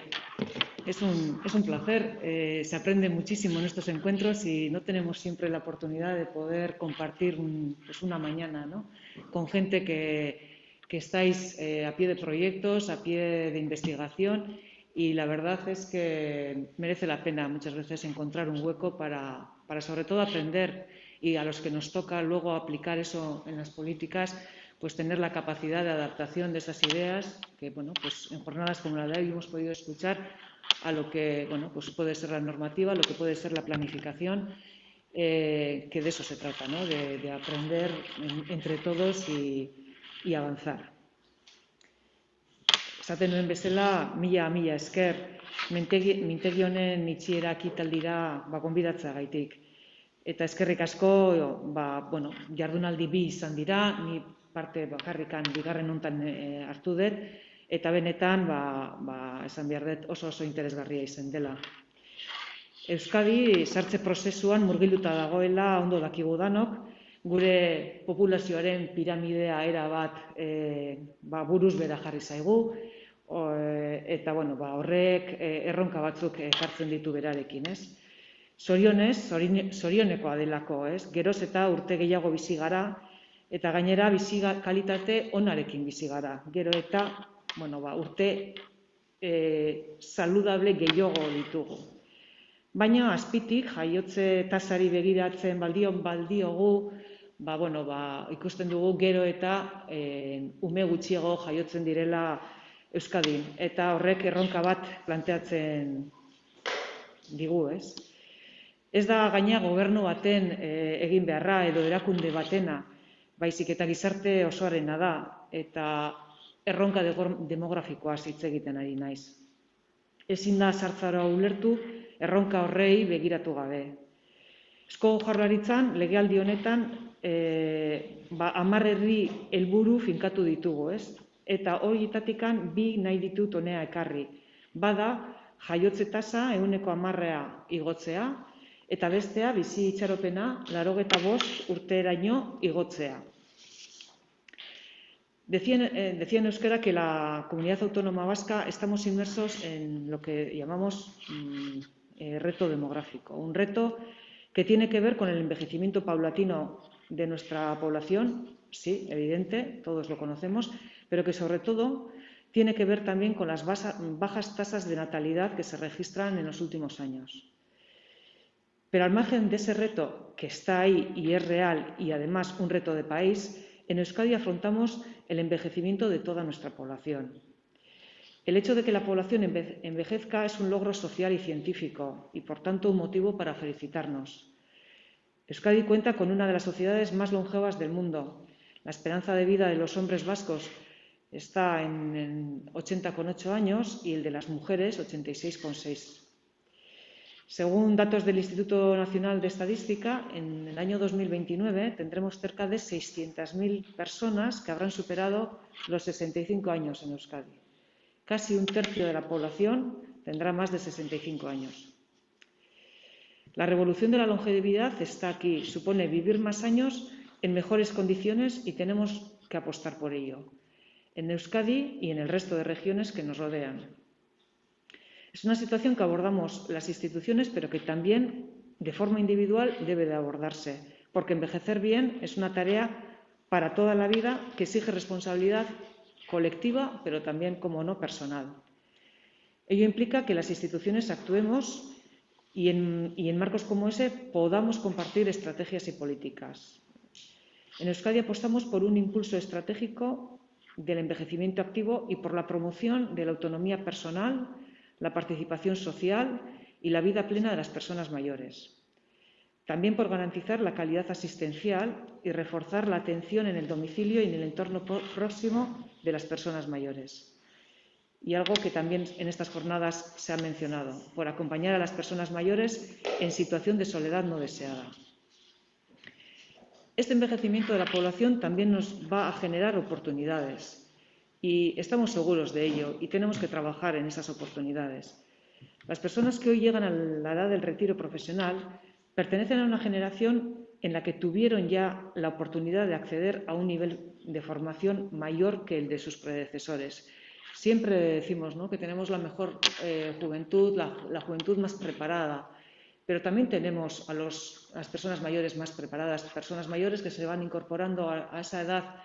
es un, es un placer. Eh, se aprende muchísimo en estos encuentros y no tenemos siempre la oportunidad de poder compartir un, pues una mañana ¿no? con gente que, que estáis eh, a pie de proyectos, a pie de investigación y la verdad es que merece la pena muchas veces encontrar un hueco para, para sobre todo aprender y a los que nos toca luego aplicar eso en las políticas, pues tener la capacidad de adaptación de esas ideas, que bueno, pues en jornadas como la de hoy hemos podido escuchar a lo que bueno, pues puede ser la normativa, lo que puede ser la planificación, eh, que de eso se trata, ¿no? de, de aprender en, entre todos y, y avanzar. Esaten nuen bezala, mila mila esker, mintegi, mintegi honen itxiera akitaldira ba, gonbidatza gaitik. Eta eskerrik asko, ba, bueno, jardunaldi bi izan dira, ni parte bakarrikan bigarren hontan e, hartu dut, eta benetan, ba, ba, esan behar dut, oso oso interesgarria izan dela. Euskadi sartze prozesuan murgiluta dagoela ondo dakigu danok, gure populazioaren piramidea era bat e, ba, buruz bera jarri zaigu, o, eta bueno, ba, horrek e, erronka batzuk ekartzen ditu berarekin, ez? Zorionez, zorionekoa delako, ez? Geroz eta urte gehiago bizi gara, eta gainera bizi kalitate onarekin bizi gara. Gero eta, bueno, ba, urte e, saludable gehiago ditugu. Baina azpitik jaiotze tasari begiratzen baldion baldiogu, ba, bueno, ba, ikusten dugu gero eta e, ume gutxiago jaiotzen direla Euskadin. Eta horrek erronka bat planteatzen digu, ez? Ez da gaina gobernu baten e, egin beharra edo erakunde batena, baizik eta gizarte osoarena da, eta erronka demografikoa hitz egiten ari naiz. Ezin da sartzara ulertu erronka horrei begiratu gabe. Esko jarlaritzan, legealdi honetan, e, ba, amarrerri helburu finkatu ditugu, ez? Eta horietatikan bi nahi ditut honea ekarri. Bada, jaiotze tasa euneko amarrea igotzea, eta bestea bizi itxaropena larogeta bost urteraino igotzea. Decía, eh, decía en euskera que la comunidad autónoma vasca estamos inmersos en lo que llamamos mm, eh, reto demográfico, un reto que tiene que ver con el envejecimiento paulatino de nuestra población, sí, evidente, todos lo conocemos, pero que sobre todo tiene que ver también con las bajas tasas de natalidad que se registran en los últimos años. Pero al margen de ese reto que está ahí y es real y además un reto de país, en Euskadi afrontamos el envejecimiento de toda nuestra población. El hecho de que la población envejezca es un logro social y científico y, por tanto, un motivo para felicitarnos. Euskadi cuenta con una de las sociedades más longevas del mundo. La esperanza de vida de los hombres vascos está en 80,8 años y el de las mujeres 86,6. Según datos del Instituto Nacional de Estadística, en el año 2029 tendremos cerca de 600.000 personas que habrán superado los 65 años en Euskadi. Casi un tercio de la población tendrá más de 65 años. La revolución de la longevidad está aquí. Supone vivir más años en mejores condiciones y tenemos que apostar por ello, en Euskadi y en el resto de regiones que nos rodean. Es una situación que abordamos las instituciones, pero que también de forma individual debe de abordarse, porque envejecer bien es una tarea para toda la vida que exige responsabilidad colectiva, pero también, como no, personal. Ello implica que las instituciones actuemos y en, y en marcos como ese podamos compartir estrategias y políticas. En Euskadi apostamos por un impulso estratégico del envejecimiento activo y por la promoción de la autonomía personal la participación social y la vida plena de las personas mayores. También por garantizar la calidad asistencial y reforzar la atención en el domicilio y en el entorno próximo de las personas mayores. Y algo que también en estas jornadas se ha mencionado, por acompañar a las personas mayores en situación de soledad no deseada. Este envejecimiento de la población también nos va a generar oportunidades y estamos seguros de ello y tenemos que trabajar en esas oportunidades. Las personas que hoy llegan a la edad del retiro profesional pertenecen a una generación en la que tuvieron ya la oportunidad de acceder a un nivel de formación mayor que el de sus predecesores. Siempre decimos que tenemos la mejor eh, juventud, la, juventud más preparada, pero también tenemos a, las personas mayores más preparadas, personas mayores que se van incorporando a, esa edad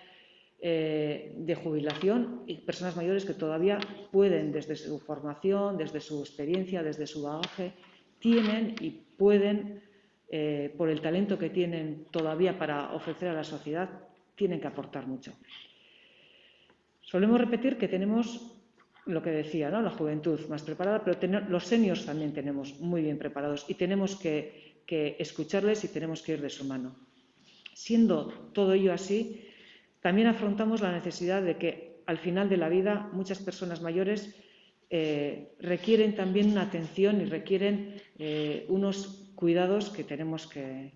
eh, de jubilación y personas mayores que todavía pueden, desde su formación, desde su experiencia, desde su bagaje, tienen y pueden eh, por el talento que tienen todavía para ofrecer a la sociedad, tienen que aportar mucho. Solemos repetir que tenemos lo que decía, ¿no? la juventud más preparada, pero los seniors también tenemos muy bien preparados y tenemos que, escucharles y tenemos que ir de su mano. Siendo todo ello así, también afrontamos la necesidad de que al final de la vida muchas personas mayores eh, requieren también una atención y requieren eh, unos cuidados que tenemos que,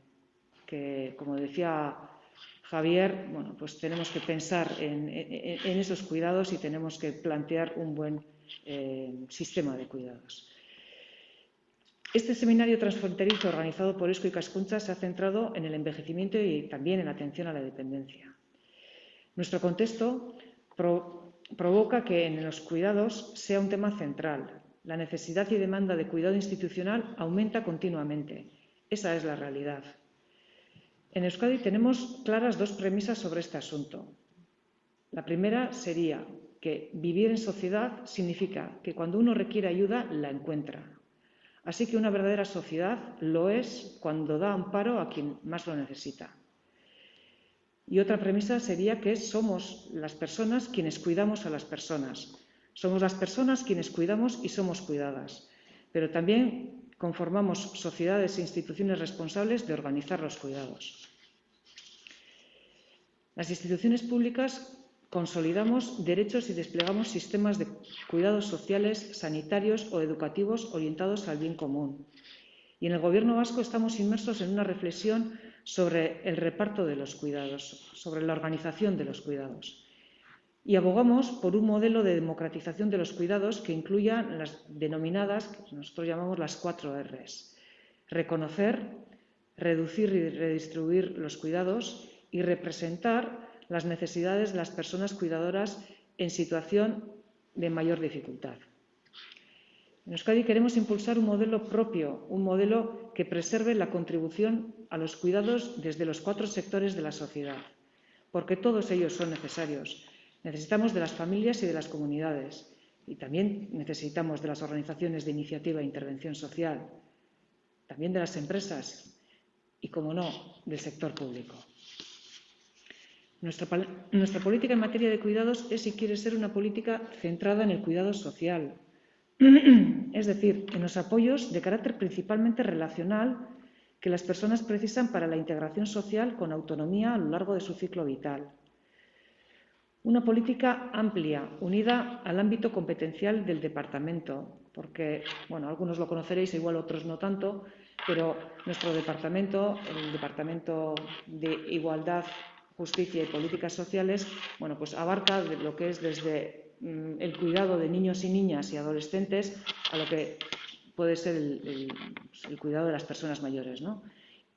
como decía Javier, bueno, pues tenemos que pensar en, esos cuidados y tenemos que plantear un buen eh, sistema de cuidados. Este seminario transfronterizo organizado por ESCO y Cascuncha se ha centrado en el envejecimiento y también en la atención a la dependencia. Nuestro contexto provoca que en los cuidados sea un tema central, la necesidad y demanda de cuidado institucional aumenta continuamente. Esa es la realidad. En Euskadi tenemos claras dos premisas sobre este asunto. La primera sería que vivir en sociedad significa que cuando uno requiere ayuda, la encuentra. Así que una verdadera sociedad lo es cuando da amparo a quien más lo necesita. Y otra premisa sería que somos las personas quienes cuidamos a las personas, somos las personas quienes cuidamos y somos cuidadas, pero también conformamos sociedades e instituciones responsables de organizar los cuidados. Las instituciones públicas consolidamos derechos y desplegamos sistemas de cuidados sociales, sanitarios o educativos orientados al bien común. Y en el Gobierno vasco estamos inmersos en una reflexión sobre el reparto de los cuidados, sobre la organización de los cuidados y abogamos por un modelo de democratización de los cuidados que incluya las denominadas, que nosotros llamamos las cuatro Rs. Reconocer, reducir y redistribuir los cuidados y representar las necesidades de las personas cuidadoras en situación de mayor dificultad. En Euskadi queremos impulsar un modelo propio, un modelo que preserve la contribución a los cuidados desde los cuatro sectores de la sociedad, porque todos ellos son necesarios, Necesitamos de las familias y de las comunidades y también necesitamos de las organizaciones de iniciativa e intervención social, también de las empresas y, como no, del sector público. Nuestra, nuestra, política en materia de cuidados es, si quiere ser, una política centrada en el cuidado social, es decir, en los apoyos de carácter principalmente relacional que las personas precisan para la integración social con autonomía a lo largo de su ciclo vital. Una política amplia, unida al ámbito competencial del departamento, porque, bueno, algunos lo conoceréis, igual otros no tanto, pero nuestro departamento, el Departamento de Igualdad, Justicia y Políticas Sociales, bueno, pues abarca lo que es desde el cuidado de niños y niñas y adolescentes a lo que puede ser el, el cuidado de las personas mayores, ¿no?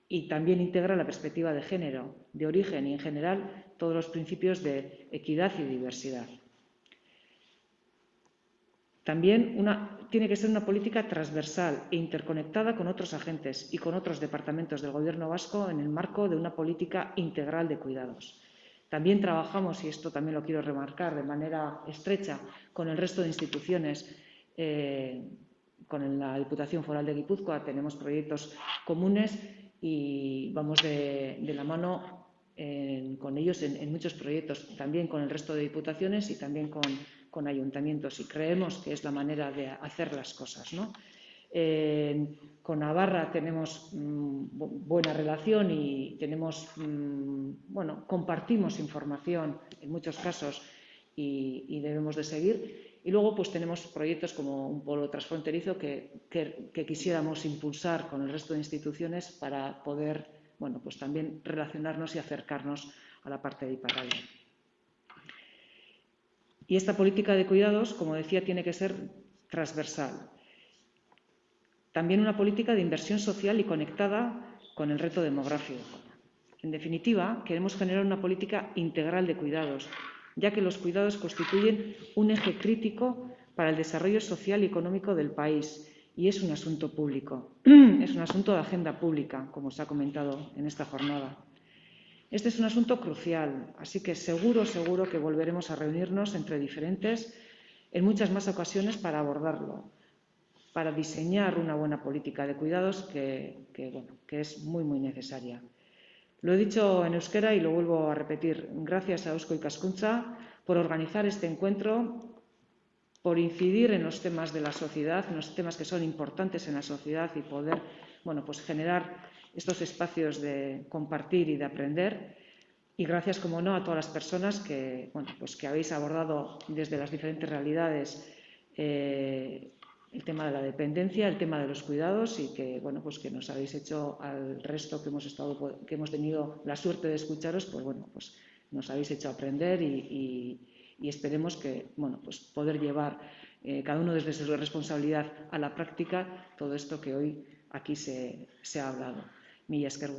y también integra la perspectiva de género, de origen y, en general, todos los principios de equidad y diversidad. También tiene que ser una política transversal e interconectada con otros agentes y con otros departamentos del Gobierno vasco en el marco de una política integral de cuidados. También trabajamos, y esto también lo quiero remarcar de manera estrecha, con el resto de instituciones eh, con la Diputación Foral de Guipúzcoa tenemos proyectos comunes y vamos de, la mano con ellos en, muchos proyectos, también con el resto de diputaciones y también con, ayuntamientos. Y creemos que es la manera de hacer las cosas. Con Navarra tenemos mm, buena relación y tenemos, mm, bueno, compartimos información en muchos casos y, debemos de seguir. Y luego pues tenemos proyectos como un polo transfronterizo que, que, quisiéramos impulsar con el resto de instituciones para poder, bueno, pues también relacionarnos y acercarnos a la parte de Iparralde. Y esta política de cuidados, como decía, tiene que ser transversal. También una política de inversión social y conectada con el reto demográfico. En definitiva, queremos generar una política integral de cuidados, ya que los cuidados constituyen un eje crítico para el desarrollo social y económico del país y es un asunto público, es un asunto de agenda pública, como se ha comentado en esta jornada. Este es un asunto crucial, así que seguro, seguro que volveremos a reunirnos entre diferentes en muchas más ocasiones para abordarlo para diseñar una buena política de cuidados que, es muy, muy necesaria. Lo he dicho en euskera y lo vuelvo a repetir. Gracias a Eusko y Cascuncha por organizar este encuentro, por incidir en los temas de la sociedad, en los temas que son importantes en la sociedad y poder bueno, pues generar estos espacios de compartir y de aprender. Y gracias, como no, a todas las personas que, bueno, pues que habéis abordado desde las diferentes realidades eh, el tema de la dependencia, el tema de los cuidados y que bueno pues que nos habéis hecho al resto que hemos estado que hemos tenido la suerte de escucharos, pues bueno pues nos habéis hecho aprender y, esperemos que bueno pues poder llevar eh, cada uno desde su responsabilidad a la práctica todo esto que hoy aquí se, se ha hablado. Milla esker